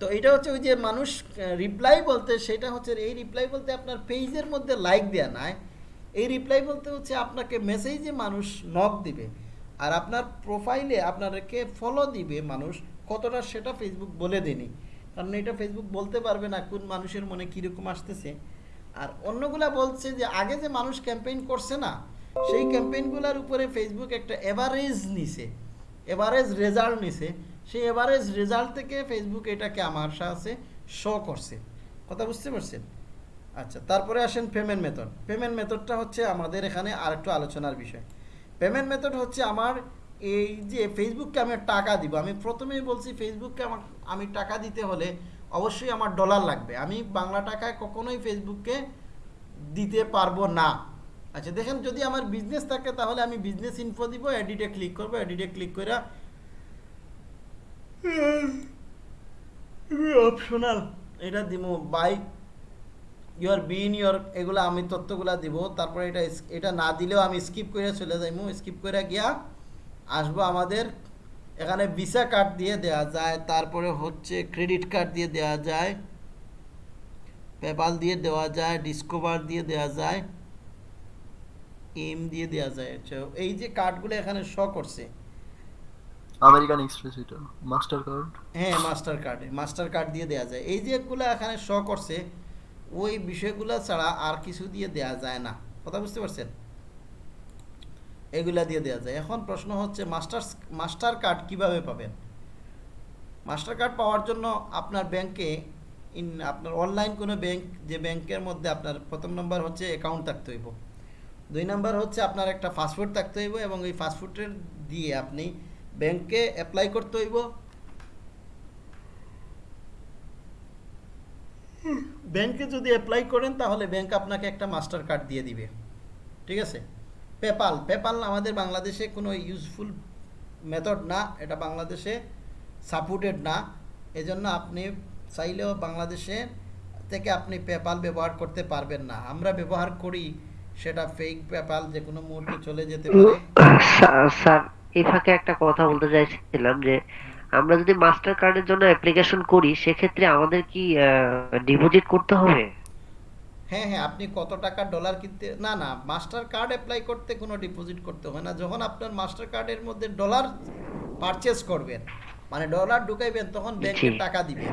তো এটা হচ্ছে ওই যে মানুষ রিপ্লাই বলতে সেটা হচ্ছে এই রিপ্লাই বলতে আপনার পেজের মধ্যে লাইক দেয়া নাই এই রিপ্লাই বলতে হচ্ছে আপনাকে মেসেজে মানুষ নক দিবে। আর আপনার প্রোফাইলে আপনাকে ফলো দিবে মানুষ কতটা সেটা ফেসবুক বলে দেনি কারণ এটা ফেসবুক বলতে পারবে না কোন মানুষের মনে কীরকম আসতেছে। আর অন্যগুলা বলছে যে আগে যে মানুষ ক্যাম্পেইন করছে না, সেই ক্যাম্পেইনগুলোর উপরে ফেসবুক একটা এভারেজ নিছে এভারেজ রেজাল্ট নিছে। সেই এভারেজ রেজাল্ট থেকে ফেসবুক এটাকে আমার সাথে শো করছে। কথা বুঝতে পারছেন? আচ্ছা তারপরে আসেন পেমেন্ট মেথড পেমেন্ট মেথডটা হচ্ছে আমাদের এখানে আরেকটু আলোচনার বিষয়। পেমেন্ট মেথড হচ্ছে আমার এই যে ফেসবুককে আমি টাকা দিব, আমি প্রথমেই বলছি ফেসবুককে আমার, আমি টাকা দিতে হলে অবশ্যই আমার ডলার লাগবে। আমি বাংলা টাকায় কখনোই ফেসবুককে দিতে পারব না। আচ্ছা দেখেন যদি আমার বিজনেস থাকে তাহলে আমি বিজনেস ইনফো দিব এডিটে ক্লিক করব এডিটে ক্লিক করে অপশনাল এটা দিব বাই ইউর বিন ইউর এগুলো আমি তথ্যগুলা দিব, তারপরে এটা এটা না দিলেও আমি স্কিপ করে চলে যাইমু স্কিপ করে গিয়া আসব আমাদের। এখানে ভিসা কার্ড দিয়ে দেওয়া যায় তারপরে হচ্ছে ক্রেডিট কার্ড দিয়ে দেওয়া যায় পেপাল দিয়ে দেওয়া যায় ডিসকভার দিয়ে দেওয়া যায় এম দিয়ে দেওয়া যায়। আচ্ছা, এই যে কার্ডগুলো এখানে শ করছে। আমেরিকান এক্সপ্রেস এটা মাস্টার কার্ড হ্যাঁ মাস্টার কার্ডে মাস্টার কার্ড দিয়ে দেওয়া যায়। এই যেগুলো এখানে শ করছে ওই বিষয়গুলো ছাড়া আর কিছু দিয়ে দেওয়া যায় না। কথা বুঝতে পারছেন? এগুলা দিয়ে দেওয়া যায়। এখন প্রশ্ন হচ্ছে মাস্টার মাস্টার কার্ড কীভাবে পাবেন? মাস্টার কার্ড পাওয়ার জন্য আপনার ব্যাংকে ইন আপনার অনলাইন কোনো ব্যাংক যে ব্যাংকের মধ্যে আপনার প্রথম নম্বর হচ্ছে অ্যাকাউন্ট থাকতে হইব। দুই নম্বর হচ্ছে আপনার একটা ফাস্টফুড থাকতে হইব এবং এই ফাস্টফুডের দিয়ে আপনি ব্যাংকে অ্যাপ্লাই করতে হইব। ব্যাংকে যদি অ্যাপ্লাই করেন তাহলে ব্যাংক আপনাকে একটা মাস্টার কার্ড দিয়ে দিবে। ঠিক আছে? পেপাল পেপাল আমাদের বাংলাদেশে কোনো ইউজফুল মেথড না, এটা বাংলাদেশে সাপোর্টেড না। এজন্য আপনি চাইলেও বাংলাদেশে থেকে আপনি পেপাল ব্যবহার করতে পারবেন না। আমরা ব্যবহার করি সেটা ফেক পেপাল যে কোনো মুহূর্তে চলে যেতে পারে। স্যার একটা কথা বলতে চাইছিলাম যে, আমরা যদি মাস্টার কার্ডের জন্য অ্যাপ্লিকেশন করি, সেক্ষেত্রে আমাদের কি ডিপোজিট করতে হবে? হ্যাঁ হ্যাঁ আপনি কত টাকা ডলার কিনতে না না মাস্টার কার্ড অ্যাপ্লাই করতে কোনো ডিপোজিট করতে হয় না। যখন আপনার মাস্টার কার্ডের মধ্যে ডলার পারচেজ করবেন মানে ডলার ঢুকাইবেন তখন ব্যাংকে টাকা দিবেন।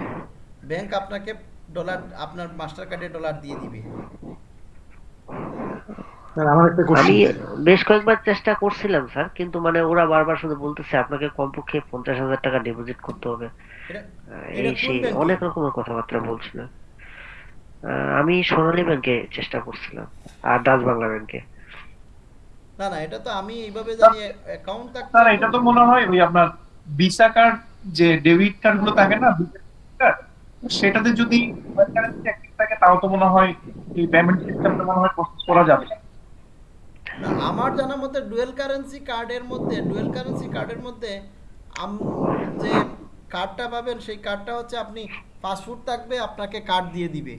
ব্যাংক আপনাকে ডলার আপনার মাস্টার কার্ডে ডলার দিয়ে দিবে। স্যার আমার একটা আমি বেশ কয়েকবার চেষ্টা করছিলাম স্যার কিন্তু মানে ওরা বারবার শুধু বলতেছে আপনাকে কমপক্ষে পঞ্চাশ হাজার টাকা ডিপোজিট করতে হবে। এই সেই অনেক রকমের কথাবার্তা বলছিল। আমি সোনালী ব্যাংকে চেষ্টা করছিলাম আর ডাচ বাংলা ব্যাংকে না না এটা তো আমি এইভাবে জানি অ্যাকাউন্ট থাকতে স্যার এটা তো মনে হয় ওই আপনার ভিসা কার্ড যে ডেবিট কার্ডগুলো থাকে না সেটাতে যদি থাকে তাও তো মনে হয় এই পেমেন্ট সিস্টেমটা মনে হয় প্রসেস করা যাবে। না আমার জানা মতে ডুয়েল কারেন্সি কার্ডের মধ্যে ডুয়েল কারেন্সি কার্ডের মধ্যে আম- যে কার্ডটা পাবেন সেই কার্ডটা হচ্ছে আপনি পাসপোর্ট থাকবে আপনাকে কার্ড দিয়ে দিবে।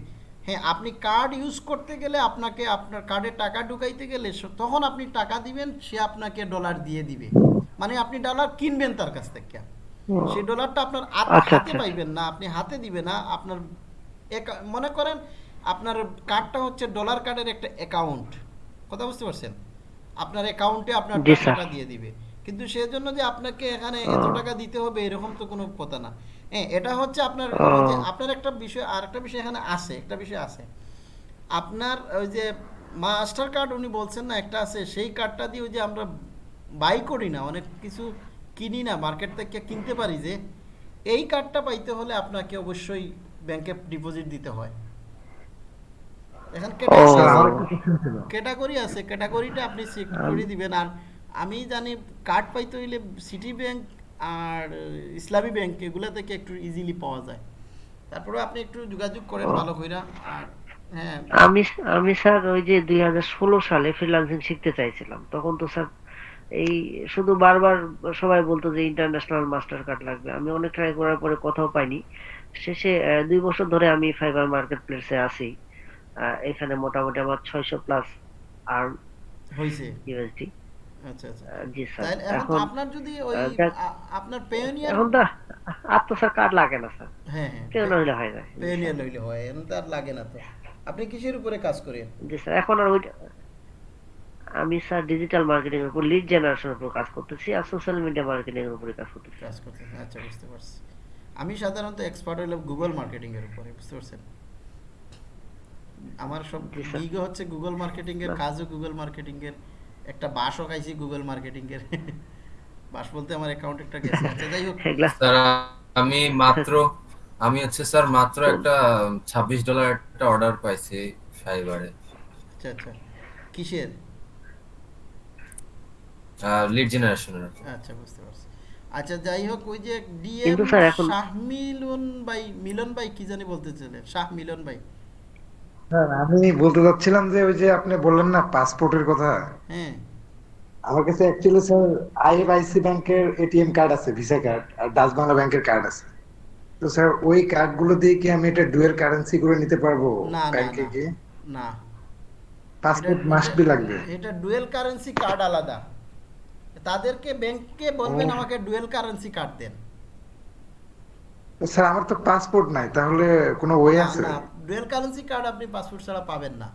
হ্যাঁ আপনি কার্ড ইউজ করতে গেলে আপনাকে আপনার কার্ডে টাকা ঢুকাইতে গেলে তখন আপনি টাকা দিবেন সে আপনাকে ডলার দিয়ে দিবে। মানে আপনি ডলার কিনবেন তার কাছ থেকে। সেই ডলারটা আপনার আচ্ছা, হাতে আচ্ছা। পাইবেন না আপনি হাতে দিবে না আপনার মনে করেন আপনার কার্ডটা হচ্ছে ডলার কার্ডের একটা অ্যাকাউন্ট কথা বুঝতে পারছেন? আপনার অ্যাকাউন্টে আপনার। টাকাটা দিয়ে দিবে। কিন্তু সেজন্য যে আপনাকে এখানে এত টাকা দিতে হবে এরকম তো কোনো কথা না। হ্যাঁ এটা হচ্ছে আপনার আপনার একটা বিষয় আর একটা বিষয় এখানে আছে একটা বিষয় আছে। আপনার ওই যে মাস্টার কার্ড উনি বলছেন না একটা আছে সেই কার্ডটা দিয়ে ওই যে আমরা বাই করি না অনেক কিছু কিনি না মার্কেট থেকে কিনতে পারি যে এই কার্ডটা পাইতে হলে আপনাকে অবশ্যই ব্যাংকে ডিপোজিট দিতে হয়। এখন ক্যাটাগরি আছে। ক্যাটাগরিটা আপনি করে দিবেন। আর আমি জানি কার্ড পাইতে হইলে সিটি ব্যাংক আর ইসলামী ব্যাংক এগুলা থেকে একটু ইজিলি পাওয়া যায়। তারপরে আপনি একটু যোগাযোগ করেন ভালো কইরা আর হ্যাঁ। আমি আমি স্যার ওই যে দুই হাজার ষোলো সালে ফ্রিল্যান্সিং শিখতে চাইছিলাম। তখন তো স্যার এই শুধু বারবার সবাই বলতো যে ইন্টারন্যাশনাল মাস্টার কার্ড লাগবে। আমি অনেক ট্রাই করার পরে কোথাও পাইনি। শেষে দুই বছর ধরে আমি ফাইবার মার্কেট প্লেসে আছি। এখানে মোটামুটি আমার ছয়শো প্লাস আর হইছে। ইউএসডি আচ্ছা আচ্ছা। জি স্যার। এখন এখন আপনার যদি ওই আহ, দেখ- আ- আপনার পেওনিয়ার এখন তো আর তো স্যার কার্ড লাগে না স্যার। হ্যাঁ হ্যাঁ। কেউ নইলে হয় না। পেওনিয়ার লইলে হয় এখন তো আর লাগে না তো। আপনি কিসের উপরে কাজ করেন? জি স্যার এখন আর আমি স্যার ডিজিটাল মার্কেটিং এর উপর লিড জেনারেশনের উপর কাজ করতেছি আর সোশ্যাল মিডিয়া মার্কেটিং এর উপরে কাজ করতেছি। কাজ করতেছেন আচ্ছা বুঝতে পারছি। আমি সাধারণত এক্সপার্ট হইলাম গুগল মার্কেটিং এর উপরে বুঝতে পারছেন? আমার সব হচ্ছে গুগল মার্কেটিং এর। কাজও গুগল মার্কেটিং এর একটা বাসও খাইছি গুগল মার্কেটিং এর। বাস বলতে আমার অ্যাকাউন্ট একটা গেছে। *laughs* আচ্ছা যাই হোক। স্যার আমি মাত্র আমি হচ্ছে স্যার মাত্র একটা ছাব্বিশ ডলার একটা অর্ডার পাইছি ফাইবারে। আচ্ছা আচ্ছা। কিসের? লিড জেনারেশনের আচ্ছা বুঝতে পারছি। আচ্ছা যাই হোক ওই যে ডিএম শাহ মিলন ভাই মিলন ভাই কি জানি বলতে চাইলেন। শাহ মিলন ভাই। স্যার আমি বলতে চাচ্ছিলাম যে ওই যে আপনি বললেন না পাসপোর্টের কথা। হ্যাঁ। আমার কাছে অ্যাকচুয়ালি স্যার আইএফআইসি ব্যাংকের এটিএম কার্ড আছে ভিসা কার্ড আর ডাচ বাংলা ব্যাংকের কার্ড আছে। তো স্যার ওই কার্ডগুলো দিয়ে কি আমি এটা ডুয়েল কারেন্সি করে নিতে পারব ব্যাংকে গিয়ে? না। পাসপোর্ট মাস্ট বি লাগবে। এটা ডুয়েল কারেন্সি কার্ড আলাদা। তাদেরকে ব্যাংকে বলবেন আমাকে ডুয়েল কারেন্সি কার্ড দেন। তো স্যার আমার তো পাসপোর্ট নাই তাহলে কোনো ওয়ে আছে? না ডুয়েল কারেন্সি কার্ড আপনি পাসপোর্ট ছাড়া পাবেন না।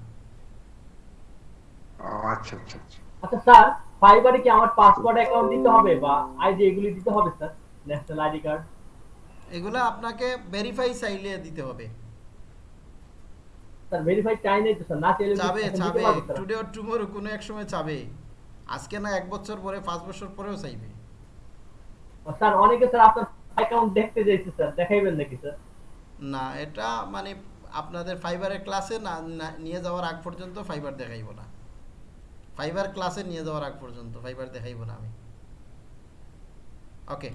ও আচ্ছা আচ্ছা আচ্ছা। আচ্ছা স্যার ফাইবারে কি আমার পাসওয়ার্ড অ্যাকাউন্ট দিতে হবে বা আইডি এগুলি দিতে হবে স্যার? ন্যাশনাল আইডি কার্ড এগুলো আপনাকে ভেরিফাই চাইলে দিতে হবে। স্যার ভেরিফাই চাই নাই তো স্যার না চাইলে পারব, স্যার? টুডে অর টুমোরো কোনো এক সময় চাবে। আজকে না এক বছর পরে পাঁচ বছর পরেও চাইবে। স্যার অনেকে স্যার আপনার অ্যাকাউন্ট দেখতে চাইছে স্যার। দেখাইবেন নাকি স্যার? না এটা মানে আপনাদের ফাইবারের ক্লাসে না নিয়ে যাওয়ার আগ পর্যন্ত ফাইবার দেখাইব না। ফাইবার ক্লাসে নিয়ে যাওয়ার আগ পর্যন্ত ফাইবার দেখাইব না আমি। ওকে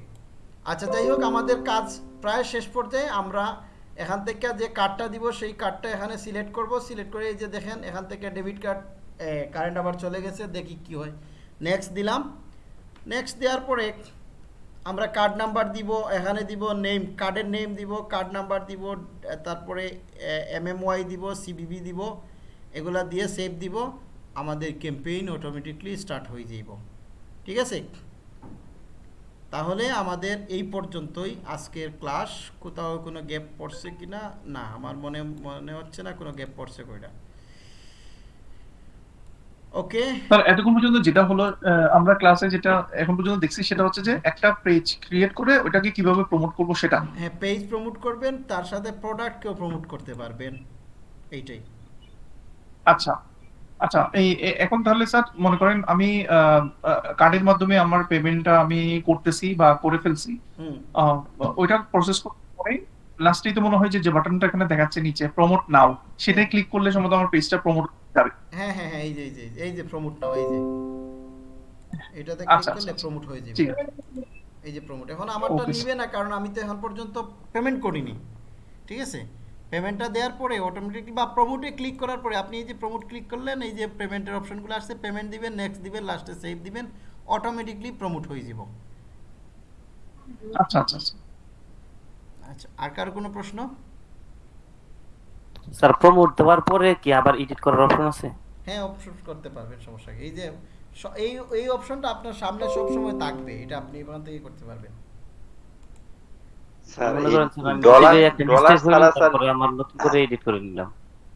আচ্ছা যাই হোক, আমাদের কাজ প্রায় শেষ পর্যায়ে। আমরা এখান থেকে যে কার্ডটা দিব, সেই কার্ডটা এখানে সিলেক্ট করব। সিলেক্ট করে এই যে দেখেন, এখান থেকে ডেবিট কার্ড কারেন্ট আবার চলে গেছে, দেখি কি হয়। নেক্সট দিলাম। নেক্সট দেওয়ার পরে আমরা কার্ড নাম্বার দিব, এখানে দিব নেম কার্ডের নেম দিব কার্ড নাম্বার দিব, তারপরে এমএমওয়াই দিব সিবিবি দিব, এগুলা দিয়ে সেভ দিব, আমাদের ক্যাম্পেইন অটোমেটিকলি স্টার্ট হয়ে যাইব। ঠিক আছে? তাহলে আমাদের এই পর্যন্তই আজকের ক্লাস কোথাও কোনো গ্যাপ পড়ছে কি না না আমার মনে মনে হচ্ছে না কোনো গ্যাপ পড়ছে কইটা ওকে স্যার এতক্ষণ পর্যন্ত যেটা হলো আমরা ক্লাসে যেটা এখন পর্যন্ত দেখছি সেটা হচ্ছে যে একটা পেজ ক্রিয়েট করে ওটাকে কীভাবে প্রমোট করব সেটা। হ্যাঁ পেজ প্রমোট করবেন তার সাথে প্রোডাক্টকেও প্রমোট করতে পারবেন। এইটাই। আচ্ছা আচ্ছা এই এখন তাহলে স্যার মনে করেন আমি কার্ডের মাধ্যমে আমার পেমেন্টটা আমি করতেছি বা করে ফেলছি। ওইটা প্রসেস পরে লাস্টেই তো মনে হয় যে বাটনটা এখানে দেখাচ্ছে নিচে প্রমোট নাও সেটাই ক্লিক করলে সম্ভবত আমার পেজটা প্রমোট যাবে। হ্যাঁ হ্যাঁ হ্যাঁ এই যে এই যে এই যে প্রমোট এই যে। এটাতে আচ্ছা, ক্লিক করলে আচ্ছা, প্রমোট হয়ে যাবে। এই যে প্রমোট এখন আমারটা নিবে না কারণ আমি তো এখন পর্যন্ত পেমেন্ট করিনি। ঠিক আছে? পেমেন্টটা দেওয়ার পরে অটোমেটিকলি বা প্রমোটে ক্লিক করার পরে আপনি এই যে প্রমোট ক্লিক করলেন এই যে পেমেন্টের অপশনগুলো আসছে পেমেন্ট দিবেন নেক্সট দিবেন লাস্টে সেভ দিবেন অটোমেটিকলি প্রমোট হয়ে যাব। আচ্ছা আচ্ছা আচ্ছা। আচ্ছা আর কারও কোনো প্রশ্ন? স্যার প্রমোট দেওয়ার পরে কি আবার এডিট করার অপশন আছে? হ্যাঁ অপশন করতে পারবেন সমস্যা এই যে এই এই অপশনটা আপনার সামনে সব সময় থাকবে এটা আপনি এখান থেকে করতে পারবেন। স্যার ডলার ডলার ছাড়া স্যার আমার নতুন করে এডিট করে নিলাম।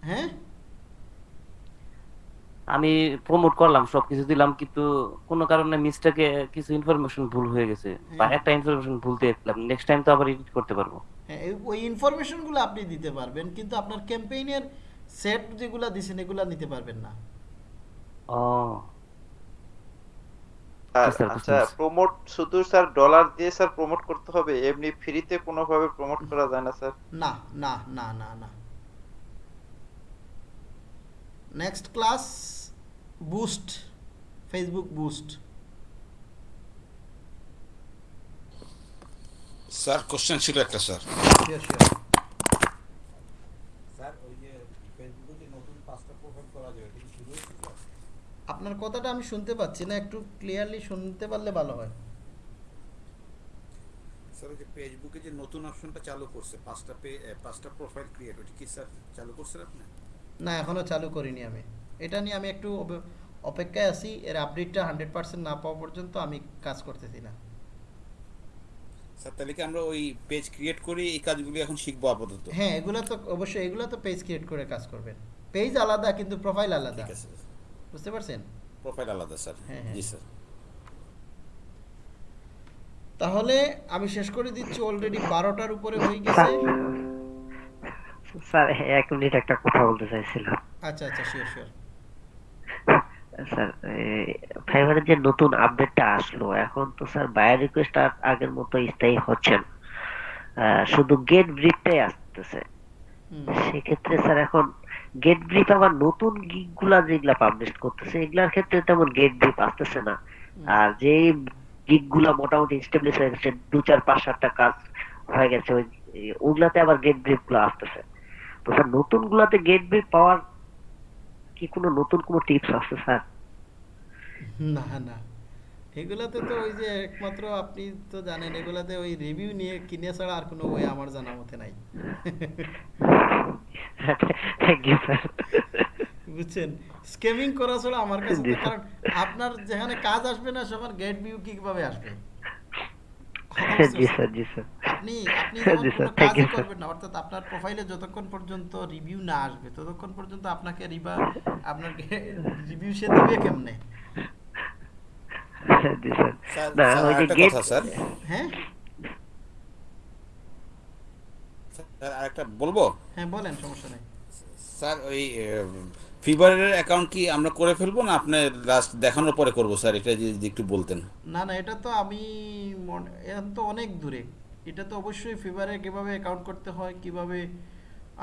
হ্যাঁ? আমি প্রমোট করলাম সবকিছু দিলাম কিন্তু কোনো কারণে মিস্টেকে কিছু ইনফরমেশন ভুল হয়ে গেছে বা হ্যাঁ। একটা ইনফরমেশন ভুল দিয়ে দিলাম নেক্সট টাইম তো আবার এডিট করতে পারব। হ্যাঁ ওই ইনফরমেশনগুলো আপনি দিতে পারবেন কিন্তু আপনার ক্যাম্পেইনের সেট যেগুলো দিছেন এগুলো নিতে পারবেন না। আচ্ছা। প্রমোট শুধু স্যার ডলার দিয়ে স্যার প্রমোট করতে হবে এমনি ফ্রিতে কোনোভাবে প্রমোট করা যায় না স্যার। না না না না না। Next class boost Facebook boost sir question ছিল একটা স্যার ওই যে ফেসবুকে যে নতুন পাঁচটা প্রোফাইল করা যাবে এটা কি শুরু হয়েছে স্যার আপনার কথাটা আমি শুনতে পাচ্ছি না একটু ক্লিয়ারলি শুনতে পারলে ভালো হয়। স্যার ওই যে ফেসবুকে যে নতুন অপশনটা চালু করছে পাঁচটা পে পাঁচটা প্রোফাইল ক্রিয়েট ওটা কি স্যার চালু করছেন আপনি? না এখনও চালু করিনি আমি। এটা নিয়ে আমি একটু অপেক্ষায় আছি এর আপডেটটা হান্ড্রেড পার্সেন্ট না পাওয়া পর্যন্ত আমি কাজ করতেছি না। স্যার তাহলে কি আমরা ওই পেজ ক্রিয়েট করে এই কাজগুলি এখন শিখব আপাতত? হ্যাঁ এগুলো তো অবশ্যই এগুলো তো পেজ ক্রিয়েট করে কাজ করবেন। পেজ আলাদা কিন্তু প্রোফাইল আলাদা। ঠিক আছে। বুঝতে পারছেন? প্রোফাইল আলাদা স্যার। হ্যাঁ, হ্যাঁ। জি স্যার। তাহলে আমি শেষ করে দিচ্ছি অলরেডি বারোটার উপরে হয়ে গেছে। স্যার এক মিনিট একটা কথা বলতে চাইছিলাম। আচ্ছা আচ্ছা শিওর শিওর স্যার ফাইবারের যে নতুন আপডেটটা আসলো এখন তো স্যার বায়ার রিকোয়েস্ট আর আগের মতো স্থায়ী হচ্ছে না। আহ, শুধু গেট ব্রিফটাই আসতেছে। সেক্ষেত্রে স্যার এখন গেট ব্রিফ আবার নতুন গিগগুলা যেগুলা পাবলিশ করতেছে এগুলার ক্ষেত্রে তেমন গেট ব্রিফ আসতেছে না। আর যে গিগগুলা মোটামুটি স্টেবলিশ হয়ে গেছে দু চার পাঁচ সাতটা কাজ হয়ে গেছে ওই ওগুলাতে আবার গেট ব্রিফগুলো আসতেছে। তো স্যার নতুন গুলাতে গেট ব্রিফ পাওয়ার কি কোনো নতুন কোনো টিপস আছে স্যার? না না। এগুলাতে তো ওই যে একমাত্র আপনি তো জানেন এগুলাতে ওই রিভিউ নিয়ে কিনে ছাড়া আর কোনো ওয়ে আমার জানা মতে নাই। বুঝছেন? স্কেমিং করা ছাড়া আমার কাছে কারণ আপনার যেখানে কাজ আসবে না সেখানে গেট ভিউ কীভাবে আসবে? *laughs* আপনি আপনি করবেন না অর্থাৎ আপনার প্রোফাইলে যতক্ষণ পর্যন্ত রিভিউ না আসবে ততক্ষণ পর্যন্ত আপনাকে রিবা আপনার রিভিউ সে দিবে কেমনে? না ওই যে গেট স্যার হ্যাঁ স্যার আরেকটা বলব হ্যাঁ বলেন সমস্যা নেই স্যার ওই ফিভারের অ্যাকাউন্ট কি আমরা করে ফেলব না আপনি লাস্ট দেখানোর পরে করব স্যার এটা যদি একটু বলতেন। না না এটা তো আমি এখন তো অনেক দূরে। এটা তো অবশ্যই ফিভারে কীভাবে অ্যাকাউন্ট করতে হয় কীভাবে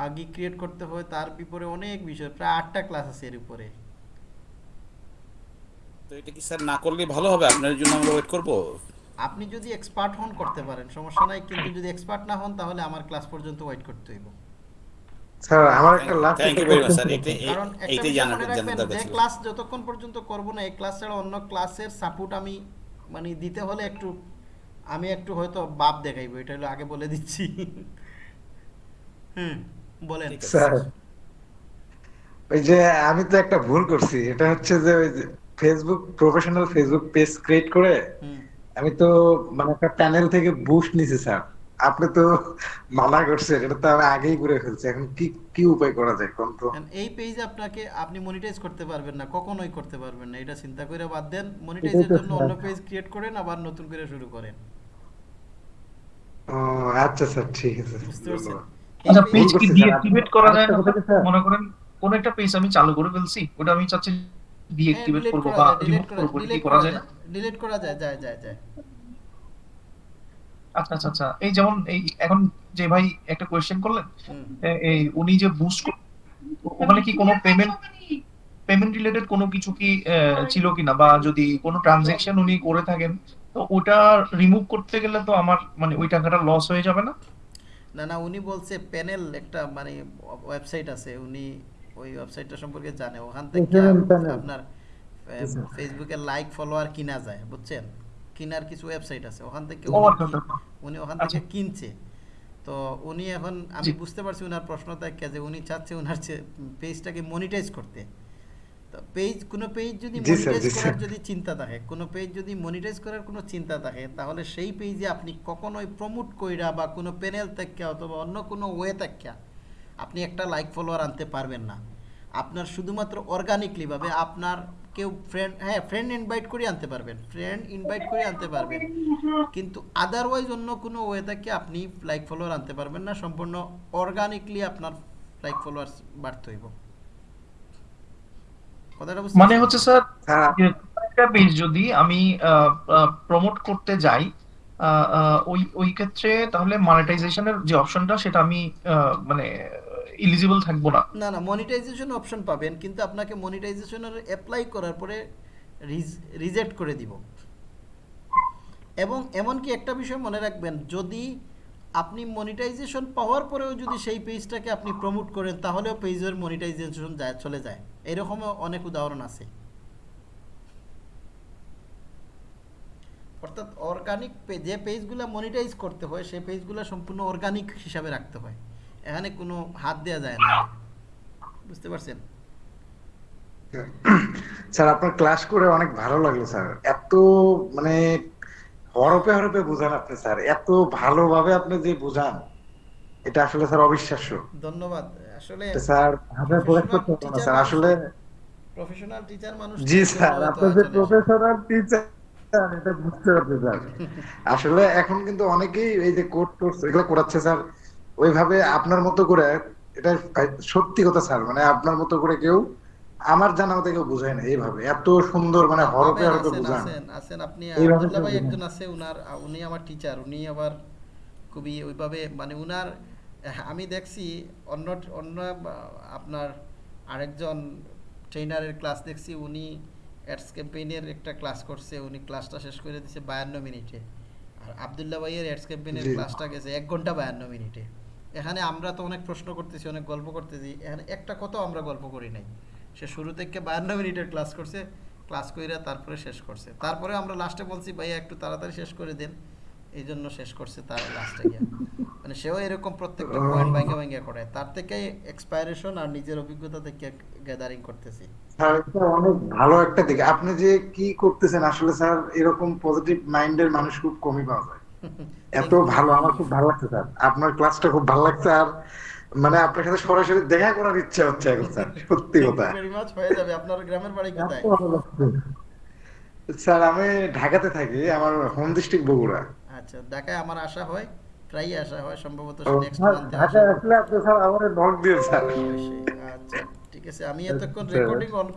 আগে ক্রিয়েট করতে হয় তার বিপরে অনেক বিষয়। প্রায় আটটা ক্লাস আছে এর উপরে। তো এটা কি স্যার না করলে ভালো হবে? আপনার জন্য আমরা ওয়েট করব? আপনি যদি এক্সপার্ট হন করতে পারেন। সমস্যা নাই কিন্তু যদি এক্সপার্ট না হন তাহলে আমার ক্লাস পর্যন্ত ওয়েট করতে হইব। স্যার আমার একটা last thank you very much sir এটা জানার জানার যে ক্লাস যতক্ষণ পর্যন্ত করব না এই ক্লাস ছাড়া অন্য ক্লাসের সাপোর্ট আমি মানে দিতে হলে একটু আমি একটু হয়তো বাপ দেখাইবো। এটা হলো আগে বলে দিচ্ছি। হুম বলেন। স্যার ওই যে আমি তো একটা ভুল করছি। এটা হচ্ছে যে ওই যে Facebook professional Facebook page create করে আমি তো মানে একটা প্যানেল থেকে বুস্ট নিছি স্যার আপনি তো মানা করছেন এটা তো আমি আগেই করে ফেলছি। এখন কি কি উপায় করা যায় কোন তো? এই পেজে আপনাকে আপনি মনিটাইজ করতে পারবেন না কখনোই করতে পারবেন না। এটা চিন্তা করে বাদ দেন মনিটাইজের জন্য অন্য পেজ ক্রিয়েট করেন আবার নতুন করে শুরু করেন। ও আচ্ছা স্যার ঠিক আছে। বুঝতে পারছেন? আচ্ছা পেজ কি। ডিএক্টিভেট করা যায়? না? মনে করেন কোন একটা পেজ আমি চালু করে ফেলছি ওটা আমি চাচ্ছি ডিলিট করব বা রিমুভ করব কি করা যায় না? ডিলিট করা যায় যায় যায় যায়। আচ্ছা আচ্ছা আচ্ছা এই যেমন এই এখন যে ভাই একটা কোয়েশ্চেন করলেন এই উনি যে বুস্ট ওখানে কি কোনো পেমেন্ট পেমেন্ট রিলেটেড কোনো কিছু কি ছিল কিনা? বা যদি কোনো ট্রানজেকশন উনি করে থাকেন তো ওটা রিমুভ করতে গেলে তো আমার মানে ওই টাকাটা লস হয়ে যাবে না? না না উনি বলছে প্যানেল একটা মানে ওয়েবসাইট আছে উনি ওই ওয়েবসাইটটা সম্পর্কে জানে। ওখান থেকে আপনার ফেসবুকে লাইক ফলোয়ার কিনা যায় বুঝছেন? কিনার কিছু ওয়েবসাইট আছে। ওখান থেকে উনি আচ্ছা, আচ্ছা। ওখান থেকে কিনছে। তো উনি এখন আমি বুঝতে পারছি ওনার প্রশ্ন থাকে যে উনি চাচ্ছে ওনার পেজটাকে মনিটাইজ করতে। তো পেজ কোনো পেজ যদি মনিটাইজ করার যদি চিন্তা থাকে কোনো পেজ যদি মনিটাইজ করার কোনো চিন্তা থাকে তাহলে সেই পেজে আপনি কখনোই প্রমোট কইরা বা কোনো প্যানেল থেকে অথবা অন্য কোনো ওয়ে থেকে আপনি একটা লাইক ফলোয়ার আনতে পারবেন না। আপনার শুধুমাত্র অর্গানিকলি ভাবে আপনার কেউ ফ্রেন্ড হ্যাঁ ফ্রেন্ড ইনভাইট করে আনতে পারবেন। ফ্রেন্ড ইনভাইট করে আনতে পারবেন। কিন্তু আদারওয়াইজ অন্য কোনো ওয়ে থেকে আপনি লাইক ফলোয়ার আনতে পারবেন না। সম্পূর্ণ অর্গানিকলি আপনার লাইক ফলোয়ার্স বাড়তে হইব। কথাটা বুঝতে মানে হচ্ছে স্যার একটা পেজ যদি আমি প্রমোট করতে যাই ওই ওই ক্ষেত্রে তাহলে মনিটাইজেশনের যে অপশনটা সেটা আমি আহ, মানে এলিজিবল থাকব না। না না মনিটাইজেশন অপশন পাবেন, কিন্তু আপনাকে মনিটাইজেশনের অ্যাপ্লাই করার পরে রিজেক্ট করে দিব। এবং এমনকি একটা বিষয় মনে রাখবেন, যদি আপনি মনিটাইজেশন পাওয়ার পরেও যদি সেই পেজটাকে আপনি প্রমোট করেন, তাহলেও পেজের মনিটাইজেশন যায় চলে যায়। এরকমও অনেক উদাহরণ আছে। অর্থাৎ অর্গানিক যে পেজগুলো মনিটাইজ করতে হয়, সেই পেজগুলো সম্পূর্ণ অর্গানিক হিসাবে রাখতে হয়। এখানে কোনো হাত দেওয়া যায় না। বুঝতে পারছেন? স্যার আপনার ক্লাস করে অনেক ভালো লাগল স্যার। এত মানে হরপে হরপে বুঝান আপনি স্যার। এত ভালোভাবে আপনি যে বুঝান এটা আসলে স্যার অবিশ্বাস্য। ধন্যবাদ। আসলে স্যার ভাষায় প্রকাশ করতে পারব না স্যার। আসলে প্রফেশনাল টিচার মানুষ জি স্যার আপনি যে প্রফেশনাল টিচার এটা বুঝতে পারছি স্যার। *laughs* আসলে এখন কিন্তু অনেকেই এই যে কোর্স টোর্স এগুলো করাচ্ছে স্যার ওইভাবে আপনার মতো করে এটা সত্যি কথা স্যার মানে আপনার মতো করে কেউ আমার জানা মতো কেউ বুঝায় না এইভাবে। এত সুন্দর মানে হরপে হরপে বুঝান। আছেন আপনি আব্দুল্লাহ ভাই একজন আছে উনার উনি আমার টিচার উনি আবার খুবই ওইভাবে মানে উনার আমি দেখছি অন্য অন্য আপনার আরেকজন ট্রেনারের ক্লাস দেখছি উনি অ্যাডস ক্যাম্পেইনের একটা ক্লাস করছে উনি ক্লাসটা শেষ করে দিয়েছে বায়ান্ন মিনিটে। আর আবদুল্লাহ ভাইয়ের অ্যাডস ক্যাম্পেইনের। ক্লাসটা গেছে এক ঘণ্টা বায়ান্ন মিনিটে। এখানে আমরা তো অনেক প্রশ্ন করতেছি, অনেক গল্প করতেছি। এখানে একটা কথাও আমরা গল্প করি নাই। সে শুরু থেকে বায়ান্ন মিনিটের ক্লাস করছে, ক্লাস কইরা তারপরে শেষ করছে। তারপরে আমরা লাস্টে বলছি, ভাইয়া, একটু তাড়াতাড়ি শেষ করে দেন। এই জন্য শেষ করছে তার লাস্টে গিয়ে। মানে সেও এরকম প্রত্যেকটা পয়েন্ট ভাঙ্গা ভাঙ্গা করে তার থেকে এক্সপায়ারেশন আর নিজের অভিজ্ঞতা থেকে গ্যাদারিং করতেছি। অনেক ভালো একটা দিক। আপনি যে কি করতেছেন, আসলে স্যার, এরকম পজিটিভ মাইন্ডের মানুষ খুব কমই পাওয়া যায়। এত ভালো আমার খুব ভালো লাগছে স্যার। আপনার ক্লাসটা খুব ভালো লাগছে আর মানে আপনার সাথে সরাসরি দেখা করার ইচ্ছা হচ্ছে এখন স্যার সত্যি কথা। হয়ে যাবে। আপনার গ্রামের বাড়ি কোথায়। স্যার আমি ঢাকাতে থাকি আমার হোম ডিস্ট্রিক্ট বগুড়া। আচ্ছা ঢাকায় আমার আশা হয় প্রায়ই আসা হয় সম্ভবত নেক্সট মান্থে ঢাকায় আসলে আপনি স্যার আমার নক দিয়ে স্যার। আচ্ছা ঠিক আছে আমি এতক্ষণ আচ্ছা। Recording on